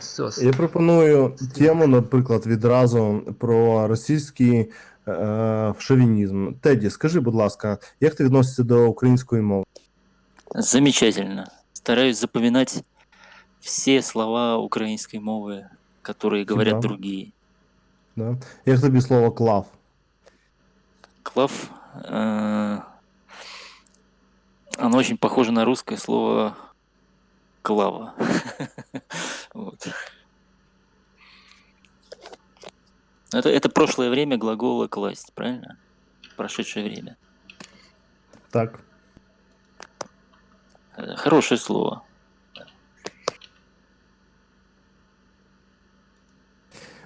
Сос. Я пропоную тему, наприклад, відразу про російський е, шовінізм. Теді, скажи, будь ласка, як ти відносишся до української мови? Замечательно. Стараюсь запоминать все слова украинской мовы, которые говорят Да. другие. Да? Як тобі слово клав? Клав, э, оно очень похоже на русское слово клава. Вот. Это, это прошлое время глагола класть, правильно? Прошедшее время. Так. Э, Хорошее слово.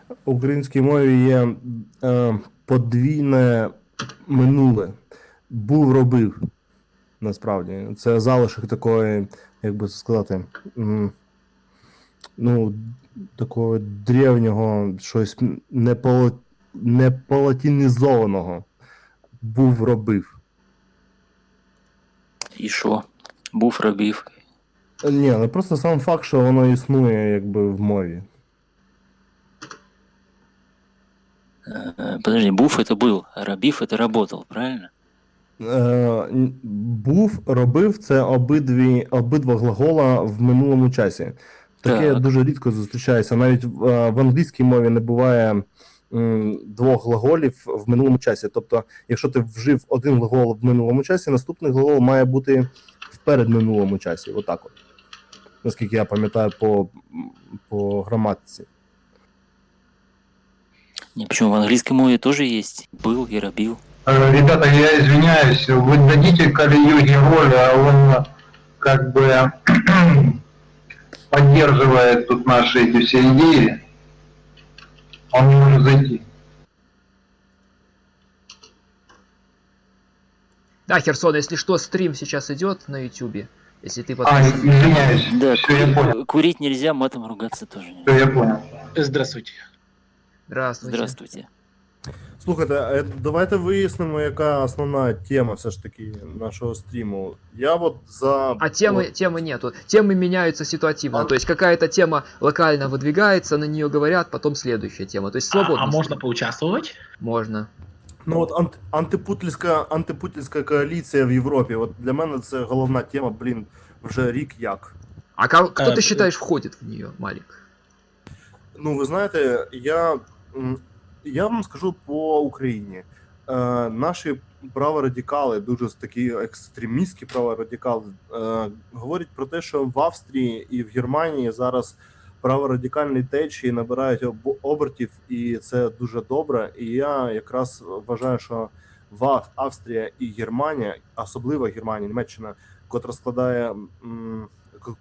В українській мові є е, подвійне минуле. Був робив. Насправді. Це залишок такої, як би це сказати, м, ну, такого древнього, щось не, по, не полатинізованого. Був робив. И шо? Буф робив. Е, Ні, ну просто сам факт, що воно існує якби в мові. Э, Подожди, буф это был, а робив это работал, правильно? Е, н- був, робив це обидві, обидва глагола в минулому часі. Таке Так. дуже рідко зустрічається. Навіть в, е, в англійській мові не буває м, двох глаголів в минулому часі. Тобто, якщо ти вжив один глагол в минулому часі, наступний глагол має бути в передминулому часі. Отак от. Наскільки я пам'ятаю по, по граматиці. Не, почему в английской мове тоже есть был и робил. Э, Ребята, я извиняюсь, вы дадите Калиюге волю, а он э, как бы поддерживает тут наши эти все идеи. Он не может зайти. Да, Херсон, если что, стрим сейчас идет на Ютубе. Если ты А, подписан. извиняюсь. Да, все, я понял. кури- курить нельзя, матом ругаться тоже нельзя. Все, я понял. Здравствуйте. Здравствуйте. Здравствуйте. Слухайте, е, давайте вияснимо, яка основна тема все ж таки нашого стріму. Я от за. А темы, от- темы нету. Темы меняются ситуативно. А- То есть какая-то тема локально выдвигается, на нее говорят, потом следующая тема. То есть А, свободно. а можно стрим. поучаствовать? Можно. Ну от ант, антипутінська, антипутінська коаліція в Європі. От для мене це головна тема, блін, вже рік як. А ко- кто Э, ты считаешь входит в нее, Малик? Ну, ви знаєте, я, м, я вам скажу по Україні. Е, наші праворадикали, дуже такі екстремістські праворадикали, е, говорять про те, що в Австрії і в Германії зараз праворадикальні течії набирають об- обертів, і це дуже добре. І я якраз вважаю, що в Австрія і Германія, особливо Германія, Німеччина, котра складає,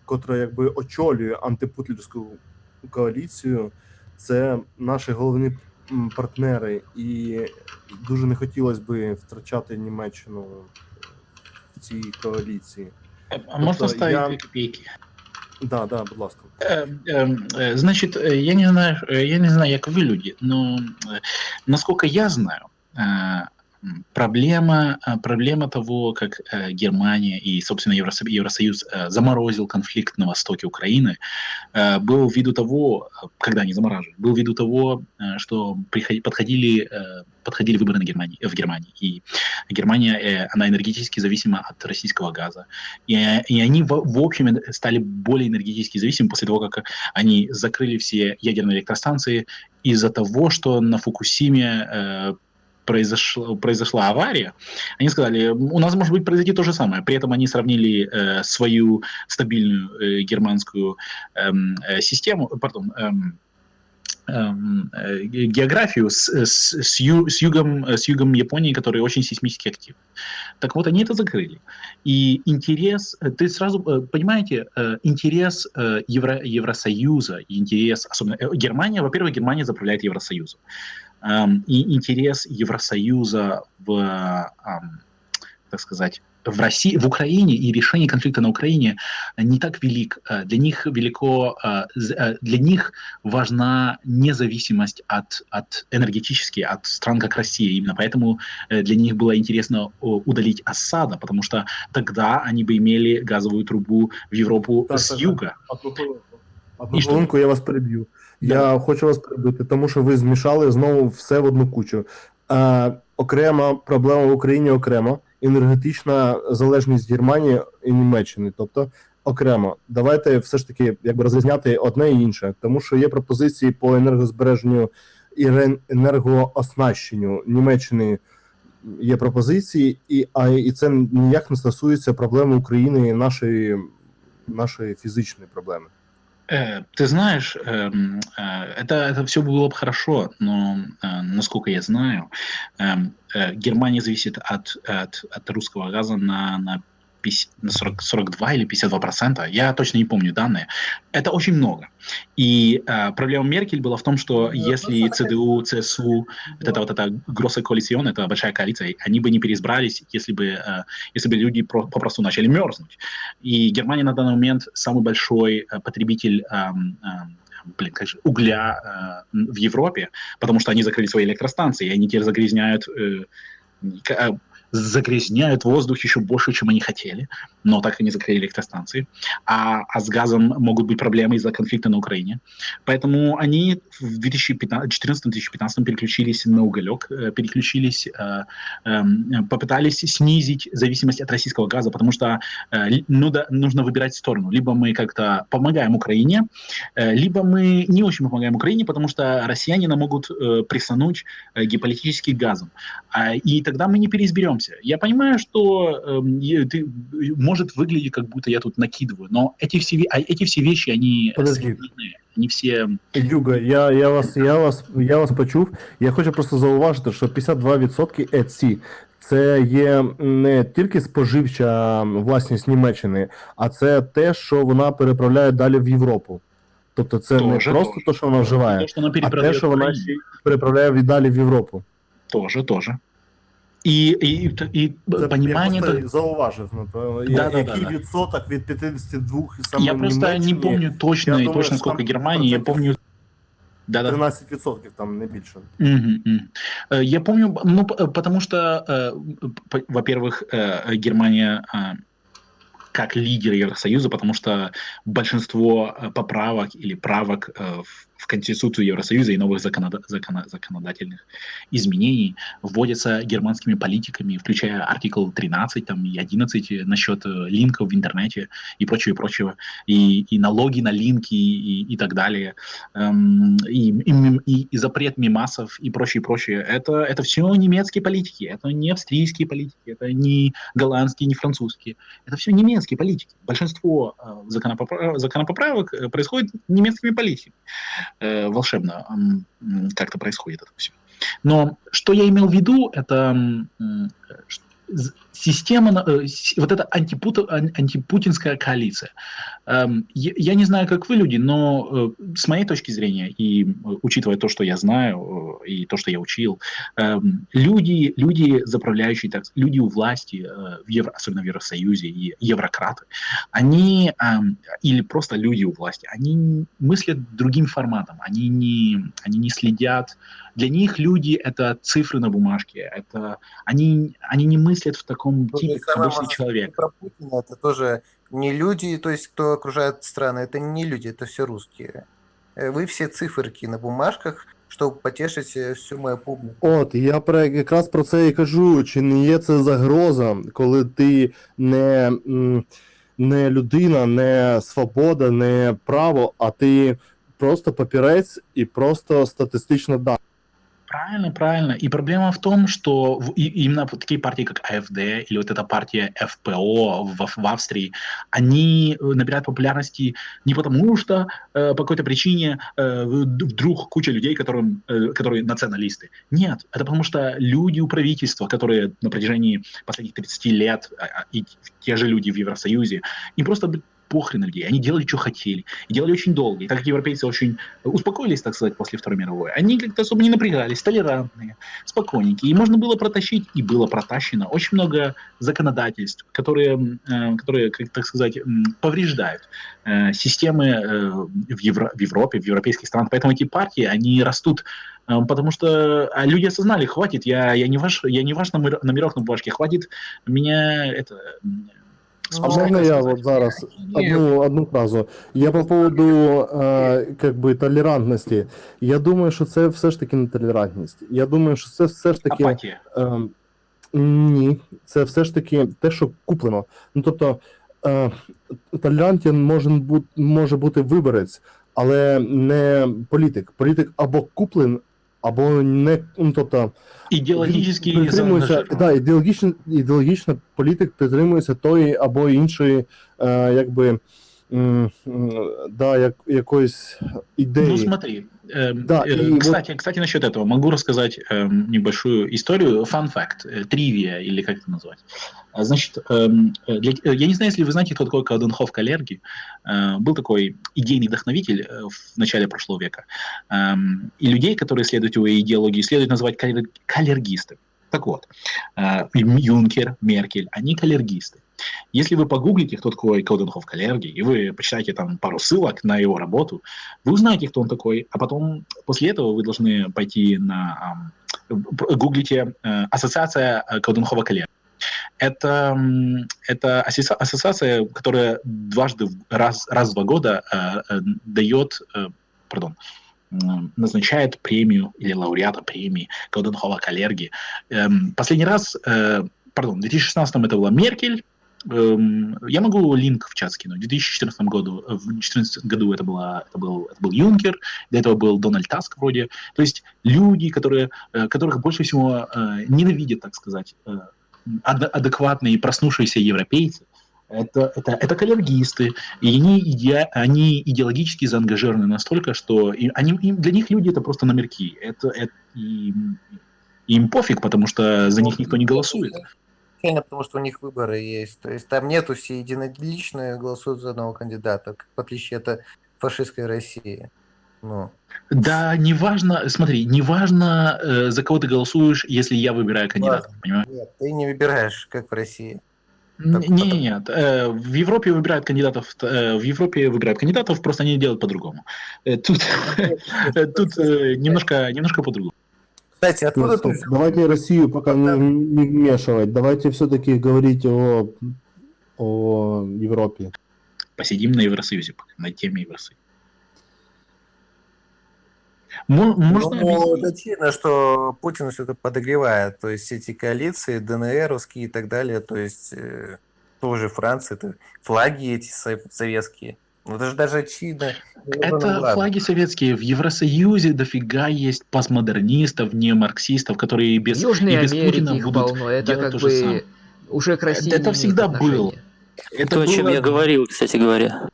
котра якби очолює антипутлерську коаліцію, це наші головні партнери, і дуже не хотілося би втрачати Німеччину в цій коаліції. Э, А можно Просто ставить я- две копейки? Да, да, будь ласка. Э, эм, э, Значит, э, я не знаю, э, я не знаю, как вы люди, но э, насколько я знаю, э, м, проблема, э, проблема того, как э, Германия и, собственно, Евросо- Евросоюз э, заморозил конфликт на востоке Украины, э, был ввиду того, когда они замораживали, был ввиду того, что подходили, подходили выборы на Германии, в Германии, и Германия, она энергетически зависима от российского газа, и, и они в, в общем стали более энергетически зависимы после того, как они закрыли все ядерные электростанции из-за того, что на Фукусиме э, произошла, авария. Они сказали, у нас может быть произойти то же самое. При этом они сравнили э, свою стабильную э, германскую эм, э, систему, пардон, эм, эм, э, ге- географию с, с, с, ю- с югом, э, с югом Японии, который очень сейсмически активен. Так вот, они это закрыли. И интерес, э, ты сразу э, понимаете, э, интерес э, Евро, Евросоюза, интерес, особенно э, Германия, во-первых, Германия заправляет Евросоюзом. И интерес Евросоюза в, так сказать, в России, в Украине и решение конфликта на Украине не так велик. Э, Для них велико, э, э, для них важна независимость от, от энергетически от стран как Россия. Именно поэтому для них было интересно удалить Асада, потому что тогда они бы имели газовую трубу в Европу Так, с так. юга. Одну І що? хвилинку я вас переб'ю. Я хочу вас перебити, тому що ви змішали знову все в одну кучу. Е, окрема проблема в Україні окремо, енергетична залежність Германії і Німеччини. Тобто окремо. Давайте все ж таки якби розрізняти одне і інше, тому що є пропозиції по енергозбереженню і енергооснащенню Німеччини. Є пропозиції, і, а, і це ніяк не стосується проблеми України і нашої, нашої фізичної проблеми. Э, Ты знаешь, эм, э, это, это все было бы хорошо, но э, насколько я знаю, эм, Германия зависит от, от, от русского газа на, на, 50 на 40, 42 или 52 процента. Я точно не помню данные. Это очень много. И э, проблема Меркель была в том, что если ЦДУ, ЦСУ, вот это вот эта гроссая коалицион, это большая коалиция, они бы не переизбрались, если бы, э, если бы люди про- попросту начали мерзнуть. И Германия на данный момент самый большой э, потребитель эм, эм, блин, как же, угля э, в Европе, потому что они закрыли свои электростанции, и они теперь загрязняют, э, э, загрязняют воздух еще больше, чем они хотели, но так и не закрыли электростанции. А, а с газом могут быть проблемы из-за конфликта на Украине. Поэтому они в 2014-2015 переключились на уголек, э, переключились, э, эм, попытались снизить зависимость от российского газа, потому что э, ну да, нужно выбирать сторону. Либо мы как-то помогаем Украине, либо мы не очень помогаем Украине, потому что россияне нам могут э, присануть э, геополитически газом. А, и тогда мы не переизберемся. Я понимаю, что эм, ты, может выглядеть, как будто я тут накидываю, но эти все, ве- а эти все вещи, они Подожди. современные, они все... Юга, я, я, вас, я, вас, я вас почув. Я хочу просто зауважити, що 52% ЕЦІ це є не тільки споживча власність Німеччини, а це те, що вона переправляє далі в Європу. Тобто це не Тоже, просто тоже. те, що вона вживає, То, что она а те, перепродает що вона Украине. ще й переправляє віддалі в Європу. Тоже, тоже. И, и, и Це понимание... я это- просто зауважив, напевно, Да, да, який да, да. відсоток від 52 саме Я просто не Німеччині, помню точно, я и думаю, точно что сколько там Германии, я процентов помню... Да-да. 13% там не більше. Мгм, мгм. Э, Я помню, ну, п- потому что, э, п- во-первых, э, Германия э, как лидер Евросоюза, потому что большинство э, поправок или правок э, в в Конституцию Евросоюза и новых законода- законо- законодательных изменений вводятся германскими политиками, включая артикл 13 там, и 11 насчет э, линков в интернете и прочего, и прочего, и, и налоги на линки и, и так далее, эм, и, и, и- и запрет мимасов и прочее, прочее. Это, это все немецкие политики, это не австрийские политики, это не голландские, не французские. Это все немецкие политики. Большинство э, законопопра- законопоправок э, происходит немецкими политиками. Э, волшебно как-то происходит это все. Но что я имел в виду, это з- система, э, вот эта антипут- ан- антипутинская коалиция. Эм, Я не знаю, как вы люди, но э, с моей точки зрения, и э, учитывая то, что я знаю, и то, что я учил, эм, люди, люди заправляющие, так, люди у власти, в Евро, особенно в Евросоюзе, и еврократы, они, эм, или просто люди у власти, они мыслят другим форматом, они не, они не следят. Для них люди — это цифры на бумажке, это, они, они не мыслят в таком То же типе, как самое обычный можно человек. сказать Про Путина это тоже не люди, то есть кто окружает страны, это не люди, это все русские. Э, Вы все циферки на бумажках, чтобы потешить э, всю мою публику. От, і я про якраз про це і кажу, чи не є це загроза, коли ти не, м, не людина, не свобода, не право, а ти просто папірець і просто статистична дата. Правильно, правильно. И проблема в том, что в- и- именно такие партии, как АФД или вот эта партия ФПО в, в Австрии, они э, набирают популярности не потому, что э, по какой-то причине э, вдруг куча людей, которым, э, которые националисты. Нет, это потому что люди у правительства, которые на протяжении последних 30 лет, а, и те же люди в Евросоюзе, им просто похрен на людей. Они делали, что хотели. И делали очень долго. И так как европейцы очень успокоились, так сказать, после Второй мировой, они как-то особо не напрягались, толерантные, спокойненькие. И можно было протащить, и было протащено очень много законодательств, которые, э, которые как так сказать, повреждают э, системы э, в, Евро- в Европе, в европейских странах. Поэтому эти партии, они растут э, Потому что а люди осознали, хватит, я, я не ваш, я не ваш номер, номерок на бумажке, хватит меня это А можно я вот зараз одну, одну фразу? Я по поводу е, как би, толерантності. Я думаю, що це все ж таки не толерантність. Я думаю, що це все ж таки. Апатия. Е, ні, це все ж таки те, що куплено. Ну тобто, е, толерантен може бути, може бути виборець, але не політик. Політик або куплен, або не. Ну, тобто, ідеологічні притримується, да, ідеологічно, ідеологічно політик притримується тої або іншої, е, якби. м, Да, як, якоїсь ідеї. Ну смотри, Да, э, и вот- кстати, кстати, насчет этого могу рассказать эм, небольшую историю, фан факт, э, тривия или как это назвать. А, Значит, эм, э, для- я не знаю, если вы знаете, кто такой Кауденхоф Калерги. Был такой идейный вдохновитель в начале прошлого века. Эм, И людей, которые следуют его идеологии, следует называть калер- калергисты. Так вот, Юнкер, Меркель, они калергисты. Если вы погуглите, кто такой Кауденхоф Калерги, и вы почитаете там пару ссылок на его работу, вы узнаете, кто он такой, а потом после этого вы должны пойти на гуглите э, ассоциация э, Кауденхова Калерги. Это, это ассоциация, которая дважды раз, раз в два года э, дает, э, назначает премию или лауреата премии Кауденхова Калерги. Эм, Последний раз, пардон, в 2016 это была Меркель, Я могу линк в чат скинуть. В 2014 году, э, в 2014 году это, была, это, был, это был Юнкер, до этого был Дональд Таск вроде. То есть люди, которые, э, которых больше всего э, ненавидят, так сказать, ад- адекватные и проснувшиеся европейцы, это, это, это калергисты, и они, иде, они идеологически заангажированы настолько, что и они, им, для них люди это просто номерки. Это, это им, им пофиг, потому что за них никто не голосует. Реально, потому что у них выборы есть. То есть там нету все единолично голосуют за одного кандидата, в отличие от фашистской России. Ну, Да, неважно, смотри, неважно, э, за кого ты голосуешь, если я выбираю кандидата, понимаешь? нет, ты не выбираешь, как в России. Не, нет, э, в Европе выбирают кандидатов, э, в Европе выбирают кандидатов, просто они делают по-другому. Э, Тут, тут немножко, немножко по-другому. Кстати, откуда Стоп, ты... стоп. Давайте Россию пока не, не вмешивать. Давайте все-таки говорить о, о Европе. Посидим на Евросоюзе, пока, на теме Евросоюза. Мо- Можно Ну, объяснить? очевидно, что Путин все это подогревает. То есть эти коалиции, ДНРовские и так далее, то есть э, тоже Франция, это флаги эти со- советские. Ну, это же даже очевидно. Ну, Это ладно. флаги советские. В Евросоюзе дофига есть постмодернистов, неомарксистов, которые В без, Южной и без Америке Путина их будут полно. Это делать как то же бы самое. уже к России Это не всегда отношения. было. Это То, о чем было- я говорил, кстати говоря.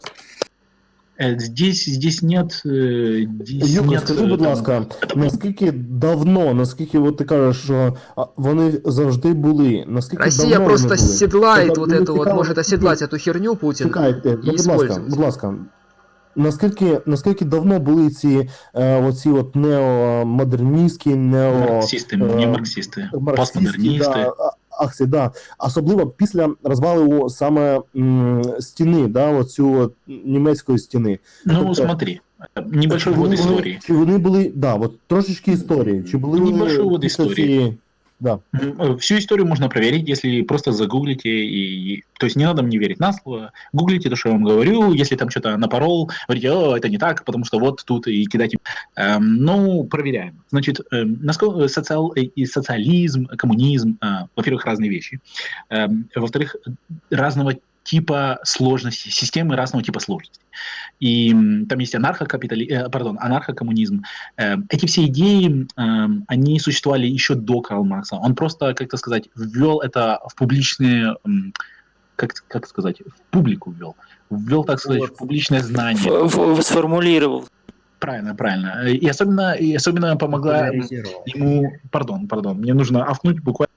Э, Здесь, здесь нет... э, Здесь Юка, нет, скажи, э, будь там, ласка, наскільки давно, наскільки от ти кажеш, що а, вони завжди були, наскільки Россия давно просто вони були? седлает Это вот мне эту вот, цікаво, может оседлать эту херню Путин. Чекайте, і ну, будь ласка, использують. будь ласка. Наскільки, наскільки давно були ці е, оці от неомодерністські, нео... Марксисты, э, не марксисты, марксистські, постмодернисты. да, а- акції, да. Особливо після розвалу саме м, стіни, да, оцю німецької стіни. Ну, Тобто- смотри, небольшой Чи історії. Чи вони були, да, от трошечки історії. Чи були Небольшой після історії. цієї- Да. М, э, Всю историю можно проверить, если просто загуглите. И... То есть не надо мне верить на слово. Гуглите то, что я вам говорю. Если там что-то напорол, говорите, о, это не так, потому что вот тут и кидайте. Эм, ну, проверяем. Значит, эм, насколько социал... э, и социализм, коммунизм, э, во-первых, разные вещи. Эм, во-вторых, разного типа сложности, системы разного типа сложности. И там есть анархокапитали... э, пардон, анархокоммунизм. Э, эти все идеи, эм, они существовали еще до Карла Маркса. Он просто, как-то сказать, ввел это в публичные, как, как сказать, в публику ввел. Ввел, так сказать, в публичное знание. Ф- ф- Сформулировал. Правильно, правильно. Э, И особенно, и особенно помогла ему, пардон, пардон, мне нужно овкнуть буквально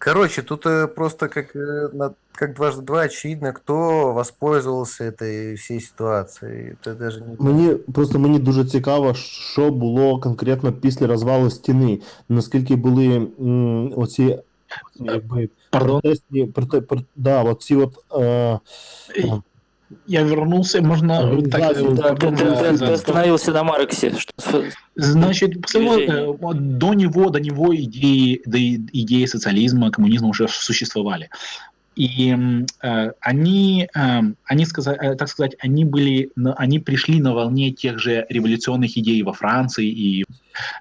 Короче, тут э, просто как, э, на- как дважды два очевидно, кто воспользовался этой всей ситуацией. Это даже не... Мені просто мені дуже цікаво, що було конкретно після розвалу стіни. Наскільки були м, оці якби Пардон. протестні проте, про, да, оці от е, Э, я вернулся, можно Организация, так, э, Да, ты, ты- ты- остановился на Марксе. Что, Значит, после э, до него, до него идеи, и идеи социализма, коммунизма уже существовали. И э, они, эм, они сказа- э, так сказать, они были, на- они пришли на волне тех же революционных идей во Франции и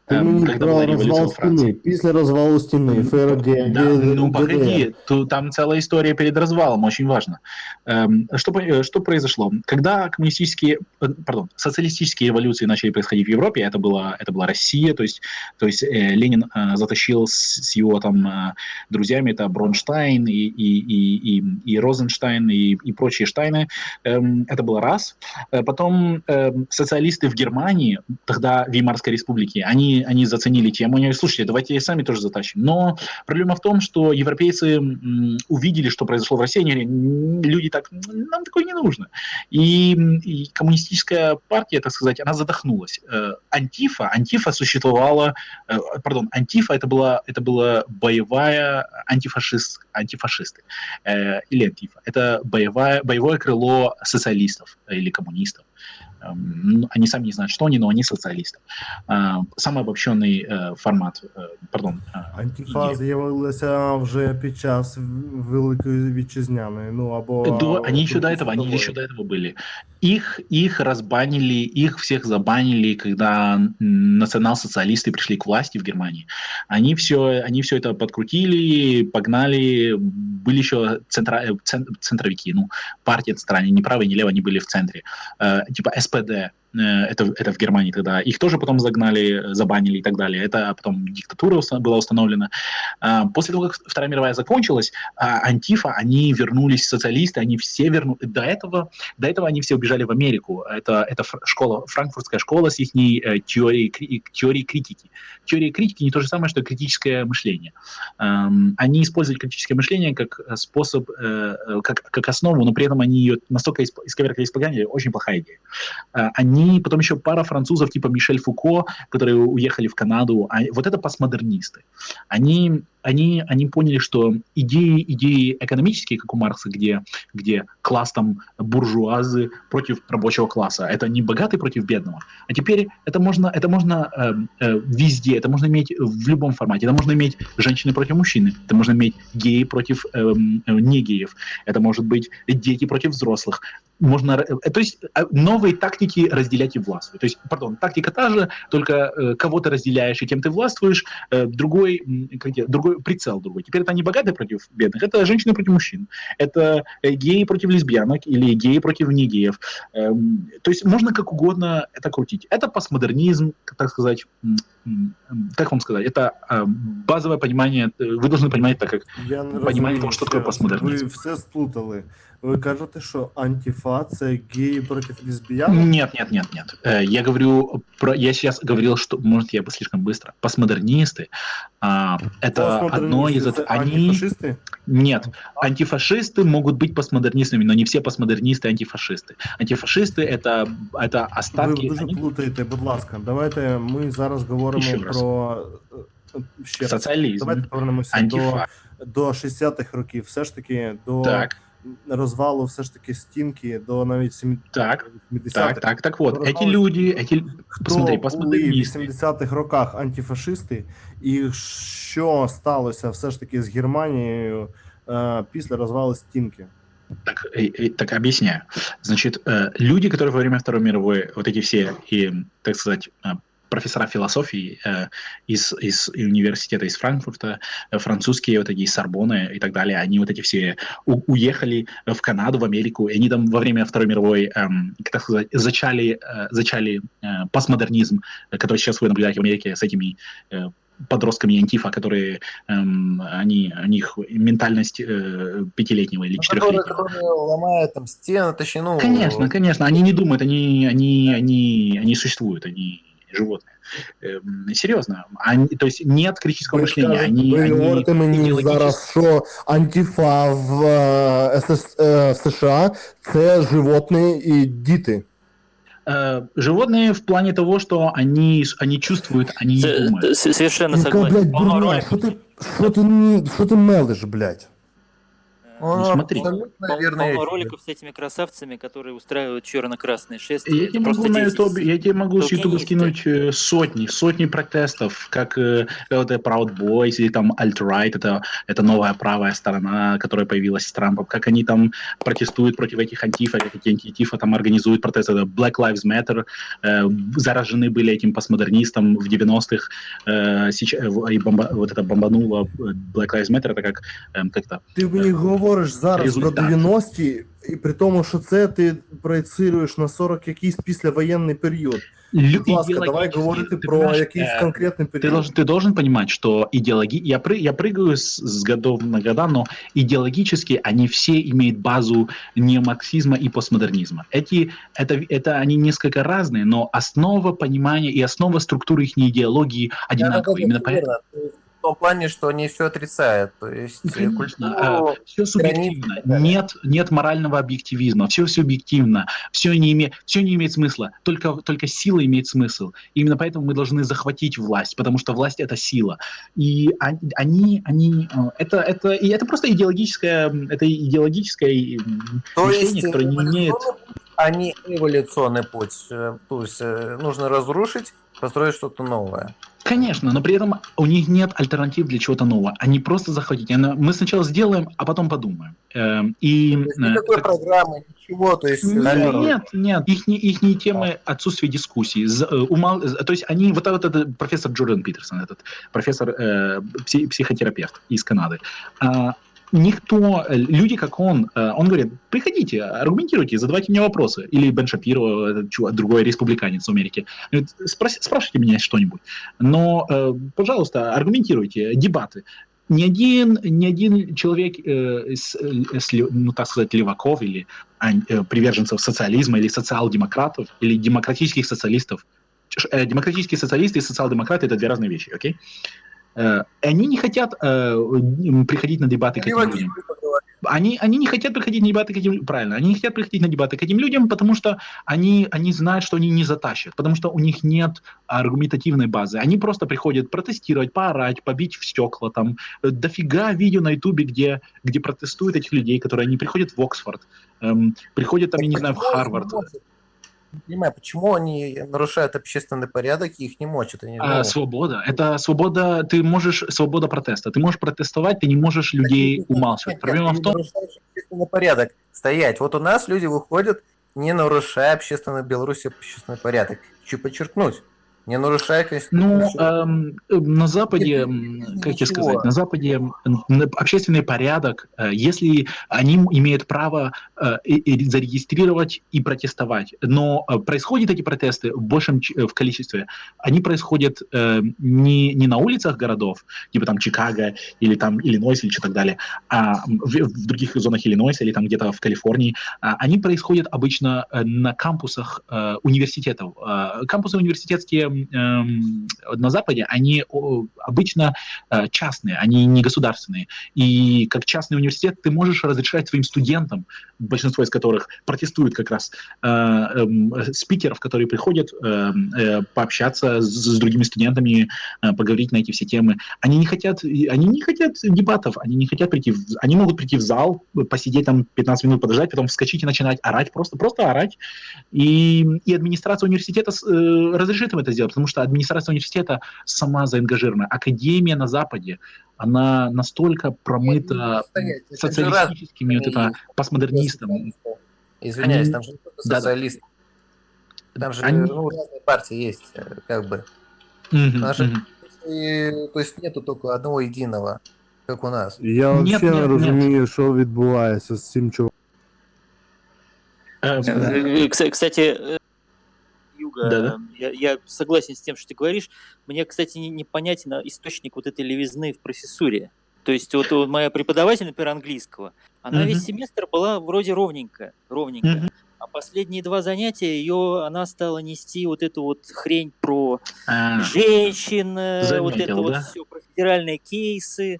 Ти эм, мені когда про была революция розвал во Франции. стіни. Після розвалу стіни, ФРД, Да, Г- ну ГДР. погоди, то там целая история перед развалом, очень важно. Эм, Что, по- э, что произошло? Когда коммунистические, э, пардон, социалистические революции начали происходить в Европе, это была, это была Россия, то есть, то есть э, Ленин э, затащил с, с его там э, друзьями, это Бронштайн и, и, и, и, и Розенштайн и, и прочие Штайны, Эм, это было раз. Э, Потом эм, социалисты в Германии, тогда Веймарской республики, они, они заценили тему, они говорят, слушайте, давайте и сами тоже затащим. Но проблема в том, что европейцы увидели, что произошло в России, они говорят, «М, люди так, нам такое не нужно. И, и коммунистическая партия, так сказать, она задохнулась. Э, Антифа, Антифа существовала, э, пардон, Антифа это была, это была боевая антифашист, антифашисты э, или Антифа. Это боевая, боевое крыло социалистов или коммунистов. Эм, ну, Они сами не знают, что они, но они социалисты. А, Самый обобщенный э, формат, э, пардон, э, Антифа идея. з'явилася вже під час Великої Вітчизняної, ну або До, они еще до Другої этого, они світової. еще до этого были. Их, их разбанили, их всех забанили, когда м, национал-социалисты пришли к власти в Германии. Они все, они все это подкрутили, погнали. Были еще центра, э, цен- центровики, ну, партия центральная, ни правая, ни левая, они были в центре. Э, типа СПД, э, это, это в Германии тогда. Их тоже потом загнали, забанили и так далее. Это потом диктатура была установлена. А, После того, как Вторая мировая закончилась, а, Антифа, они вернулись, социалисты, они все вернулись. До этого, до этого они все убежали в Америку. Это, это школа, франкфуртская школа с их теорией, кри- теорией критики. Теория критики не то же самое, что критическое мышление. Они используют критическое мышление как э, способ, э, э, как, как основу, но при этом они ее настолько иск- исковеркали, испоганили, очень плохая идея. Э, Они, потом еще пара французов типа Мишель Фуко, которые уехали в Канаду, а вот это постмодернисты. Они, они, они поняли, что идеи, идеи экономические, как у Маркса, где, где класс там буржуазы против рабочего класса, это не богатый против бедного, а теперь это можно, это можно э, э, везде, это можно иметь в любом формате, это можно иметь женщины против мужчины, это можно иметь геи против эм, э, не это может быть дети против взрослых, можно, э, то есть э, новые тактики разделять и властвовать. То есть, пардон, тактика та же, только э, кого ты разделяешь и кем ты властвуешь, э, другой, как тебе, другой прицел другой. Теперь это не богатые против бедных, это женщины против мужчин, это э, геи против лесбиянок или геи против негеев. Эм, то есть можно как угодно это крутить. Это постмодернизм, так сказать, как вам сказать, это э, базовое понимание, э, вы должны понимать так, как Я не Понімання розумію, того, що ще таке раз. постмодернізм. Ви все сплутали. Ви кажете, що антифа це геї проти лесбіянок? Нет, нет, нет, нет. Э, Я говорю про. Я сейчас говорил, что может я бы слишком быстро. Постмодернисты. а, это одно из Постмодерністи это це они. антифашисти? Нет, антифашисты могут быть постмодернистами, но не все постмодернисты антифашисты. Антифашисты это это Ви остатки. дуже они- плутаєте, будь ласка. Давайте ми зараз говоримо Ще раз. про е, е, ще раз. социализм, Давайте повернемося до, антифа. до 60-х років, все ж таки до Так, розвалу, все ж таки стінки, до навіть 70-х. так, так, так, так вот, Розвалу эти люди, эти Хто посмотри, були в постмодернисты. 80-х роках антифашисти, і що сталося все ж таки з Германією е, після розвалу стінки? Так, э, э, так объясняю. Значит, э, люди, которые во время Второй мировой, вот эти все, и, так сказать, э, профессора философии э, из, из университета из Франкфурта, э, французские вот эти из Сорбоны и так далее, они вот эти все у- уехали в Канаду, в Америку, и они там во время Второй мировой, эм, так сказать, зачали, э, зачали э, постмодернизм, который сейчас вы наблюдаете в Америке с этими э, подростками антифа, которые эм, они, у них ментальность э, пятилетнего или Ну, четырехлетнего. которые, которые ломают там стены, точнее, ну... Конечно, конечно, они не думают, они, они, они, они существуют, они животные. Эм, серьезно, они, то есть нет критического Ви, мышления, скажете- они, ви они говорите мені идеологически- зараз, що антифа в е, СС, е, США це животні і діти. Э, животные в плане того, что они, они чувствуют, они не Це- думают. це Совершенно Яка, согласен. блядь, Полного дурня, ролика. що ти, що ти, м- що ти мелиш, блядь? Он смотри. полно роликов с этими красавцами, которые устраивают черно-красные шествия. Я тебе, могу на. YouTube, я тебе могу с Ютуба Толкинисты. скинуть э, сотни, сотни протестов, как э, это Proud Boys или там Alt-Right, это, это новая правая сторона, которая появилась с Трампом, как они там протестуют против этих антифа, как эти антифа там организуют протесты, это Black Lives Matter, э, заражены были этим постмодернистом в 90-х, э, сейчас, и бомба, вот это бомбануло э, Black Lives Matter, это как, эм, как то Ти мені говориш зараз Результат. про 90-ті, і при тому, що це ти проєцируєш на 40 якийсь післявоєнний період. Будь ласка, давай говорити ты про понимаешь, якийсь э, конкретний Ты період. должен, ты должен понимать, что идеологи... я, пры... я прыгаю с, с годов на года, но идеологически они все имеют базу неомарксизма и постмодернизма. Эти, это, это они несколько разные, но основа понимания и основа структуры их идеологии одинаковые. Именно поэтому В том плане, что они все отрицают. То есть э, Конечно, культуру, все субъективно. границы и так далее. Нет, нет морального объективизма. Все субъективно. Все не, име, все не имеет смысла. Только, только сила имеет смысл. Именно поэтому мы должны захватить власть, потому что власть это сила. И он- они, они, э, это, это, и это просто идеологическое, это идеологическое То мышление, есть которое не имеет. а не эволюционный путь. Э, То есть э, нужно разрушить, построить что-то новое. Конечно, но при этом у них нет альтернатив для чего-то нового. Они просто захватить. Мы сначала сделаем, а потом подумаем. Эм, И никакой это- программы, ничего. То есть Нет, нет, нет. Их, ихние темы отсутствие дискуссий. З- э, умал- то есть они, вот этот э, профессор Джордан Питерсон, этот профессор, э, пси- психотерапевт из Канады, а, никто, э, люди как он, э, он говорит, приходите, аргументируйте, задавайте мне вопросы. Или Бен Шапиро, чувак, другой республиканец в Америке. Говорит, «Спрос- спрашивайте меня что-нибудь. Но, э, пожалуйста, аргументируйте, дебаты. Ни один, ни один человек э, с, э, с ну, так сказать, леваков или ан- э, приверженцев социализма или социал-демократов или демократических социалистов. Э, Демократические социалисты и социал-демократы это две разные вещи, окей? Э, Они не хотят э, приходить на дебаты к этим людям. Они, они не хотят приходить на дебаты к этим правильно, они не хотят приходить на дебаты к этим людям, потому что они, они знают, что они не затащат, потому что у них нет аргументативной базы. Они просто приходят протестировать, поорать, побить в стекла, там э, дофига видео на ютубе, где, где протестуют этих людей, которые они приходят в Оксфорд, эм, приходят там, я не знаю, в Харвард. Не понимаю, почему они нарушают общественный порядок и их не мочат? Они, А, ну, свобода. Это свобода, ты можешь, свобода протеста. Ты можешь протестовать, ты не можешь людей Нет, нет, умалчивать. нет, Проблема ты в том, общественный порядок. Стоять. Вот у нас люди выходят, не нарушая общественный в Беларуси общественный порядок. Хочу подчеркнуть. Не нарушая Ну, Конституцию. эм, э, на Западе, Нет, как ничего. сказать, на Западе общественный порядок, э, если они имеют право э, зарегистрировать и протестовать, но происходят эти протесты в большем в количестве, они происходят не, не на улицах городов, типа там Чикаго или там Иллинойс или что так далее, а в, в других зонах Иллинойса или там где-то в Калифорнии, а, они происходят обычно на кампусах университетов. Кампусы университетские на Западе, они обычно э, частные, они не государственные. И как частный университет ты можешь разрешать своим студентам, большинство из которых протестуют как раз, э, эм, спикеров, которые приходят эм, э, пообщаться с, другими студентами, поговорить на эти все темы. Они не хотят, они не хотят дебатов, они не хотят прийти, в, они могут прийти в зал, посидеть там 15 минут, подождать, потом вскочить и начинать орать, просто, просто орать. И, и администрация университета разрешит им это сделать, потому что администрация университета сама заангажирована. Академия на Западе, она настолько промыта Стоять. Это же социалистическими, вот это, разные постмодернистами. Извиняюсь, Они- там же не только Да-да. социалисты. Там же Они- ну, разные партии есть, э, как бы. Мгм, Наши- мгм. И, то есть нету только одного единого, как у нас. Я Ні, взагалі ні, не ні. розумію, що відбувається з цим чуваком. Э, Э, кс- Кстати, э, Юга, Да-да. э, я, я согласен с тем, что ты говоришь. Мне, кстати, не- непонятен источник вот этой левизны в профессуре. То есть вот, вот моя преподаватель, например, английского, она Мгм. весь семестр была вроде ровненькая, ровненькая. Мгм. А последние два занятия ее, она стала нести вот эту вот хрень про А, женщин, э, вот это Заметил, вот да? все, про федеральные кейсы.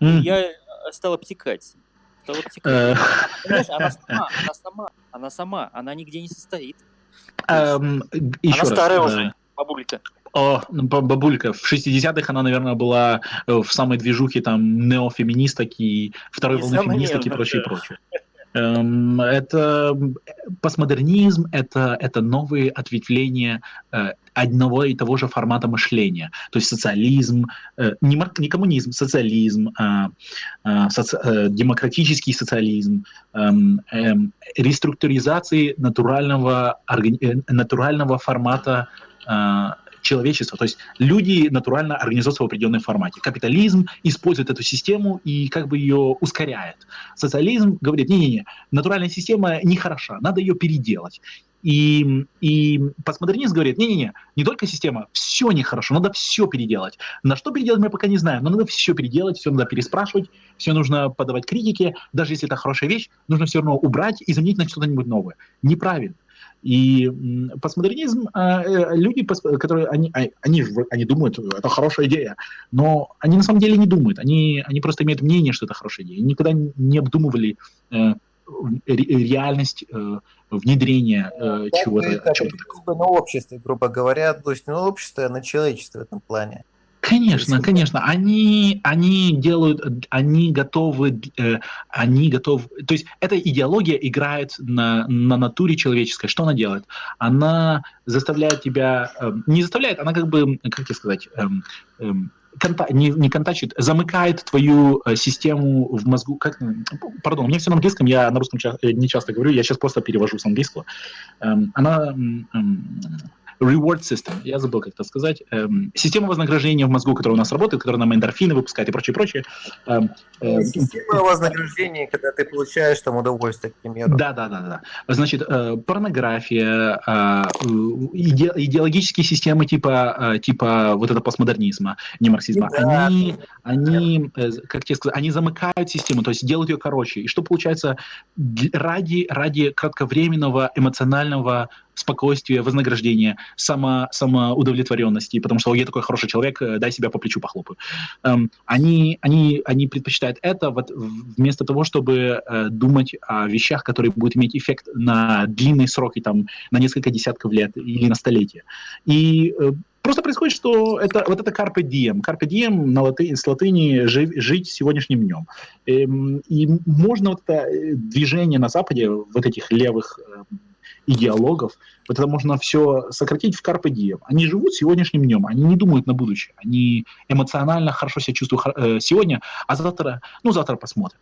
м, Я э, стал обтекать. Стал обтекать. э, она сама, она сама, она сама, она нигде не состоит. Эм, еще она раз, старая э, уже, бабулька. О, ну, ба- бабулька, в 60-х она, наверное, была э, в самой движухе там неофеминисток и второй волны феминисток и прочее, да. прочее. Эм, Это постмодернизм, это, это новые ответвления э, одного и того же формата мышления. То есть социализм, э, не, не коммунизм, социализм, а, а, соци- э, демократический социализм, эм, эм, реструктуризации натурального, органи- э, натурального формата а, человечества. То есть люди натурально организуются в определенном формате. Капитализм использует эту систему и как бы ее ускоряет. Социализм говорит, не-не-не, натуральная система нехороша, надо ее переделать. И, и постмодернист говорит, не-не-не, не только система, все нехорошо, надо все переделать. На что переделать мы пока не знаем, но надо все переделать, все надо переспрашивать, все нужно подавать критике, даже если это хорошая вещь, нужно все равно убрать и заменить на что-нибудь новое. Неправильно. И постмодернизм, а, э, люди, которые, они, а- они, они думают, это хорошая идея, но они на самом деле не думают, они, они просто имеют мнение, что это хорошая идея, Они никогда не обдумывали э, ре- реальность э, внедрения э, бы чего-то, определилось бы на обществе, грубо говоря, то есть на общество, на человечество в этом плане. Конечно, конечно, они, они делают, они готовы, э, они готовы, то есть эта идеология играет на, на натуре человеческой. Что она делает? Она заставляет тебя, э, не заставляет, она как бы, как тебе сказать, эм, эм, конта- не, не контачит, замыкает твою э, систему в мозгу. Как, м, пардон, у меня все на английском, я на русском ча- э, не часто говорю, я сейчас просто перевожу с английского. Эм, она м, м, reward system, я забыл как это сказать, Эм, система вознаграждения в мозгу, которая у нас работает, которая нам эндорфины выпускает и прочее, прочее. Эм, э, Система вознаграждения, когда ты получаешь там удовольствие, к примеру. да, да, да, да. Значит, э, порнография, э, иде- идеологические системы типа, э, типа вот это постмодернизма, не марксизма, Да. они, они, э, как тебе сказать, они замыкают систему, то есть делают ее короче. И что получается ради, ради кратковременного эмоционального спокойствия, вознаграждения, само, самоудовлетворенности, потому что «О, я такой хороший человек, э, дай себя по плечу похлопаю. Эм, они, они, они предпочитают это вот вместо того, чтобы э, думать о вещах, которые будут иметь эффект на длинные сроки, там, на несколько десятков лет или на столетия. И э, просто происходит, что это, вот это carpe diem. Carpe diem на латы, с латыни жи- «жить сегодняшним днем». Эм, и можно вот это э, движение на Западе, вот этих левых идеологов, вот это можно все сократить в carpe diem. Они живут сегодняшним днем, они не думают на будущее, они эмоционально хорошо себя чувствуют э, сегодня, а завтра, ну, завтра посмотрим.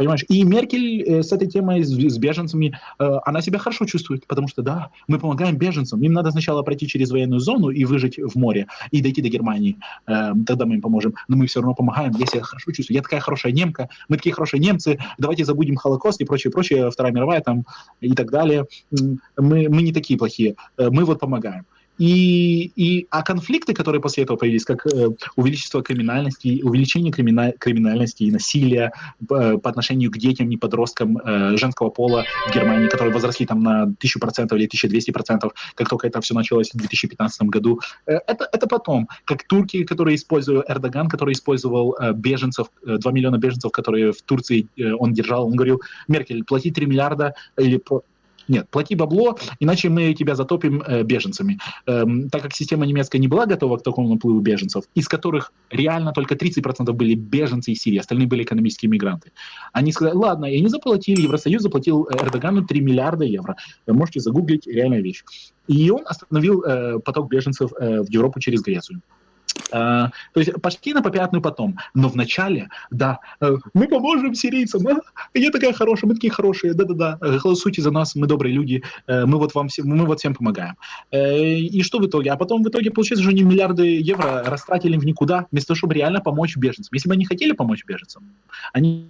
Понимаешь? И Меркель э, с этой темой, с, с беженцами, э, она себя хорошо чувствует, потому что, да, мы помогаем беженцам, им надо сначала пройти через военную зону и выжить в море, и дойти до Германии, Э, тогда мы им поможем, но мы все равно помогаем, я себя хорошо чувствую, я такая хорошая немка, мы такие хорошие немцы, давайте забудем Холокост и прочее, прочее, Вторая мировая там и так далее, мы, мы не такие плохие, э, мы вот помогаем. И, и, а конфликты, которые после этого появились, как э, увеличение криминальности, увеличение кримина- криминальности и насилия э, по отношению к детям и подросткам э, женского пола в Германии, которые возросли там на 1000% или 1200%, как только это все началось в 2015 году. Э, это, это потом. Как турки, которые использовали, Эрдоган, который использовал э, беженцев, э, 2 миллиона беженцев, которые в Турции э, он держал, он говорил, Меркель, плати 3 миллиарда или нет, плати бабло, иначе мы тебя затопим э, беженцами. Эм, так как система немецкая не была готова к такому наплыву беженцев, из которых реально только 30% были беженцы из Сирии, остальные были экономические мигранты. Они сказали, ладно, и они заплатили, Евросоюз заплатил э, Эрдогану 3 миллиарда евро. Можете загуглить, реальная вещь. И он остановил э, поток беженцев э, в Европу через Грецию. А, то есть пошли на попятную потом. Но вначале, да, э, мы поможем сирийцам, а? я такая хорошая, мы такие хорошие, да-да-да, э, голосуйте за нас, мы добрые люди, э, мы вот вам всем, мы вот всем помогаем. Э, И что в итоге? А потом в итоге, получается, что они миллиарды евро растратили в никуда, вместо того, чтобы реально помочь беженцам. Если бы они хотели помочь беженцам, они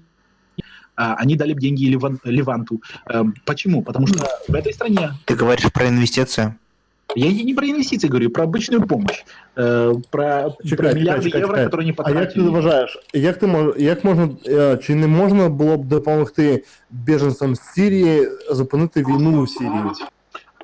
а, они дали бы деньги Ливан- Ливанту. Эм, Почему? Потому что в этой стране Ты говоришь про инвестиции. я и не про инвестиции говорю, про обычную помощь, э, про, Чекай, про чекай, миллиарды чекай, євро, чекай. які не А як ти потратили. вважаєш, як ти мож, як можна е, чи не можна було б допомогти біженцям з Сирії зупинити війну у Сирії?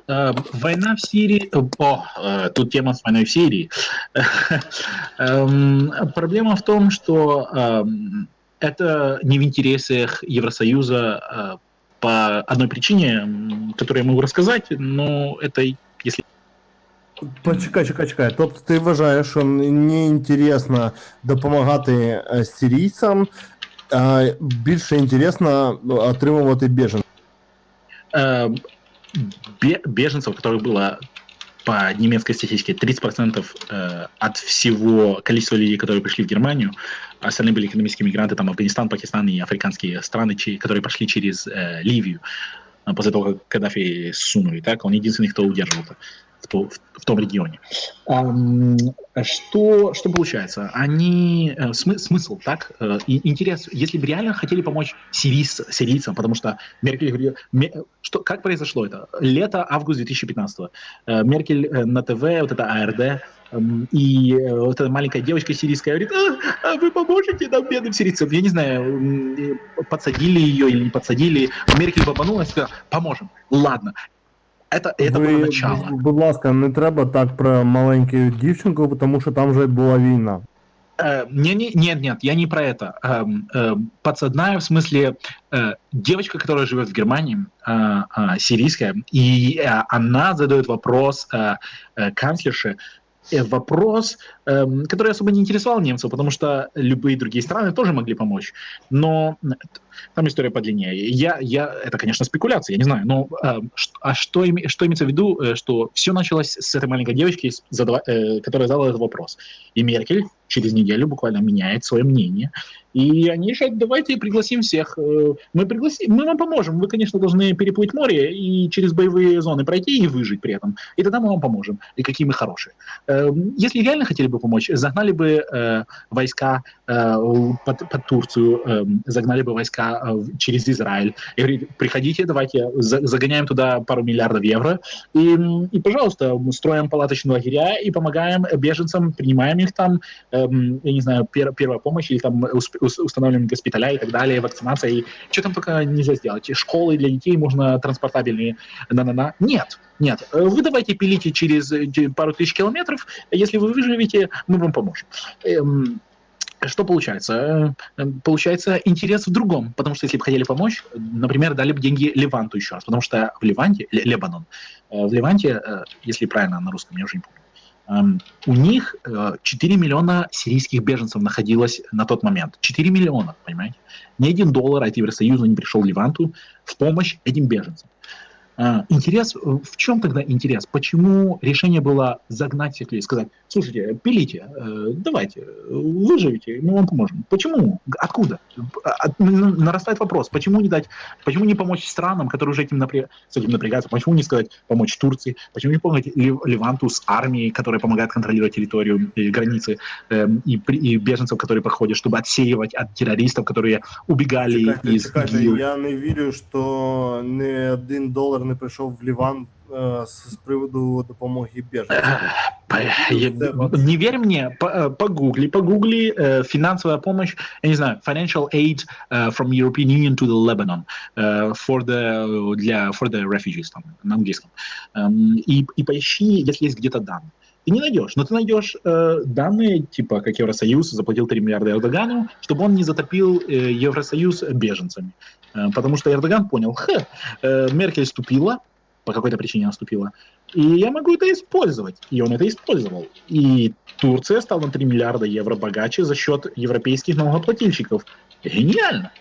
Э, Война в Сирии. э, О, э, тут тема с войной в Сирии. Эм, Проблема в том, что эм, это не в интересах Евросоюза э, по одной причине, м, которую я могу рассказать, но это, если Почекай, чекай, чекай. Тобто ти вважаєш, що не інтересно допомагати е, сирійцям, а більше інтересно отримувати біженців. Э, бе- беженцев, которых было по немецкой статистике 30% э, от всего количества людей, которые пришли в Германию, остальные были экономические мигранты, там Афганистан, Пакистан и африканские страны, чи- которые прошли через э, Ливию э, после того, как Каддафи сунули, так, он единственный, кто удерживал это в, то- в- в том регионе. Что, что получается? Они э, смы- смысл, так? э, и интерес, если бы реально хотели помочь сирийц- сирийцам, потому что Меркель что, как произошло это? Лето, август 2015 Э, Меркель на ТВ, вот это АРД, и вот эта маленькая девочка сирийская говорит, а, а вы поможете нам, бедным сирийцам? Я не знаю, подсадили ее или не подсадили. Меркель бабанула и сказала, поможем. Ладно. Это, это было Ви, начало. б- будь ласка, не треба так про маленьку дівчинку, тому що там вже була війна. Э, не, не, нет, нет, я не про это. Эм, эм, подсадная в смысле э, девочка, которая живет в Германии, э, э, сирийская, и э, она задает вопрос э, э, канцлерше, э, вопрос, который особо не интересовал немцев, потому что любые другие страны тоже могли помочь. Но там история подлиннее. Я, я, это, конечно, спекуляция, я не знаю, но э, а что, име- что имеется в виду, э, что все началось с этой маленькой девочки, задава- э, которая задала этот вопрос. И Меркель через неделю буквально меняет свое мнение. И они решают, давайте пригласим всех. Э, Мы пригласим, мы вам поможем. Вы, конечно, должны переплыть море и через боевые зоны пройти и выжить при этом. И тогда мы вам поможем. И какие мы хорошие. Э, Если реально хотели бы помочь, загнали бы э, войска э, под, под Турцию, э, загнали бы войска э, через Израиль. И говорит, приходите, давайте за- загоняем туда пару миллиардов евро. И, и, пожалуйста, строим палаточные лагеря и помогаем беженцам, принимаем их там, эм, я не знаю, пер- первая помощь или там устанавливаем госпиталя и так далее, вакцинация, и что там только нельзя сделать. Школы для детей можно транспортабельные, на-на-на. Нет, нет. Э, Вы давайте пилите через э, пару тысяч километров, если вы выживете, мы вам поможем. Эм, что получается? Э, э, Получается интерес в другом, потому что если бы хотели помочь, например, дали бы деньги Леванту еще раз, потому что в Ливанте, Ле- Лебанон, в Ливанте, э, если правильно на русском, я уже не помню, Эм, у них э, 4 миллиона сирийских беженцев находилось на тот момент. 4 миллиона, понимаете? Ни один доллар от Евросоюза не пришел Ливанту в помощь этим беженцам. А, Интерес, э, в чем тогда интерес? Почему решение было загнать всех людей, сказать, слушайте, пилите, э, давайте, выживите, мы вам поможем. Почему? Откуда? А, н- Нарастает вопрос, почему не дать, почему не помочь странам, которые уже этим напря- с этим напрягаются, почему не сказать помочь Турции, почему не помочь Лив- Ливанту с армией, которая помогает контролировать территорию и границы, эм, и, при- и беженцев, которые проходят, чтобы отсеивать от террористов, которые убегали Чекайте, из чекайте, я не вірю, що не один долар не прийшов в Ліван з приводу допомоги біженцям. Не верь мне, по- погугли, погугли финансовая помощь, я не знаю, financial aid from European Union to the Lebanon for the для for the refugees там на английском и и поищи, если есть где-то данные. Ты не найдешь, но ты найдешь э, данные, типа как Евросоюз заплатил 3 миллиарда Эрдогану, чтобы он не затопил э, Евросоюз беженцами. Э, потому что Эрдоган понял, ха, э, Меркель ступила, по какой-то причине она ступила, и я могу это использовать. И он это использовал. И Турция стала на 3 миллиарда евро богаче за счет европейских налогоплательщиков. Гениально!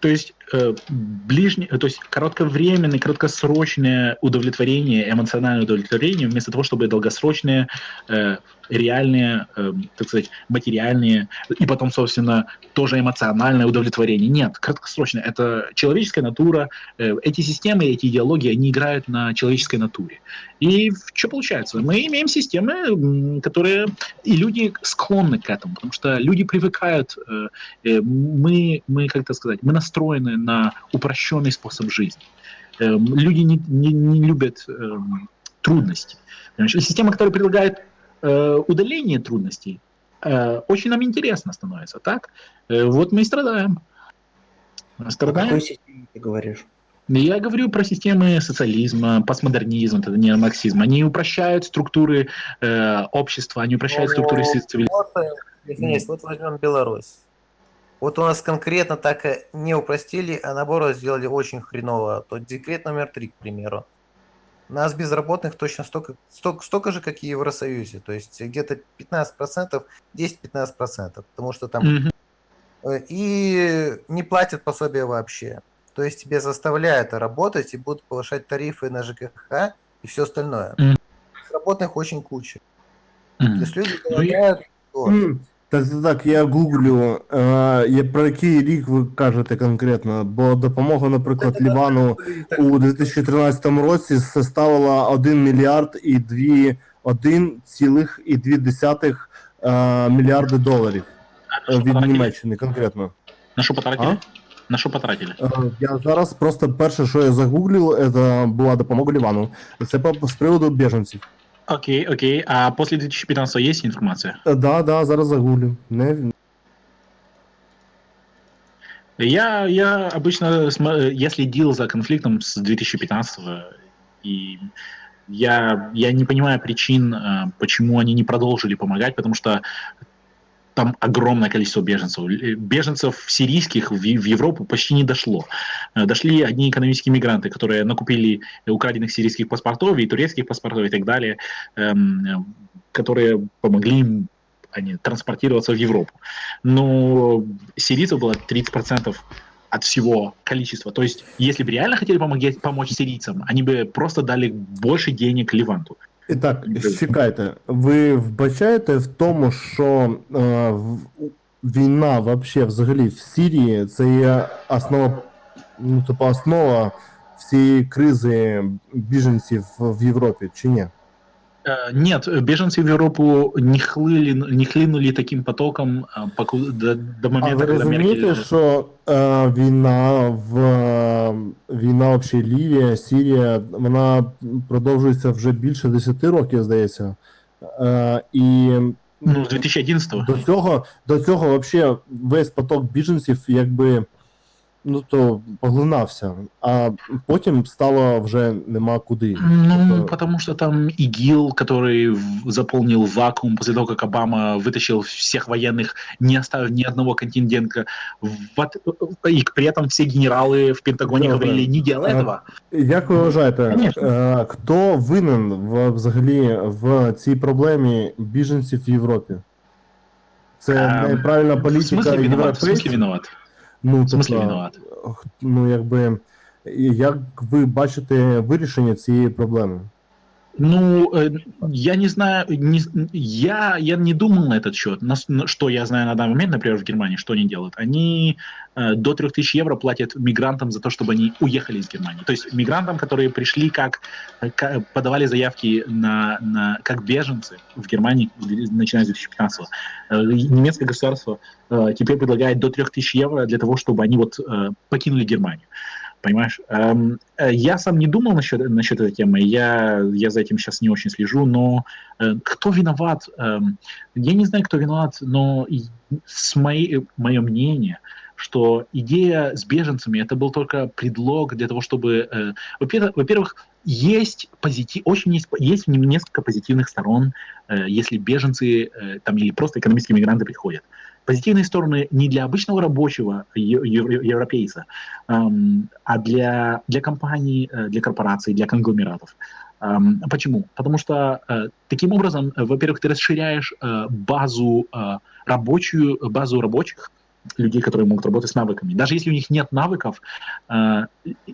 То есть э, ближнее, то есть кратковременное, краткосрочное удовлетворение, эмоциональное удовлетворение, вместо того, чтобы долгосрочное, э, реальные, э, так сказать, материальные и потом, собственно, тоже эмоциональное удовлетворение. Нет, краткосрочное. Это человеческая натура. Э, эти системы, эти идеологии, они играют на человеческой натуре. И что получается? Мы имеем системы, которые и люди склонны к этому, потому что люди привыкают. э, э, Мы, мы как это сказать, мы настроены на упрощенный способ жизни. Эм, Люди не, не- не любят эм, трудности. Понимаешь? Система, которая предлагает э, удаление трудностей, э, очень нам интересно становится, так? Э, Вот мы и страдаем. О Страдаем. какой системе ты говоришь? Я говорю про системы социализма, постмодернизма, это не марксизм. Они упрощают структуры э, общества, они упрощают Ну, структуры цивилизации. Вот, извиняюсь, вот возьмем Беларусь. Вот у нас конкретно так и не упростили, а наоборот сделали очень хреново. То декрет номер три, к примеру. нас безработных точно столько, столько, столько же, как и в Евросоюзе. То есть где-то 15%, 10-15%, потому что там. Э, и не платят пособия вообще. То есть тебе заставляют работать и будут повышать тарифы на ЖКХ и все остальное. Мгм. Безработных очень куча. То Мгм. есть люди Ну, голодают. вот. Так, так, так, я гуглю, е, я, про який рік ви кажете конкретно, бо допомога, наприклад, Лівану у 2013 році составила 1 мільярд і 2, 1,2 е, мільярди доларів е, від? Німеччини конкретно. На що потратили? На що потратили? Е, Я зараз просто перше, що я загуглив, це була допомога Лівану. Це по- з приводу біженців. Окей, окей. А после 2015 есть информация? Е, Да, да, зараз загуглю. Не, Я, я обычно, я следил за конфликтом с 2015 и я, я не понимаю причин, э, почему они не продолжили помогать, потому что там огромное количество беженцев. Л- Беженцев сирийских в, Европу почти не дошло. Э, Дошли одни экономические мигранты, которые накупили украденных сирийских паспортов и турецких паспортов и так далее, эм, э, которые помогли им они, транспортироваться в Европу. Но сирийцев было 30% от всего количества. То есть, если бы реально хотели помогать, помочь сирийцам, они бы просто дали больше денег Леванту. І так, чекайте, ви вбачаєте в тому, що е, війна вообще взагалі в Сирії це є основа, ну, типу, основа всієї кризи біженців в Європі, чи ні? Э, Нет, беженцы в Европу не, хлыли, не хлынули таким потоком а, поку- до, до А момента, ви когда розумієте, Меркель... що е, війна в е, війна взагалі Лівія, Сирія, вона продовжується вже більше 10 років, здається. Е, і Ну, с 2011 До цього, до цього вообще весь поток біженців якби ну то поглинався, а потім стало вже нема куди. Ну, Тобто, потому что там ИГИЛ, который в- заполнил вакуум после того, как Обама вытащил всех военных, не оставив ни одного контингента. В от- И при этом все генералы в Пентагоне Да, говорили, да. не делай А, этого. Як ви вважаєте, Конечно. е, хто винен в, взагалі в цій проблемі біженців в Європі? Це Ем, неправильна В політика смысле виноват? В смысле європейців? виноват? Ну, В смысле тобто, виноват? ну якби як ви бачите вирішення цієї проблеми? Ну, э, я не знаю, не, я, я не думал на этот счет. На- что я знаю на данный момент, например, в Германии, что они делают? Они э, до 3000 евро платят мигрантам за то, чтобы они уехали из Германии. То есть мигрантам, которые пришли как, ка- подавали заявки на, на, как беженцы в Германии, начиная с 2015 э, немецкое государство э, теперь предлагает до 3000 евро для того, чтобы они вот э, покинули Германию. Понимаешь? Эм, э, я сам не думал насчет, насчет этой темы, я, я за этим сейчас не очень слежу, но э, кто виноват? Эм, я не знаю, кто виноват, но с моей, мое мнение, что идея с беженцами это был только предлог для того, чтобы, э, во-первых, во-первых, есть позитив, очень есть, есть несколько позитивных сторон, э, если беженцы э, там или просто экономические мигранты приходят. Позитивные стороны не для обычного рабочего европейца, а для, для компаний, э, для корпораций, для конгломератов. Почему? Потому что э, таким образом, э, во-первых, ты расширяешь базу рабочую, базу рабочих, людей, которые могут работать с навыками. Даже если у них нет навыков, э,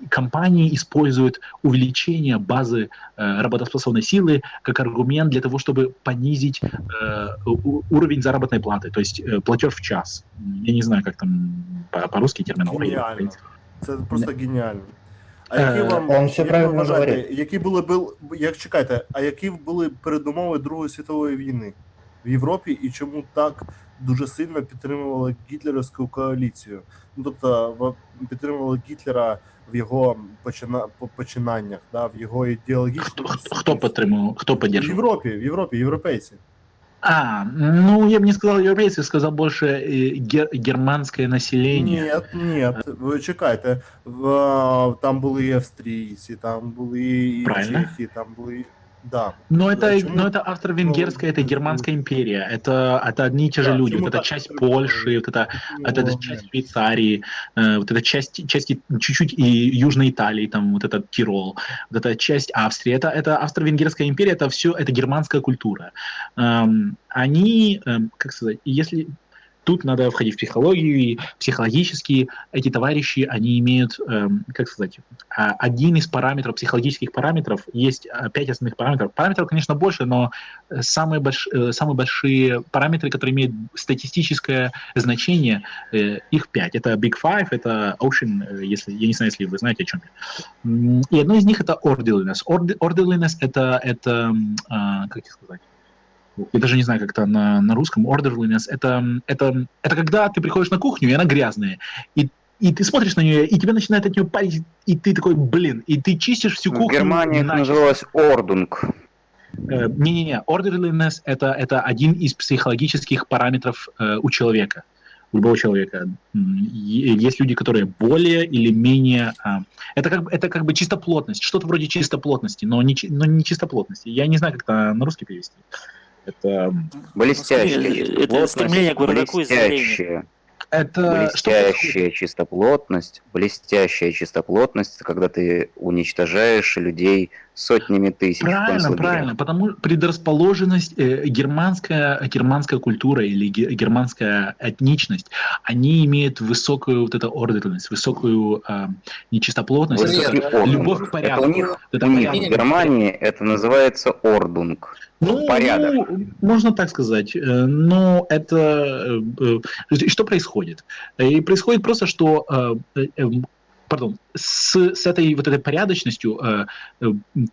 компании используют увеличение базы э, работоспособной силы как аргумент для того, чтобы понизить э, у- уровень заработной платы, то есть э, платеж в час. Я не знаю, как там по- по-русски терминология. Геніально. Це просто геніально. А Е, які вам он все як ви правильно вважаєте, говорить. які були бил- як чекайте, а які були передумови Другої світової війни в Європі і чому так дуже сильно підтримували гітлерівську коаліцію? Ну тобто в- підтримували Гітлера в його почина, по- починаннях, да, в його ідеологічному Кто, кто, сутності. кто подтримывал, кто в поддерживал? Європі, в Європі, європейці. А, ну я бы не сказал европейцы, сказал больше э, гер- германское население. Ні, ні, ви чекайте. В, там були і австрійці, там були і Правильно. чехи, там були. Да. Но это, Почему? но это австро-венгерская, это германская империя. Это, это одни и те же Да, люди. Вот эта часть Польши, вот это, вот эта часть Швейцарии, э, вот эта часть, части чуть-чуть и Южной Италии, там вот этот Тирол, вот эта часть Австрии. Это, это австро-венгерская империя, это все, это германская культура. Эм, они, эм, как сказать, если тут надо входить в психологию, и психологически эти товарищи, они имеют, эм, как сказать, а, один из параметров, психологических параметров, есть а, пять основных параметров. Параметров, конечно, больше, но э, самые, больш, э, самые большие параметры, которые имеют статистическое значение, э, их пять. Это Big Five, это Ocean, э, если, я не знаю, если вы знаете, о чем я. И одно из них это orderliness. Ord- Orderliness это, это а, как сказать, я даже не знаю, как это на, на русском. Orderliness это, это, это когда ты приходишь на кухню, и она грязная. И, и ты смотришь на нее, и тебя начинает от нее парить, и ты такой, блин, и ты чистишь всю В кухню. Германии это называлось ордунг. Э, Не-не-не, orderliness это, это один из психологических параметров э, у человека, у любого человека. Есть люди, которые более или менее... а, это, как, это как бы чистоплотность, что-то вроде чистоплотности, но не, но не чистоплотности. Я не знаю, как это на русский перевести. Это, м, Блестящая Это стремление к бардаку и заявлению. Блестящая, это блестящая чистоплотность, блестящая чистоплотность, это когда ты уничтожаешь людей сотнями тысяч Правильно, правильно, потому предрасположенность, э, германская, германская культура или ге- германская этничность, они имеют высокую вот эту ордерность, высокую э, нечистоплотность, ордунг. любовь к Это порядку. у них, Это у них в. Германии это называется ордунг. Ну, порядок. ну, можно так сказать. Э, Но это... э, э, Что происходит? Э, И происходит просто, что... э, э, э, Пардон, с, с этой вот этой порядочностью э, э,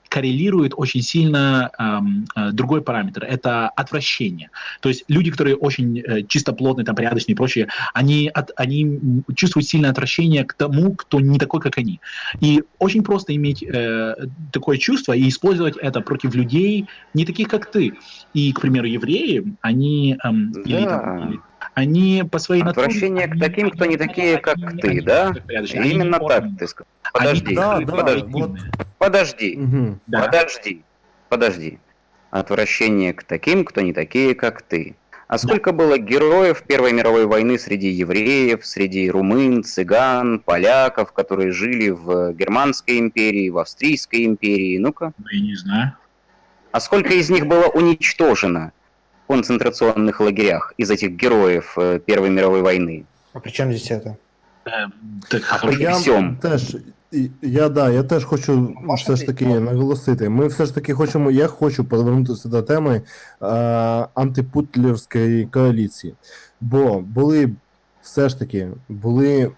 коррелирует очень сильно эм, э, другой параметр. Это отвращение. То есть люди, которые очень э, чистоплотные, там, порядочные и прочее, они, от, они чувствуют сильное отвращение к тому, кто не такой, как они. И очень просто иметь э, такое чувство и использовать это против людей, не таких, как ты. И, к примеру, евреи, они, эм, или, Да. там, или- они по своей натуре... Отвращение к таким, кто не такие, как они- ты, они да? порядочные, они Именно так ты сказал. Они Подожди, Да, да, подожди, вот. подожди, Мгм. Да. подожди, подожди. Отвращение к таким, кто не такие, как ты. А сколько было героев Первой мировой войны среди евреев, среди румын, цыган, поляков, которые жили в Германской империи, в Австрийской империи? Ну-ка. Ну, я не знаю. А сколько из них было уничтожено концентрационных лагерях из этих героев э, Первой мировой войны? А при чем здесь это? Е, Так, А при Я всьому. теж, і- я, да, я теж хочу все ж таки наголосити. Ми все ж таки хочемо, я хочу повернутися до теми е, антипутлерської коаліції. Бо були все ж таки були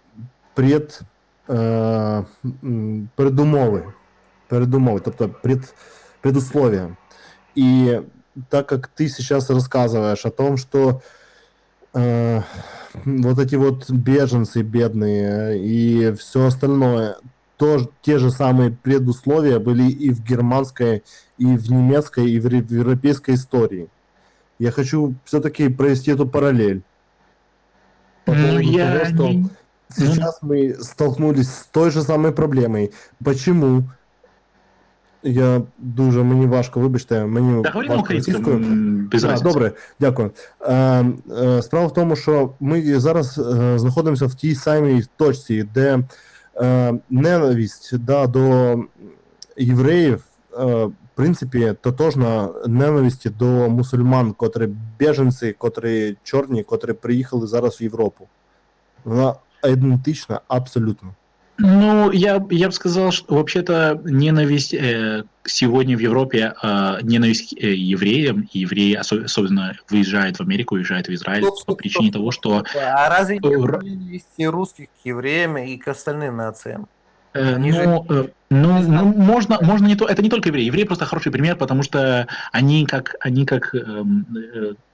пред, е, м, передумови, передумови, тобто пред, предусловия. И так как ты сейчас рассказываешь о том, что э, вот эти вот беженцы бедные и все остальное, то, те же самые предусловия были и в германской, и в немецкой, и в, в европейской истории. Я хочу все-таки провести эту параллель. По Ну, поводу я того, что сейчас мы столкнулись с той же самой проблемой. Почему? Я дуже мені важко, вибачте, мені Та говоримо важко російською. без разниці. добре, дякую. Е, е, справа в тому, що ми зараз е, знаходимося в тій самій точці, де е, ненависть да, до євреїв, е, в принципі, тотожна ненависті до мусульман, котрі біженці, котрі чорні, котрі приїхали зараз в Європу. Вона ідентична абсолютно. Ну, я, я бы сказал, что вообще-то ненависть э, сегодня в Европе, э, ненависть к э, евреям, и евреи осо- особенно выезжают в Америку, уезжают в Израиль Стоп, по стоп, причине стоп. того, что А разве Э, ненависти русских к евреям и к остальным нациям? Э, Они же- ну, э, ну, ну, можно, можно не то, это не только евреи. Евреи просто хороший пример, потому что они как, они как, эм,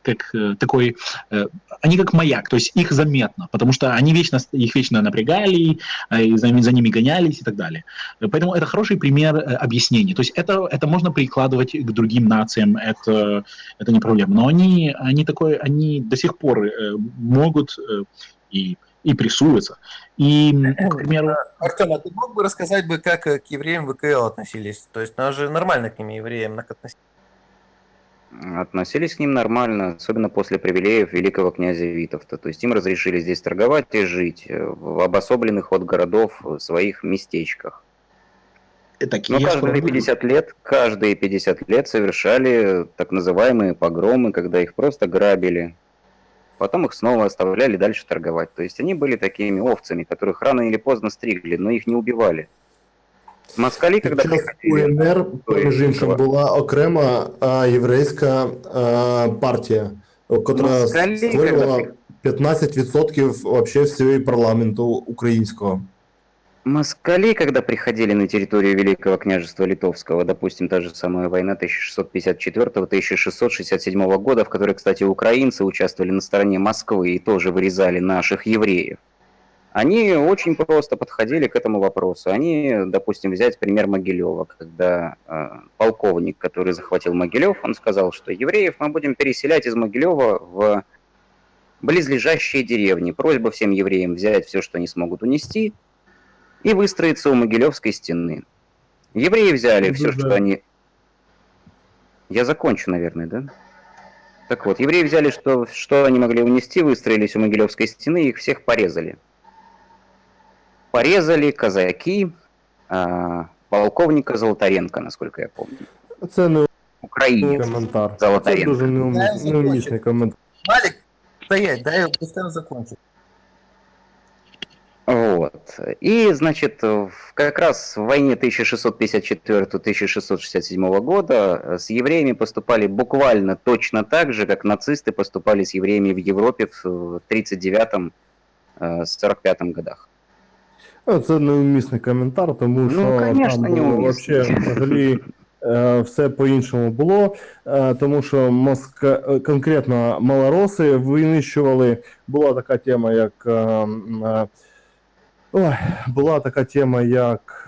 как э, такой, э, они как маяк, то есть их заметно, потому что они вечно, их вечно напрягали, э, и за, за ними гонялись и так далее. Поэтому это хороший пример объяснения. То есть это, это можно прикладывать к другим нациям, это, это не проблема. Но они, они такой, они до сих пор могут и и прессуются. И, к примеру, Артем, а ты мог бы рассказать бы, как к евреям ВКЛ относились? То есть, нас же нормально к ним евреям относились. Относились к ним нормально, особенно после привилеев великого князя Витовта. То есть им разрешили здесь торговать и жить э, в обособленных от городов э, своих местечках. такие Но каждые справедливые. 50 лет, каждые 50 лет совершали так называемые погромы, когда их просто грабили. Потом их снова оставляли дальше торговать. То есть они были такими овцами, которых рано или поздно стригли, но их не убивали. Москали, когда Під час приходили... УНР, між іншим, Іншого. була окрема а, єврейська а, партія, котра Москалі, створювала коли 15% вообще всього парламенту українського. Москали, когда приходили на территорию Великого княжества Литовского, допустим, та же самая война 1654-1667 года, в которой, кстати, украинцы участвовали на стороне Москвы и тоже вырезали наших евреев, они очень просто подходили к этому вопросу. Они, допустим, взять пример Могилева, когда э, полковник, который захватил Могилев, он сказал, что евреев мы будем переселять из Могилева в близлежащие деревни. Просьба всем евреям взять все, что они смогут унести, и выстроиться у Могилевской стены. Евреи взяли Ну, все, да. что они... Я закончу, наверное, да? Так вот, евреи взяли, что, что они могли унести, выстроились у Могилевской стены, их всех порезали. Порезали казаки, а, полковника Золотаренко, насколько я помню. Це не Украинец. коментар. Це Золотаренко. дуже неум- Я закончу. неумісний коментар. Малик, стоять, дай я пускай он закончит. Вот. И, значит, в- как раз в войне 1654-1667 года э, с евреями поступали буквально точно так же, как нацисты поступали с евреями в Европе в 39-45 годах. Ну, Це неумісний коментар, тому Ну, що конечно, там було вообще взагалі е, все по-іншому було, е, тому що Моска... е, конкретно малороси винищували. Була така тема, як е, е, ой, була така тема, як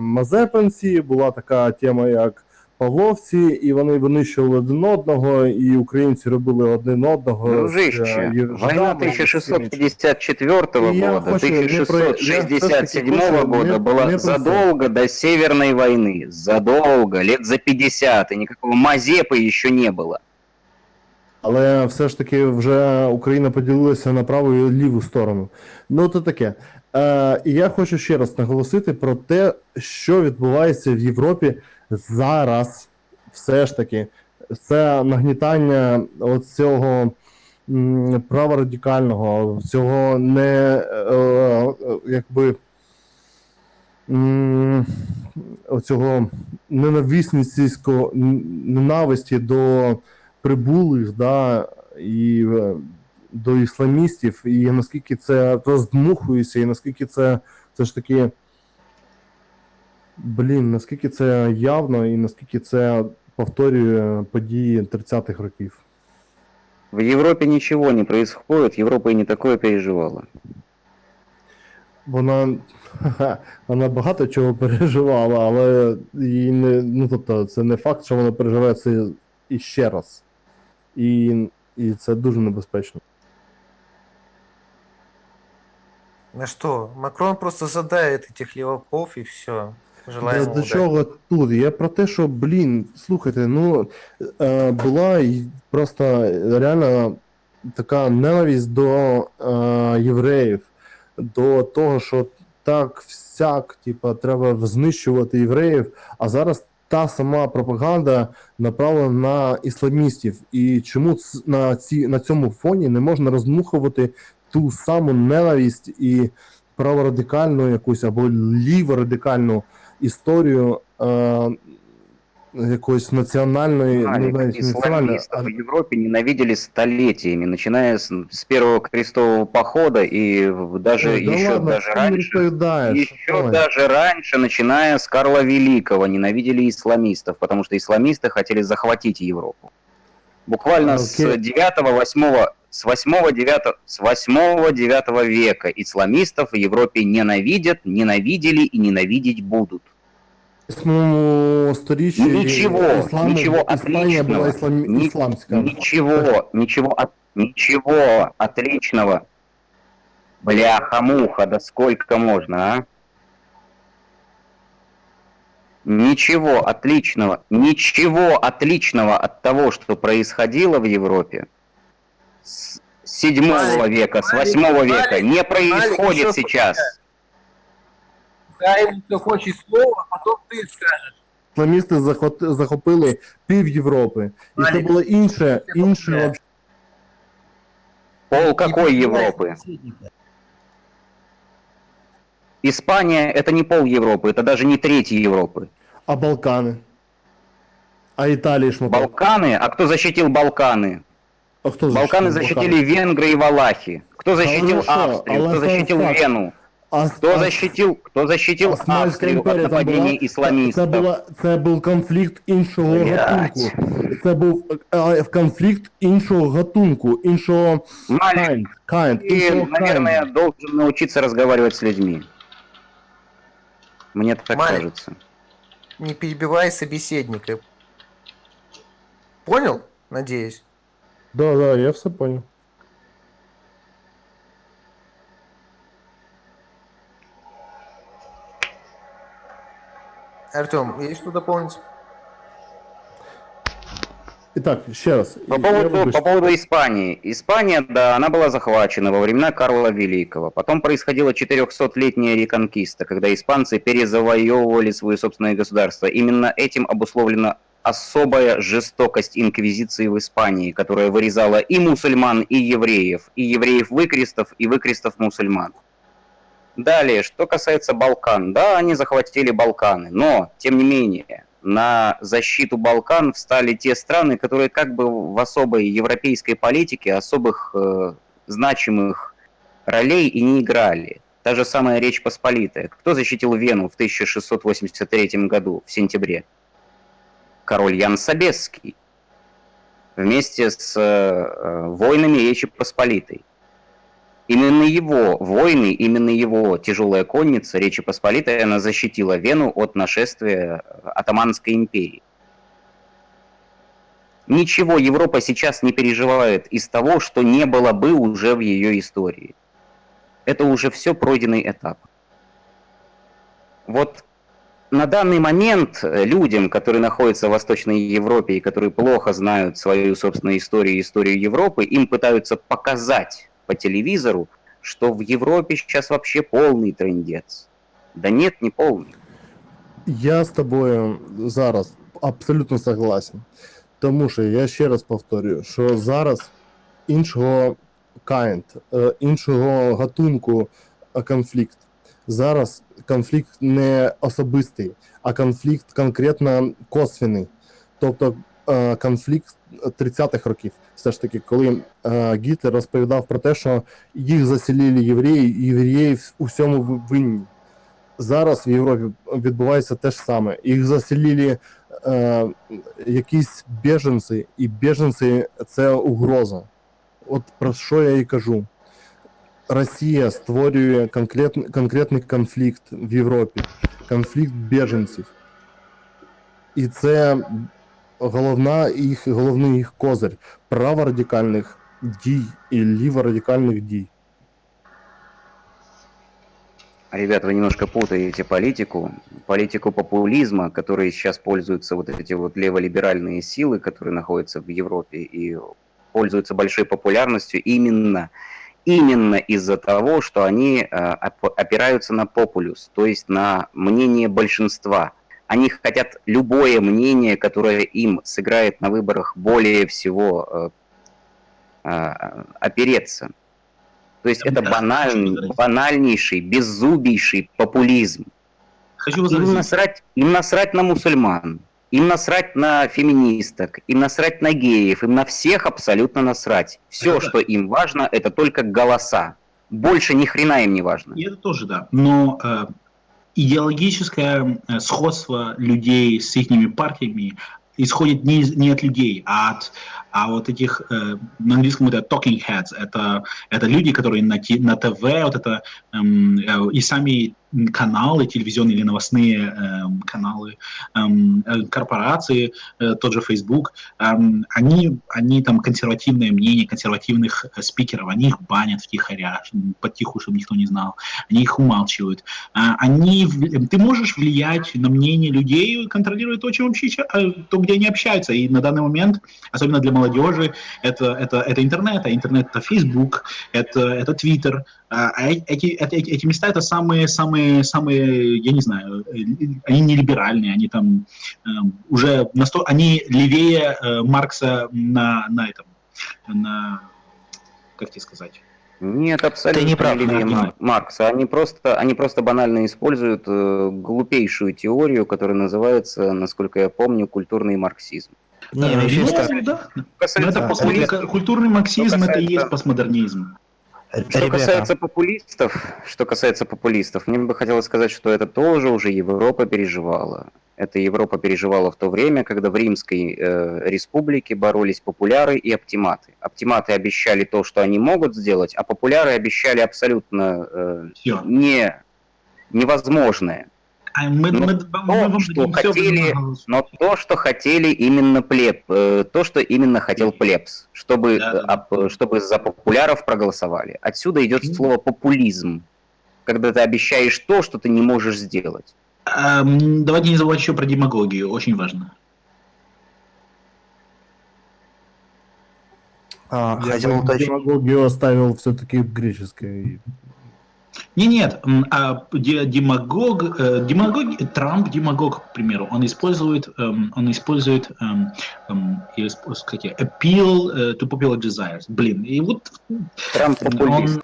Мазепенсі, була така тема, як Павловці, і вони винищували один одного, і українці робили один одного. з, е, Дружище, жидами, война і всім іншим. 1654 И я года, хочу- не про- я всё-таки 1667 хочу года не- была не про задолго до Северной войны. Задолго, лет за 50, и никакого Мазепы еще не было. Але все ж таки вже Україна поділилася на праву і ліву сторону. Ну, то таке. Е, і я хочу ще раз наголосити про те, що відбувається в Європі зараз. Все ж таки, це нагнітання цього праворадикального, цього не е, е, якби оцього ненависницького ненависті до прибулих, да, і е, до ісламістів, і наскільки це роздмухується, і наскільки це все ж таки. Блін, наскільки це явно і наскільки це повторює події 30-х років. В Европе ничего не происходит, Европа и не такое переживала. Вона, ха-ха, вона багато чого переживала, але їй не, ну, тобто, це не факт, що вона переживає це іще раз. І, і це дуже небезпечно. На что? Макрон просто задает этих леваков и все. Желаем До, до чого тут? Я про те, що, блін, слухайте, ну е, була просто реально така ненависть до е, євреїв, до того, що так всяк, типа, треба знищувати євреїв, а зараз та сама пропаганда направлена на ісламістів. І чому на, ці, на цьому фоні не можна роздмухувати ту саму ненависть і праворадикальну якусь або ліворадикальну історію е, якоїсь національної, ну, Алик, навіть не національної, исламистов а в Европе ненавидели столетиями, начиная с, с первого крестового похода и в- даже Ой, да еще ладно, даже что не раньше. розповідаєш? Еще Ой. даже раньше, начиная с Карла Великого, ненавидели исламистов, потому что исламисты хотели захватить Европу. Буквально с Окей. 9-8 с 8-9 с 8-9 века исламистов в Европе ненавидят, ненавидели и ненавидеть будут. В восьмому сторіччі Нічого, ісламу- нічого Іспанія була отличного. іслам... Ни- ісламська. Ничего, ничего, от- ничего отличного. Бляха-муха, да сколько можно, а? Ничего отличного, ничего отличного от того, что происходило в Европе с 7 Малик, века, с Малик, 8 века Малик, не происходит еще сейчас. Хай хто хоче слово, а потім ти скажеш. Ісламісти захот- захопили пів Європи. І це Малік, було інше, це інше добре. вообще. Пол Не какой перебивай Европы? собеседника. Испания это не пол Европы, это даже не треть Европы. А Балкани? А Італії шматок? Балканы, а кто защитил Балканы? А хто Балканы защитили Венгры и Валахи. Кто защитил Хорошо, Австрию? але Кто сам защитил факт. Вену? А, Кто а- защитил, кто защитил Османська Австрию от імперія там була? нападений Це, це, исламистов? була, це був конфлікт іншого Блядь. гатунку. Це був е, конфлікт іншого гатунку, іншого Малик, kind, kind, ты, іншого наверное, kind. должен научиться разговаривать с людьми. Мне так Малик. кажется. Не перебивай собеседника. Понял? Надеюсь. Да, да, я все понял. Артем, есть что дополнить? Итак, ще раз. По поводу, по поводу Испании. Испания, да, она была захвачена во времена Карла Великого. Потом происходила 400-летняя реконкиста, когда испанцы перезавоевывали свое собственное государство. Именно этим обусловлена особая жестокость инквизиции в Испании, которая вырезала и мусульман, и евреев, и евреев-выкрестов, и выкрестов-мусульман. Далее, что касается Балкан. Да, они захватили Балканы, но, тем не менее, на защиту Балкан встали те страны, которые как бы в особой европейской политике особых э, значимых ролей и не играли. Та же самая Речь Посполитая. Кто защитил Вену в 1683 году, в сентябре? Король Ян Собесский. Вместе с э, воинами Речи Посполитой. Именно его войны, именно его тяжелая конница Речи Посполитой, она защитила Вену от нашествия Атаманской империи. Ничего Европа сейчас не переживает из того, что не было бы уже в ее истории. Это уже все пройденный этап. Вот на данный момент э, людям, которые находятся в Восточной Европе и которые плохо знают свою собственную историю и историю Европы, им пытаются показать по телевизору, что в Европе сейчас вообще полный трендец. Да нет, не полный. Я з тобою зараз абсолютно согласен. Тому що я ще раз повторюю, що зараз іншого kind, е, іншого гатунку е, конфлікт. Зараз конфлікт не особистий, а конфлікт конкретно косвений. Тобто е, конфлікт 30-х років, все ж таки, коли е, Гітлер розповідав про те, що їх заселили євреї, і євреї у всьому винні. Зараз в Європі відбувається те ж саме. Їх заселили е, якісь біженці, і біженці це угроза. От про що я і кажу. Росія створює конкретний, конкретний конфлікт в Європі, конфлікт біженців. І це головна їх, головний їх козир праворадикальних дій і ліворадикальних дій. Ребят, вы немножко путаете политику, политику популизма, которой сейчас пользуются вот эти вот леволиберальные силы, которые находятся в Европе и пользуются большой популярностью именно, именно из-за того, что они э, оп- опираются на популюс, то есть на мнение большинства. Они хотят любое мнение, которое им сыграет на выборах более всего э, э, опереться. То есть это банальный, банальнейший, беззубейший популизм. Хочу Им насрать, им насрать на мусульман, им насрать на феминисток, им насрать на геев, им на всех абсолютно насрать. Все, Это да. что им важно, это только голоса. Больше ни хрена им не важно. И это тоже, да. Но э, идеологическое э, сходство людей с их партиями исходит не, из- не от людей, а от, А вот этих, э, на английском это talking heads, это, это люди, которые на, на ТВ, вот это, эм, э, и сами каналы, телевизионные или новостные эм, каналы, эм, э, корпорации, э, тот же Facebook, эм, они, они там консервативное мнение консервативных э, спикеров, они их банят втихаря, потиху, чтобы никто не знал, они их умалчивают. А, Они, ты можешь влиять на мнение людей, контролируя то, чем вообще, э, то, где они общаются. И на данный момент, особенно для молодежи, это, это, это интернет, а интернет это Facebook, это, это Twitter. А а эти, это- эти, эти места это самые, самые, самые, я не знаю, э, они не либеральные, они там эм, уже насто... они левее э, Маркса на, на этом, на, как тебе сказать? Нет, абсолютно Ты не прав. Мар- Маркса. Они просто, они просто банально используют э, глупейшую теорию, которая называется, насколько я помню, культурный марксизм. Не, Э, вообще ну, что- да. Но Касается это популистов- постмодер- культурный марксизм, это и есть постмодернизм. Что касается популистов, что касается популистов, мне бы хотелось сказать, что это тоже уже Европа переживала. Это Европа переживала в то время, когда в Римской э, республике боролись популяры и оптиматы. Оптиматы обещали то, что они могут сделать, а популяры обещали абсолютно э, Все. не, невозможное. А мы, Ну, мы- мы то, вам что дадим всё, хотели, Но то, что хотели именно плеб, э, то, что именно хотел плебс, чтобы, Да, да, э, об- чтобы за популяров проголосовали. Отсюда идет слово популизм, когда ты обещаешь то, что ты не можешь сделать. Эм, Давайте не забывать еще про демагогию, очень важно. А, Я хотел бы уточнить. демагогию оставил все-таки в греческой. Не, нет, м, а де- демагог, э, демагог, Трамп демагог, к примеру, он использует, эм, он использует, эм, эм, как я, appeal э, to popular desires. Блин, и вот Трамп Он- популист.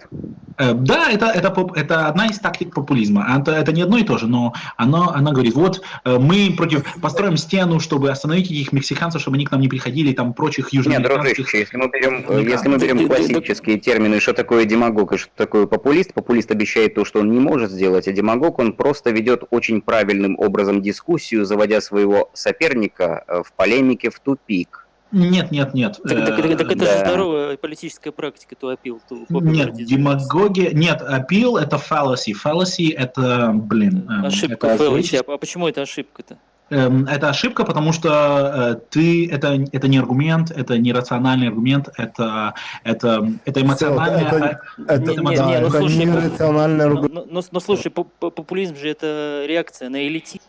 Э, Да, это, это, поп- это одна из тактик популизма. А Это, это не одно и то же, но оно, она говорит, вот мы против построим стену, чтобы остановить этих мексиканцев, чтобы они к нам не приходили, и там прочих Нет, южноамериканских. дружище, если мы берем, Никак. если мы берем классические термины, что такое демагог и что такое популист, популист обещает то, что он не может сделать, а демагог, он просто ведет очень правильным образом дискуссию, заводя своего соперника э, в полемике в тупик. Нет, нет, нет. Так, так- так- так это да. же здоровая политическая практика, то опил, то Нет, демагогия, нет, appeal это fallacy. Fallacy это, блин, эм, Ошибка, это, Фэллочи. А почему это ошибка-то? Эм, это ошибка, потому что э, ты, это, это не аргумент, это не рациональный аргумент, это, это, это эмоциональное... это- Это, Не- не- да, не, ну это слушай, не ну- рациональное Но, ругательство. но- но- но слушай, по- по- популизм же это реакция на элитизм.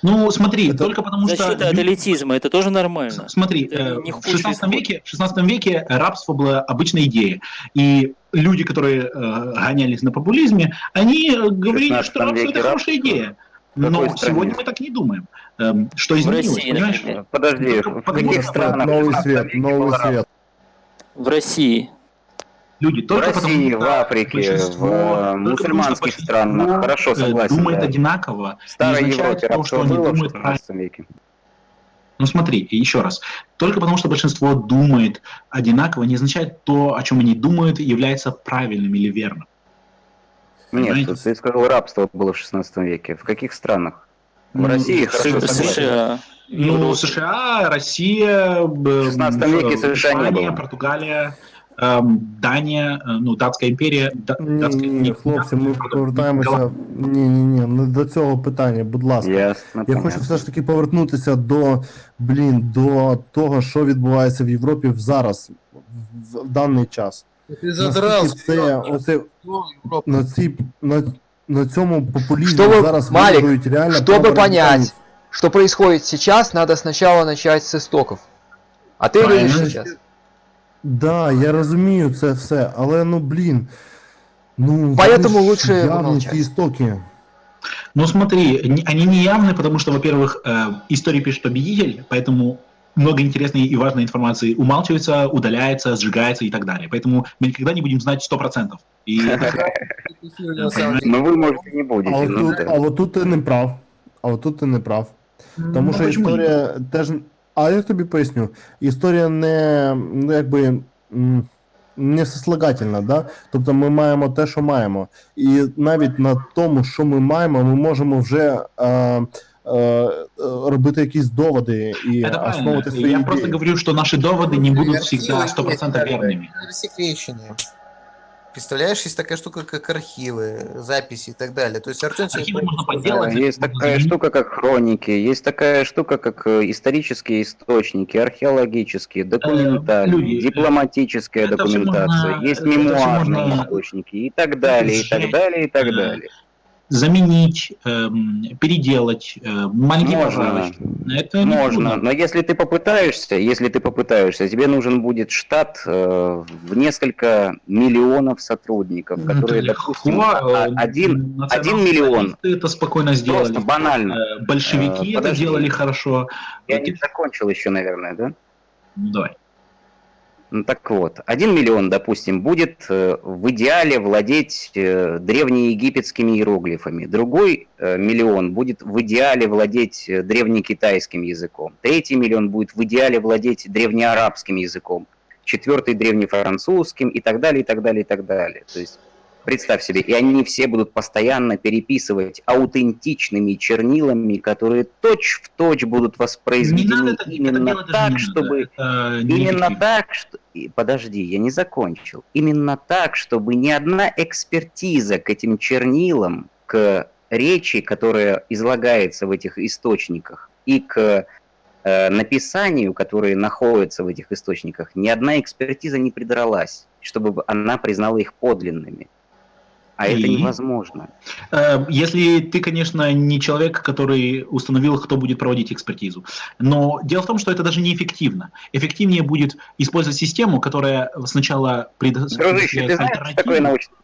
Ну, смотри, Это только потому что... Защита от элитизма, это тоже нормально. Смотри, Это э, не в худший 16 исход. веке, в 16 веке рабство было обычной идеей. И люди, которые э, гонялись на популизме, они говорили, 16 что рабство это хорошая рабство? идея. В Но стране? сегодня мы так не думаем. Эм, Что изменилось, России, понимаешь? например. Подожди, Только в каких странах? Новый 16 свет, новый свет. В России. Люди В только России, потому, в Африке, большинство- в мусульманских странах. Хорошо, э, согласен. Думает да. одинаково. В Старой не означает Европе то, что они было в думают 16 веке. Ну смотри, и еще раз. Только потому, что большинство думает одинаково, не означает то, о чем они думают, является правильным или верным. Нет, Понимаете? ты сказал, рабство было в 16 веке. В каких странах? В Ну, России, в хорошо, С- согласен. США. Ну, Европа. США, Россия, б- 16 веке э, США не Испания, было. Португалия, эм, Дания, э, ну, Датська імперія. Да- Ні, Датська- ні, ні, хлопці, ми Гала- повертаємося. Ні, ні, ні, не до цього питання, будь ласка. Ясно, Я понятно. хочу все ж таки повернутися до блін, до того, що відбувається в Європі в зараз, в, в даний час. Ты задрал. Наскільки це оце на цій на, на цьому популізмі Чтобы, зараз Малик, виграють реально Чтобы праворадикальні- понять, что происходит сейчас, надо сначала начать с истоков. А ты Правильно. говоришь сейчас. Да, я розумію це все, але ну блін. Ну, Поэтому вони ж лучше явні помолчать. ці істоки. Ну смотри, не- они не явны, потому что, во-первых, э, историю пишет победитель, поэтому много интересной и важной информации умалчивается, удаляется, сжигается и так далее. Поэтому мы никогда не будем знать 100%. И На самом деле. Ну вы, может, и не А будете. ну отут, да. а отут ти не прав. А отут ти не прав. Тому Ну, що почему історія теж. А я тобі поясню, історія не ну, якби м, не сослагательна, да? Тобто ми маємо те, що маємо. І навіть на тому, що ми маємо, ми можемо вже е, е, е, робити якісь доводи і Это правильно. основувати свої Я просто ідеї. говорю, что наши доводы не будут Архивы всегда есть, 100% как бы, верными. Рассекреченные. Представляешь, есть такая штука, как архивы, записи и так далее. То есть Артем тебе Архивы правильно можно сказал. подделать. Есть можно такая заменить. штука, как хроники, есть такая штука, как э, исторические источники, археологические, документальные, люди, э, дипломатическая это всё документация, можно- есть это всё мемуарные можно источники и так далее, и так сжечь, далее, и так э, далее. Заменить, эм, переделать, э, маленькие Можно. поправочки. Это Можно, но если ты попытаешься, если ты попытаешься, тебе нужен будет штат э, в несколько миллионов сотрудников, Ну, которые, это допустим, легко, а- э, один, один миллион. Это спокойно сделали. Просто банально. Большевики Э, это подожди. делали хорошо. Я не закончил еще, наверное, да? Давай. Ну так вот, один миллион, допустим, будет э, в идеале владеть э, древнеегипетскими иероглифами. Другой э, миллион будет в идеале владеть древнекитайским языком. Третий миллион будет в идеале владеть древнеарабским языком. Четвертый древнефранцузским и так далее, и так далее, и так далее. То есть представь себе, и они все будут постоянно переписывать аутентичными чернилами, которые точь-в-точь будут Не воспроизведены это, это именно даже так, не надо. чтобы Это Именно неэффективно. так, что... Подожди, я не закончил. Именно так, чтобы ни одна экспертиза к этим чернилам, к речи, которая излагается в этих источниках, и к э, написанию, которые находятся в этих источниках, ни одна экспертиза не придралась, чтобы она признала их подлинными. А это И? невозможно. Э, Если ты, конечно, не человек, который установил, кто будет проводить экспертизу. Но дело в том, что это даже неэффективно. Эффективнее будет использовать систему, которая сначала предо- Дружище, ты знаешь, что такое научный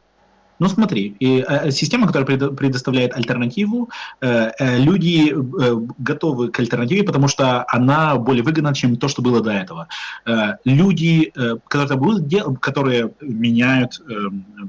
Ну смотри, и, э, система, которая предо- предоставляет альтернативу, э, э, люди э, готовы к альтернативе, потому что она более выгодна, чем то, что было до этого. Э, люди, э, которые, будут которые меняют э,